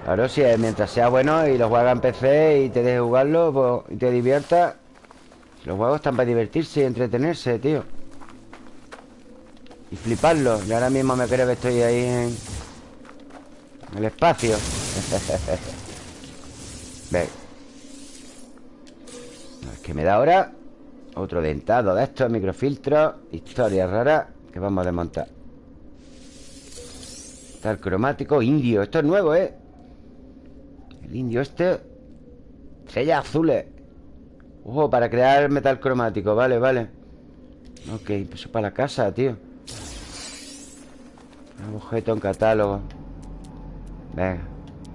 Claro, si es, mientras sea bueno y lo juegas en PC y te dejes jugarlo pues, y te diviertas. Los juegos están para divertirse y entretenerse, tío. Y fliparlo. Y ahora mismo me creo que estoy ahí en, el espacio. Ve. Es que me da ahora otro dentado de estos microfiltros. Historia rara que vamos a desmontar. Tal cromático indio. Esto es nuevo, ¿eh? El indio este Estrellas azules Ojo, para crear metal cromático Vale, vale Ok, eso para la casa, tío Un objeto en catálogo. Venga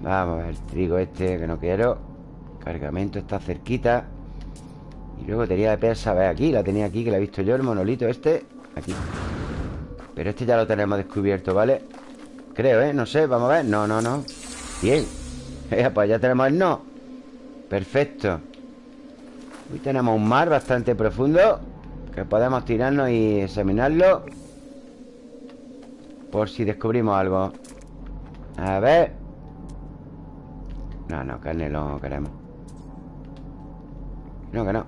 Vamos a ver trigo este que no quiero. Cargamento está cerquita. Y luego tenía de pesa, ver aquí La tenía aquí, que la he visto yo, el monolito este. Aquí. Pero este ya lo tenemos descubierto, ¿vale? Creo, ¿eh? No sé, vamos a ver. No, no, no. Bien. Pues ya tenemos el no. Perfecto. Hoy tenemos un mar bastante profundo Que podemos tirarnos y examinarlo Por si descubrimos algo. A ver. No, no, carne no queremos No, que no.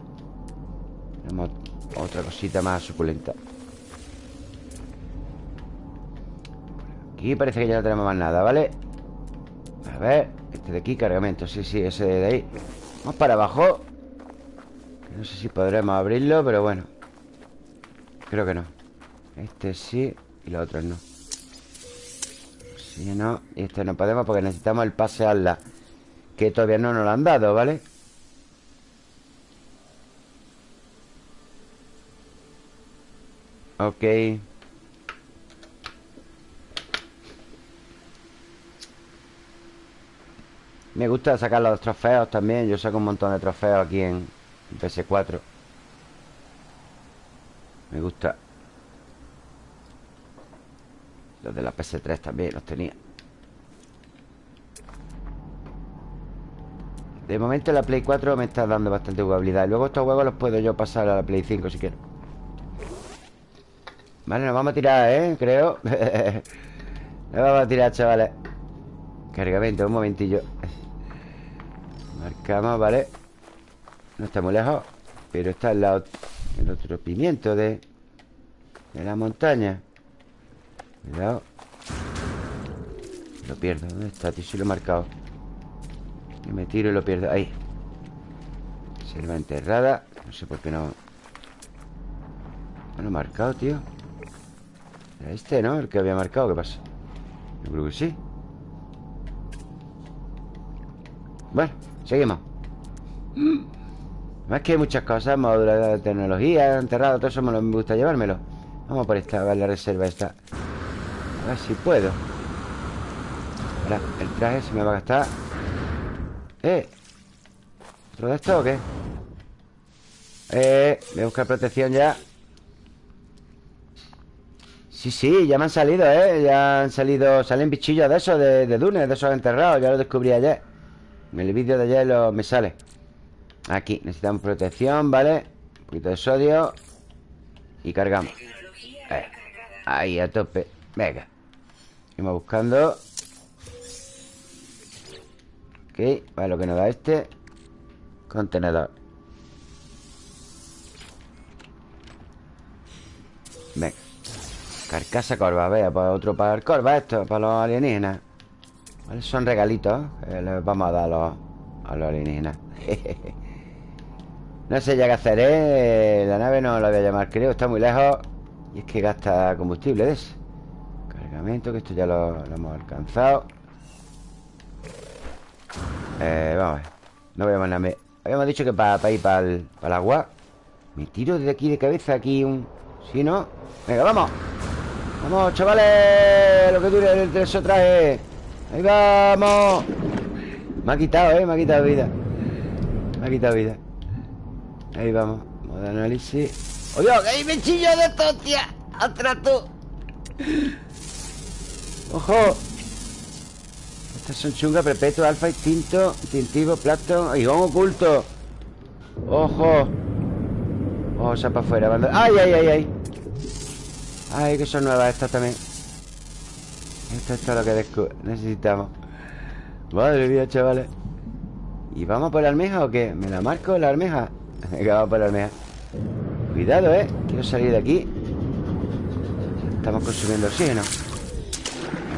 Tenemos otra cosita más suculenta. Aquí parece que ya no tenemos más nada, ¿vale? A ver este de aquí, cargamento. Sí, sí, ese de ahí. Vamos para abajo. No sé si podremos abrirlo, pero bueno. Creo que no. Este sí y los otros no Sí, no Y este no podemos porque necesitamos el pase a la Que todavía no nos lo han dado, ¿vale? Ok. Me gusta sacar los trofeos también. Yo saco un montón de trofeos aquí en PS4 Me gusta Los de la PS3 también los tenía. De momento la Play 4 me está dando bastante jugabilidad. Luego estos juegos los puedo yo pasar a la Play 5 si quiero. Vale, nos vamos a tirar, ¿eh? Creo. Nos vamos a tirar, chavales. Cargamento, un momentillo. Marcamos, ¿vale? No está muy lejos Pero está al lado. El otro pimiento de De la montaña Cuidado. Lo pierdo, ¿dónde está, tío? Si lo he marcado. Y me tiro y lo pierdo. Ahí. Selva enterrada. No sé por qué no. No lo he marcado, tío. Era este, ¿no? El que había marcado ¿Qué pasa? Yo creo que sí. Bueno, seguimos. Más que hay muchas cosas Módulos de tecnología Enterrado Todo eso me, me gusta llevármelo. Vamos por esta, a la reserva esta A ver si puedo el traje se me va a gastar ¡Eh! ¿Otro de esto o qué? ¡Eh! Voy a buscar protección ya Sí, sí, ya me han salido, ¿eh? Ya han salido... Salen bichillos de esos, de, de dunes, de esos enterrados Ya lo descubrí ayer En el vídeo de ayer me sale Aquí, necesitamos protección, ¿vale? Un poquito de sodio Y cargamos eh, Ahí, a tope Venga Seguimos buscando. Ok, vale, lo que nos da este. Contenedor. Venga Carcasa corva, vea, pues otro para el corva esto, para los alienígenas. Vale, Son regalitos que les vamos a dar a los, a los alienígenas. No sé ya qué hacer, ¿eh? La nave no la voy a llamar, creo, está muy lejos. Y es que gasta combustible de ese Cargamento, que esto ya lo hemos alcanzado. Eh, vamos a ver. No voy a mandarme. Habíamos dicho que para ir para el, para el agua. Me tiro desde aquí de cabeza Aquí un... ¿Sí, no? Venga, vamos. Vamos, chavales Lo que dure el eso traje Ahí vamos. Me ha quitado, eh Me ha quitado vida. Me ha quitado vida. Ahí vamos. Modo análisis. ¡Oh, Dios! ¡Que hay bichillos de estos, tía! ¡Atrás tú! ¡Ojo! Estas son chungas, perpetuo, alfa, instinto, instintivo, plato, ¡Higón oculto. Ojo. Ojo, sea para afuera. ¡Ay, ay, ay, ay! Ay, que son nuevas estas también. Esto, es lo que necesitamos. Madre mía, chavales. ¿Y vamos por la almeja o qué? ¿Me la marco la almeja? Venga, vamos por la almeja. Cuidado, ¿eh? Quiero salir de aquí. Estamos consumiendo oxígeno.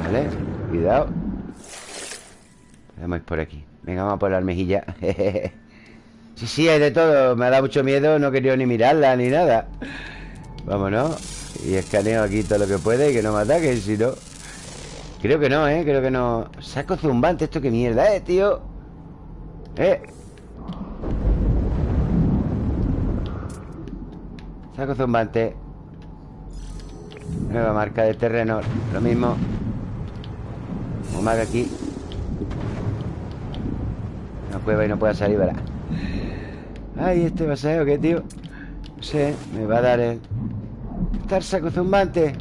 Vale, cuidado. Vamos por aquí. Venga, vamos a por la almejilla. Sí, sí, hay de todo. Me ha dado mucho miedo No he querido ni mirarla ni nada. Vámonos. Y escaneo aquí todo lo que puede Y que no me ataquen, si no. Creo que no, ¿eh? Creo que no. Saco zumbante Esto qué mierda, ¿eh, tío? ¿Eh? Saco zumbante. Nueva marca de terreno Lo mismo Como aquí cueva y no pueda salir, ¿verdad? Ay, este paseo, ¿qué, tío? No sé, me va a dar el... Estar saco zumbante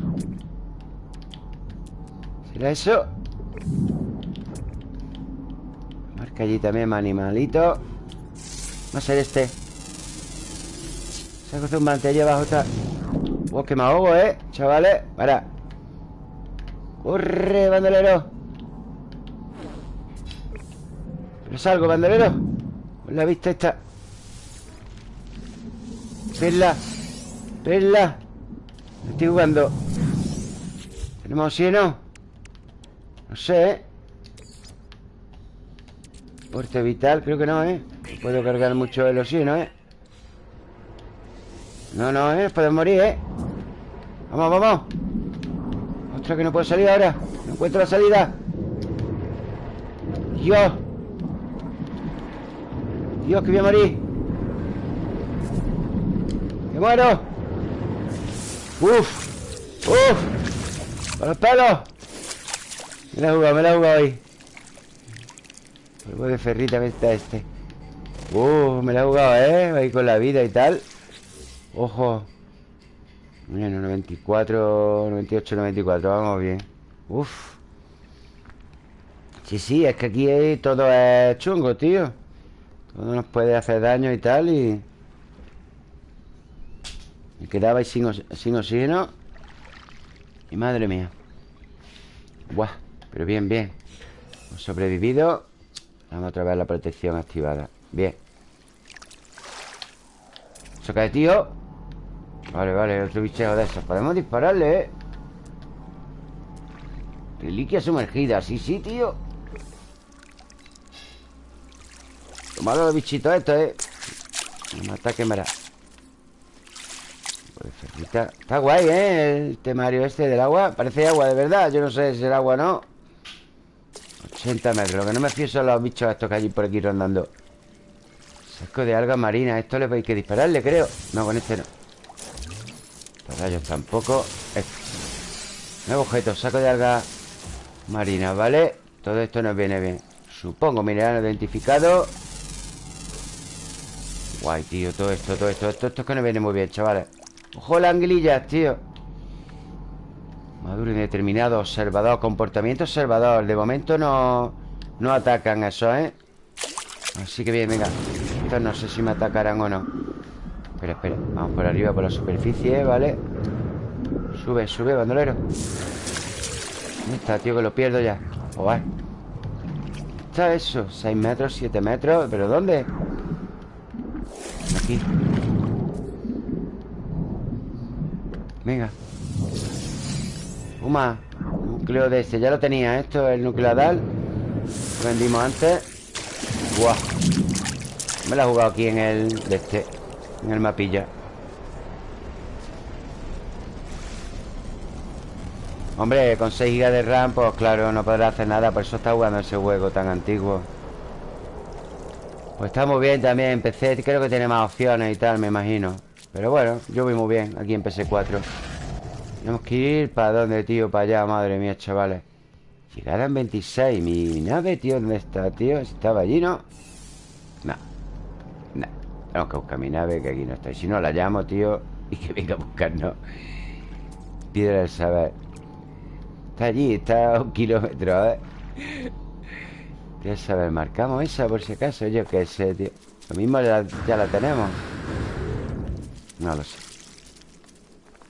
¿Será eso? Marca allí también animalito Va a ser este Saco zumbante, allí abajo está Oh, que me ahogo, ¿eh? Chavales, para Corre, bandolero No salgo, bandolero Con la vista esta Verla Verla Estoy jugando ¿Tenemos oxígeno? No sé, ¿eh? Porte vital, creo que no, ¿eh? No puedo cargar mucho el oxígeno, ¿eh? No, no, ¿eh? Podemos morir, ¿eh? Vamos, vamos Ostras, que no puedo salir ahora No encuentro la salida Dios Dios, que voy a morir ¡Me muero! ¡Uf! ¡Uf! ¡Con los pelos! Me la he jugado, me la he jugado ahí Polvo de ferrita me está este Uh, me la he jugado, ¿eh? Ahí con la vida y tal Ojo Bueno, 94, 98, 94 Vamos bien Uf Sí, sí, es que aquí todo es chungo, tío Todo nos puede hacer daño y tal Y... Me quedaba ahí sin, sin oxígeno. Y madre mía. Buah, pero bien, bien. Hemos sobrevivido. Vamos otra vez la protección activada. Bien. ¿Se cae, tío? Vale, vale, otro bicheo de esos. Podemos dispararle, ¿eh? Reliquia sumergida Sí, sí, tío Tomado los bichitos estos, ¿eh? Un ataque mara Está guay, ¿eh? El temario este del agua Parece agua de verdad Yo no sé si es agua o no 80 metros Lo que no me fío son los bichos estos que hay por aquí rondando Saco de alga marina Esto le hay que dispararle, creo No, con este no Los rayos tampoco. Nuevo objeto Saco de alga marina, ¿vale? Todo esto nos viene bien Supongo, mineral identificado Guay, tío, todo esto, todo esto Esto, esto es que nos viene muy bien, chavales Ojo las anguilillas, tío Maduro indeterminado Observador, comportamiento observador De momento no, no atacan eso, ¿eh? Así que bien, venga Estos no sé si me atacarán o no Espera, espera Vamos por arriba, por la superficie, ¿vale? Sube, sube, bandolero ¿Dónde está, tío? Que lo pierdo ya Joder está eso? ¿6 metros? ¿7 metros? ¿Pero dónde? Aquí Venga. Uma Núcleo de ese Ya lo tenía Esto es el nucleadal Lo vendimos antes. Buah. Me lo he jugado aquí en el De este En el mapilla. Hombre, con 6 GB de RAM Pues claro, no podrá hacer nada Por eso está jugando ese juego tan antiguo Pues está muy bien también En PC creo que tiene más opciones y tal Me imagino pero bueno, yo voy muy bien aquí en PS4 Tenemos que ir ¿Para dónde, tío? Para allá, madre mía, chavales Llegada en 26 Mi nave, tío, ¿dónde está, tío? ¿Estaba allí, no? No No Tenemos que buscar mi nave Que aquí no está Y si no, la llamo, tío Y que venga a buscarnos Piedra del saber Está allí, está a un kilómetro, ¿eh? Piedra saber Marcamos esa por si acaso Yo qué sé, tío. Lo mismo ya la tenemos. No lo sé.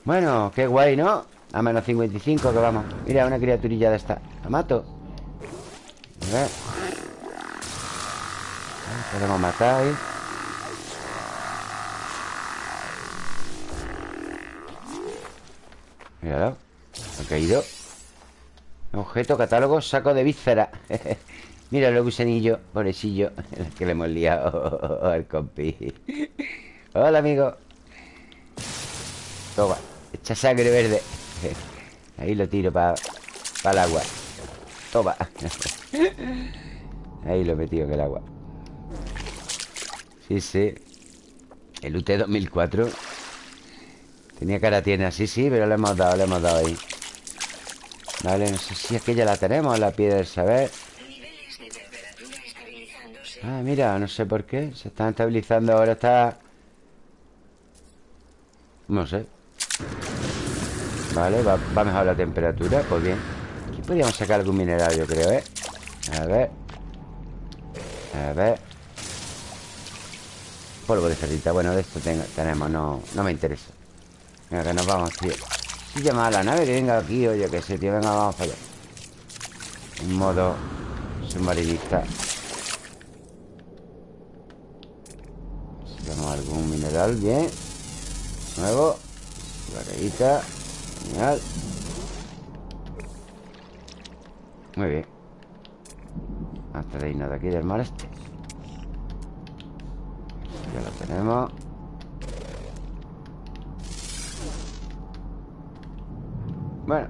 Bueno, qué guay, ¿no? A menos 55 que vamos. Mira, una criaturilla de esta. La mato. A ver. Podemos matar ahí. Míralo. Ha caído. Objeto, catálogo, saco de víscera Mira el gusanillo, pobrecillo que le hemos liado al compi. Hola, amigo. Toma, echa sangre verde. Ahí lo tiro para el agua. Toma. Ahí lo he metido en el agua. Sí, sí. El UT 2004 Tenía cara tiene así, sí, pero le hemos dado, le hemos dado ahí. Vale, no sé si es que ya la tenemos La piedra del saber Ah, mira, no sé por qué. Se están estabilizando, ahora está. No sé. Vale, va, va mejor la temperatura Pues bien. Aquí podríamos sacar algún mineral, yo creo, ¿eh? A ver. A ver. Polvo de ferrita Bueno, de esto tenemos No, no me interesa. Venga, que nos vamos, tío. Si llama a la nave que venga aquí O yo qué sé, tío Venga, vamos para allá. En modo submarinista Tenemos algún mineral, bien. Nuevo. Barreguita Genial Muy bien. Hasta de irnos de aquí del mar este Ya lo tenemos. Bueno.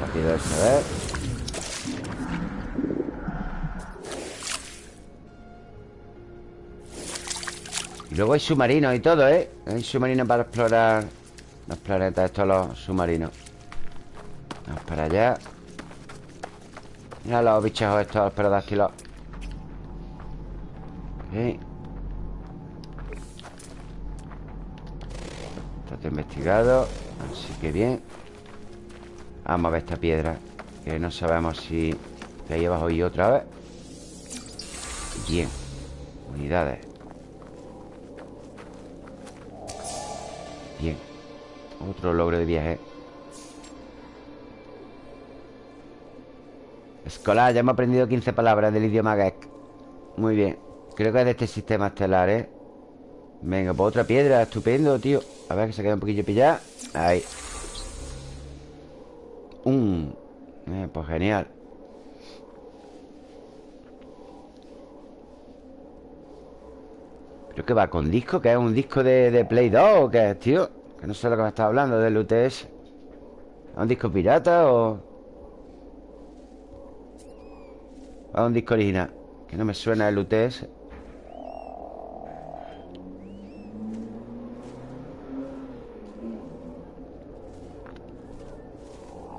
Rápido de saber Y luego hay submarinos y todo, ¿eh? Hay submarinos para explorar Los planetas, estos los submarinos. Vamos para allá. Mira los bichos estos, los perodáctilos Ok Está investigado Así que bien. Vamos a ver esta piedra Que no sabemos si... Que ahí abajo y otra vez. Bien. Unidades Bien. Otro logro de viaje. Escolar, ya hemos aprendido 15 palabras del idioma Gek Muy bien. Creo que es de este sistema estelar, ¿eh? Venga, pues otra piedra, estupendo, tío. A ver que se queda un poquillo pillada. Ahí. Un. Eh, Pues genial ¿Pero qué va? ¿Con disco? ¿Qué es un disco de, Play 2 o qué es, tío? Que no sé lo que me estás hablando del UTS ¿Es un disco pirata o...? ¿O es un disco original? Que no me suena el UTS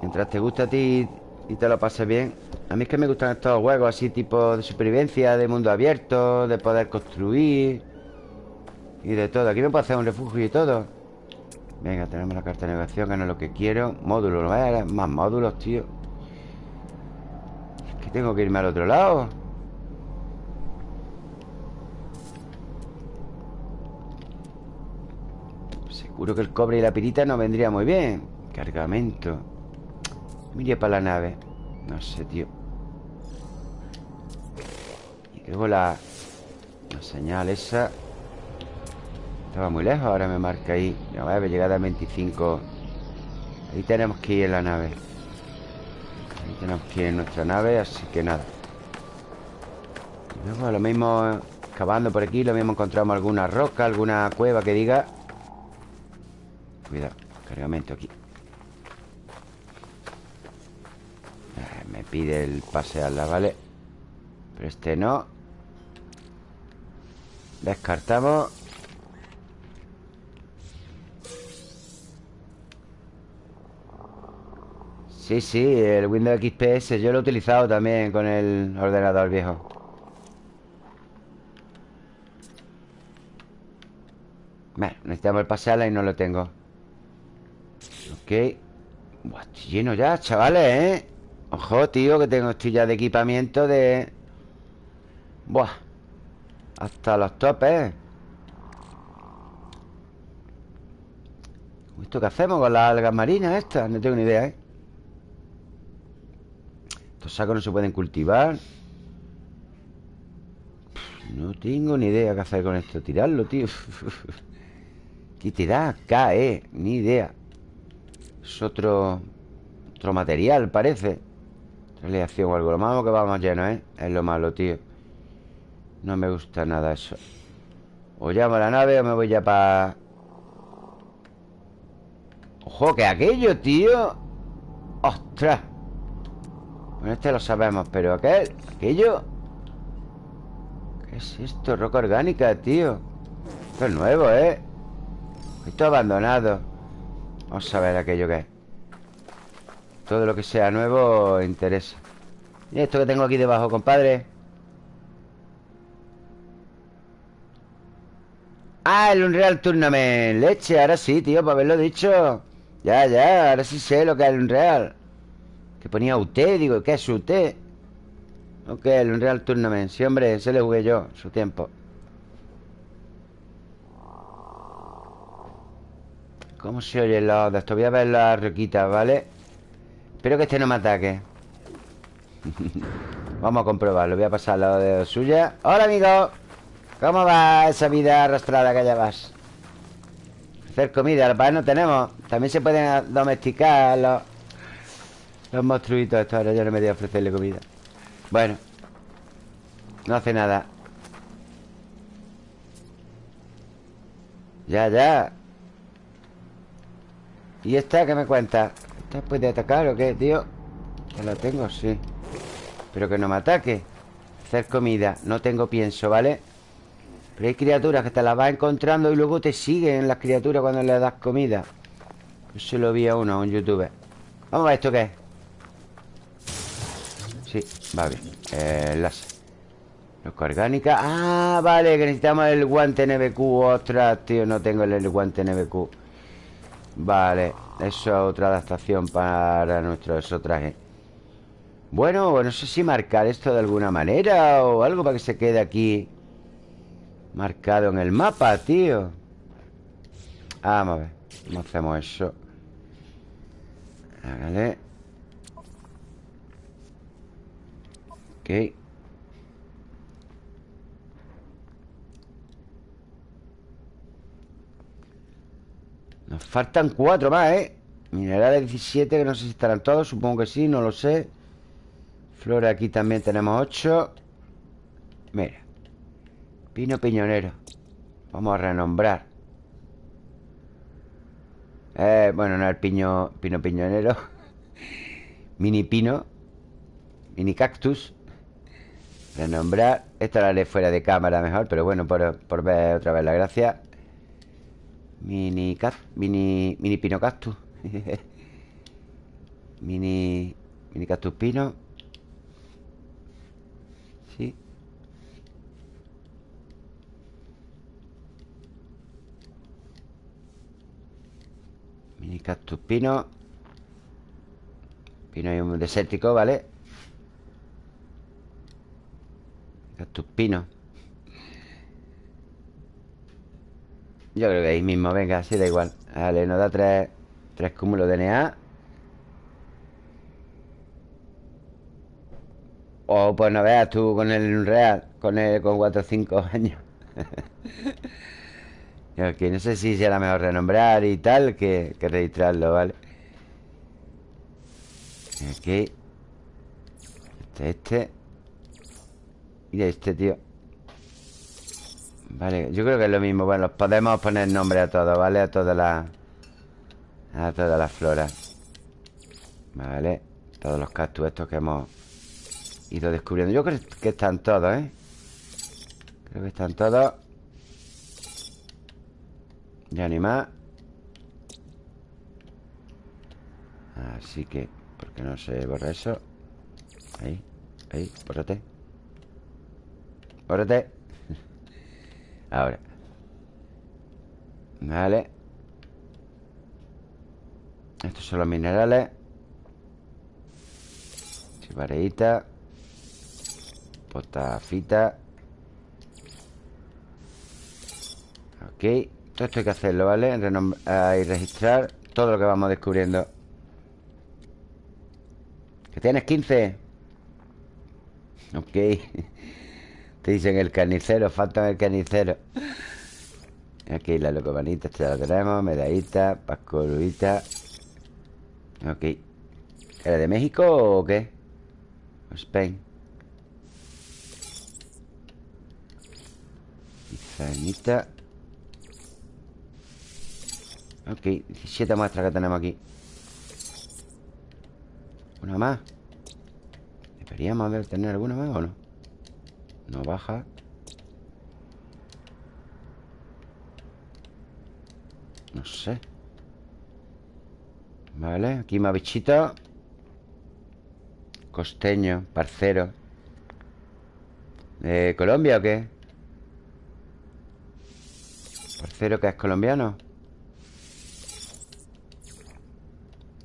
Mientras te gusta a ti y te lo pases bien A mí es que me gustan estos juegos así tipo de supervivencia, de mundo abierto De poder construir Y de todo. Aquí me puedo hacer un refugio y todo. Venga, tenemos la carta de navegación Que no es lo que quiero. Módulos, ¿no? Más módulos, tío. Es que tengo que irme al otro lado. Seguro que el cobre y la pirita no vendría muy bien. Cargamento. Mire para la nave. No sé, tío. Y luego la La señal esa Estaba muy lejos, ahora me marca ahí. Ya va a llegada a 25 Ahí tenemos que ir en la nave. Ahí tenemos que ir en nuestra nave Así que nada. Luego lo mismo Excavando por aquí, lo mismo encontramos alguna roca Alguna cueva que diga. Cuidado, cargamento aquí. Me pide el pasearla, ¿vale? Pero este no. Descartamos Sí, sí, el Windows XPS Yo lo he utilizado también con el ordenador viejo Bueno, necesitamos el pasearla y no lo tengo Ok Buah, estoy lleno ya, chavales, ¿eh? Ojo, tío, que tengo estoy ya de equipamiento de... Buah Hasta los topes ¿Esto qué hacemos con las algas marinas estas? No tengo ni idea, ¿eh? Estos sacos no se pueden cultivar No tengo ni idea qué hacer con esto Tirarlo, tío ¿Qué te da? Cae, ni idea Es otro... Otro material, parece Aleación o algo Lo malo que vamos lleno, ¿eh? Es lo malo, tío No me gusta nada eso O llamo a la nave o me voy ya para... ¡Ojo! que aquello, tío? ¡Ostras! Bueno, este lo sabemos, pero aquel... Aquello... ¿Qué es esto? Roca orgánica, tío. Esto es nuevo, ¿eh? Esto abandonado. Vamos a ver aquello que es. Todo lo que sea nuevo interesa. ¿Y esto que tengo aquí debajo, compadre? Ah, el Unreal Tournament. Leche, ahora sí, tío, para haberlo dicho. Ya, ya, ahora sí sé lo que es el Unreal Que ponía UT, digo, ¿qué es UT? Ok, el Unreal Tournament Sí, hombre, ese le jugué yo, su tiempo ¿Cómo se oye los de? Voy a ver las roquitas, ¿vale? Espero que este no me ataque Vamos a comprobarlo Voy a pasar al lado de suya Hola, amigo ¿Cómo va esa vida arrastrada que allá vas? Hacer comida Para no tenemos También se pueden domesticar los, los monstruitos Estos ahora yo no me voy a ofrecerle comida. Bueno No hace nada. Ya, ya. ¿Y esta qué me cuenta? puede atacar o qué, tío? Ya la tengo, sí. Pero que no me ataque. Hacer comida No tengo pienso, ¿vale? Pero hay criaturas que te las vas encontrando Y luego te siguen las criaturas cuando le das comida. Se lo vi a uno, a un youtuber. Vamos a ver esto qué es Sí, va bien eh, Láser Loca orgánica Ah, vale, que necesitamos el guante NBQ Ostras, tío, no tengo el guante NBQ Vale Eso es otra adaptación para nuestro traje Bueno, no sé si marcar esto de alguna manera O algo para que se quede aquí Marcado en el mapa, tío. Vamos a ver ¿Cómo hacemos eso? Vale Ok. Nos faltan cuatro más, ¿eh? Minerales 17, que no sé si estarán todos Supongo que sí, no lo sé. Flores aquí también tenemos ocho. Mira. Pino piñonero. Vamos a renombrar. Eh, Bueno, no el piño, pino piñonero. Mini pino. Mini cactus Renombrar Esta la haré fuera de cámara mejor Pero bueno, por, por ver otra vez la gracia. Mini mini, mini pino cactus. Mini Mini cactus pino. Sí. Mini cactus pino. Pino y un desértico, ¿vale? Cactus pino Yo creo que ahí mismo, venga, así da igual. Vale, nos da tres, tres cúmulos de DNA O pues no veas tú con el real Con el con 4 o 5 años que no sé si será mejor renombrar y tal que, que registrarlo, ¿vale? Aquí. Este, este Y este, tío. Vale, yo creo que es lo mismo. Bueno, podemos poner nombre a todos, ¿vale? A todas las... A todas las floras Vale Todos los cactus estos que hemos Ido descubriendo. Yo creo que están todos, ¿eh? Creo que están todos. Ya ni más. Así que ¿Por qué no se borra eso? Ahí, ahí, bórrate Bórrate Ahora. Vale. Estos son los minerales. Chivareita. Potafita. Ok. Todo esto hay que hacerlo, ¿vale? y registrar todo lo que vamos descubriendo. Que tienes 15 Ok te dicen el carnicero, falta el carnicero. Aquí la locomanita, esta la tenemos. Medallita, pascoluita. Ok. ¿Era de México o qué? Spain. Pizanita. Ok, 17 muestras que tenemos aquí. ¿Una más? ¿Deberíamos haber tener alguna más o no? No baja. No sé. Vale, aquí más bichito. Costeño, parcero. ¿De Colombia o qué? Parcero que es colombiano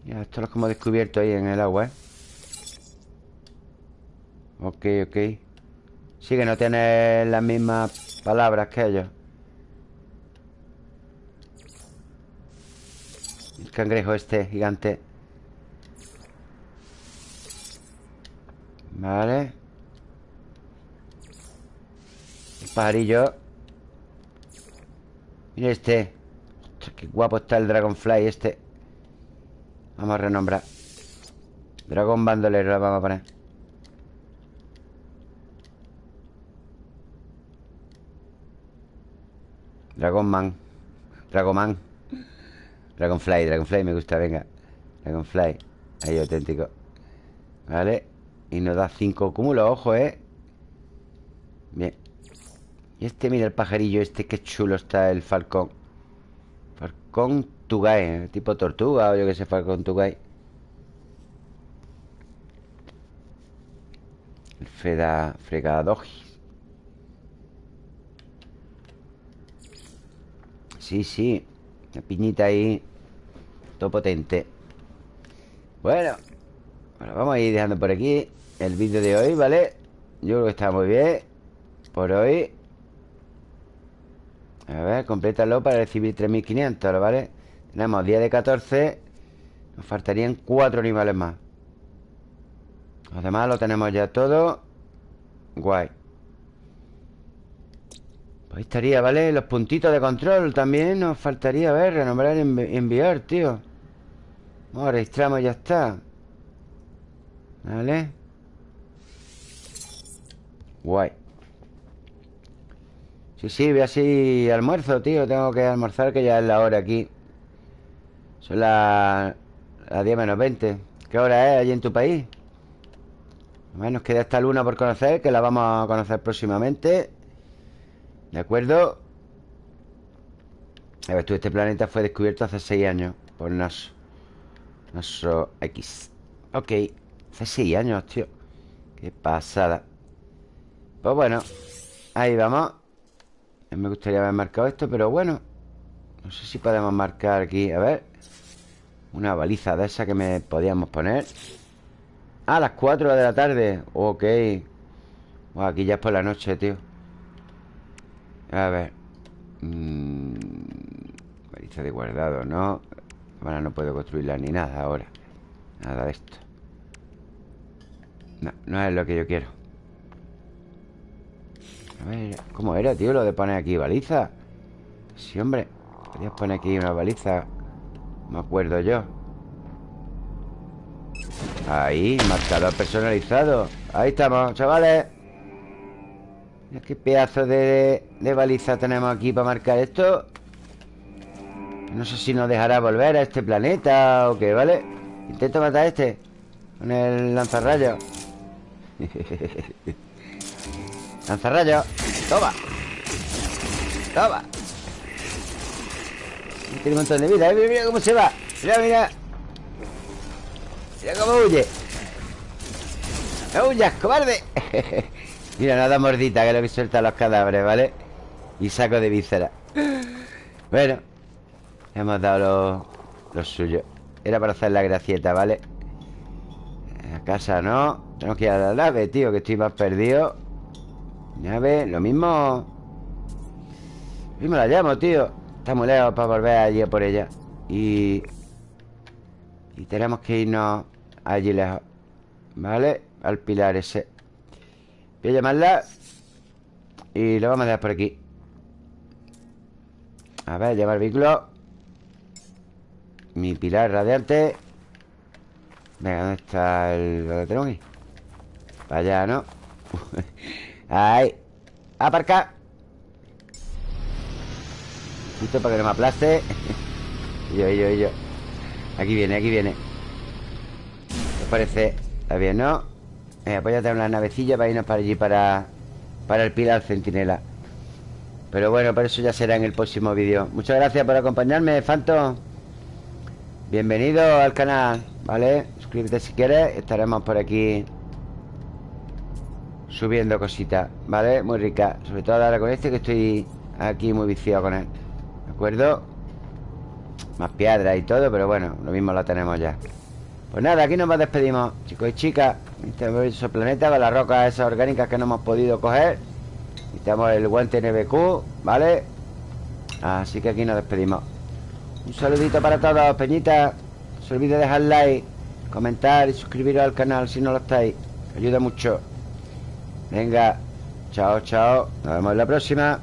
Ya, esto es como descubierto ahí en el agua, ¿eh? Ok, ok Sí, que no tiene las mismas palabras que ellos. El cangrejo este gigante. Vale. El pajarillo. Mira este. Qué guapo está el Dragonfly este. Vamos a renombrar. Dragón bandolero lo vamos a poner Dragon Dragonman. Dragoman. Dragonfly, Dragonfly me gusta, venga. Dragonfly, ahí auténtico. Vale Y nos da 5 cúmulos, ojo, eh Bien. Y este, mira el pajarillo este, qué chulo está el falcón. Falcón Tugay, ¿eh? tipo tortuga o yo que sé, falcón Tugay El Feda Fregadoji Sí, sí. Una piñita ahí. Todo potente. Bueno. Vamos a ir dejando por aquí el vídeo de hoy, ¿vale? Yo creo que está muy bien. Por hoy. A ver, complétalo para recibir 3.500, ¿vale? Tenemos 10 de 14 Nos faltarían 4 animales más Los demás lo tenemos ya todo Guay ahí estaría, ¿vale? Los puntitos de control también Nos faltaría, a ver, renombrar y enviar, tío. Vamos, registramos y ya está. ¿Vale? Guay. Sí, sí, ve así almuerzo, tío. Tengo que almorzar que ya es la hora aquí. Son las, las 10 menos 20 ¿Qué hora es allí en tu país? Bueno, nos queda esta luna por conocer Que la vamos a conocer próximamente ¿De acuerdo? A ver, tú, este planeta fue descubierto hace 6 años Por NASA NASA X Ok Hace 6 años, tío. Qué pasada. Pues bueno Ahí vamos. Me gustaría haber marcado esto, pero bueno No sé si podemos marcar aquí. A ver Una baliza de esa que me podíamos poner. A las 4 de la tarde. Ok. Aquí ya es por la noche, tío A ver. Mm, de guardado, ¿no? Ahora no puedo construirla ni nada ahora. Nada de esto. No, no es lo que yo quiero. A ver, ¿cómo era, tío? Lo de poner aquí baliza Sí, hombre Podías poner aquí una baliza Me acuerdo yo. Ahí, marcador personalizado. Ahí estamos, chavales Mira qué pedazo de, baliza tenemos aquí para marcar esto. No sé si nos dejará volver a este planeta o qué, ¿vale? Intento matar a este Con el lanzarrayos. Lanzarrayos. Toma. Toma. Tiene un montón de vida Mira, mira cómo se va. Mira, mira. Mira cómo huye. No huyas, cobarde Mira, nada mordita Que es lo que suelta los cadáveres, ¿vale? Y saco de víscera. Bueno Hemos dado lo, suyo. Era para hacer la gracieta, ¿vale? A casa no Tenemos que ir a la nave, tío Que estoy más perdido. Nave, lo mismo. Lo mismo la llamo, tío. Está muy lejos para volver allí por ella. Y... Y tenemos que irnos allí lejos ¿Vale? Al pilar ese Llamarla Y lo vamos a dejar por aquí A ver, llevar vehículo Mi pilar radiante Venga, ¿dónde está el... ¿Dónde tengo aquí? Para allá, ¿no? Ahí Aparca Listo para que no me aplaste yo, yo, yo Aquí viene, aquí viene ¿Qué parece? Está bien, ¿no? Eh, voy a tener una navecilla para irnos para allí Para, para el pilar centinela Pero bueno, por eso ya será en el próximo vídeo Muchas gracias por acompañarme, Phantom Bienvenido al canal ¿Vale? Suscríbete si quieres Estaremos por aquí Subiendo cositas, ¿vale? Muy rica Sobre todo ahora con este que estoy aquí muy viciado con él ¿De acuerdo? Más piedras y todo, pero bueno Lo mismo lo tenemos ya Pues nada, aquí nos despedimos. Chicos y chicas Este planeta con las rocas esas orgánicas que no hemos podido coger. Necesitamos el guante NBQ, ¿vale? Así que aquí nos despedimos. Un saludito para todos, peñitas No se olvide dejar like Comentar y suscribiros al canal si no lo estáis. Ayuda mucho. Venga, chao, chao. Nos vemos en la próxima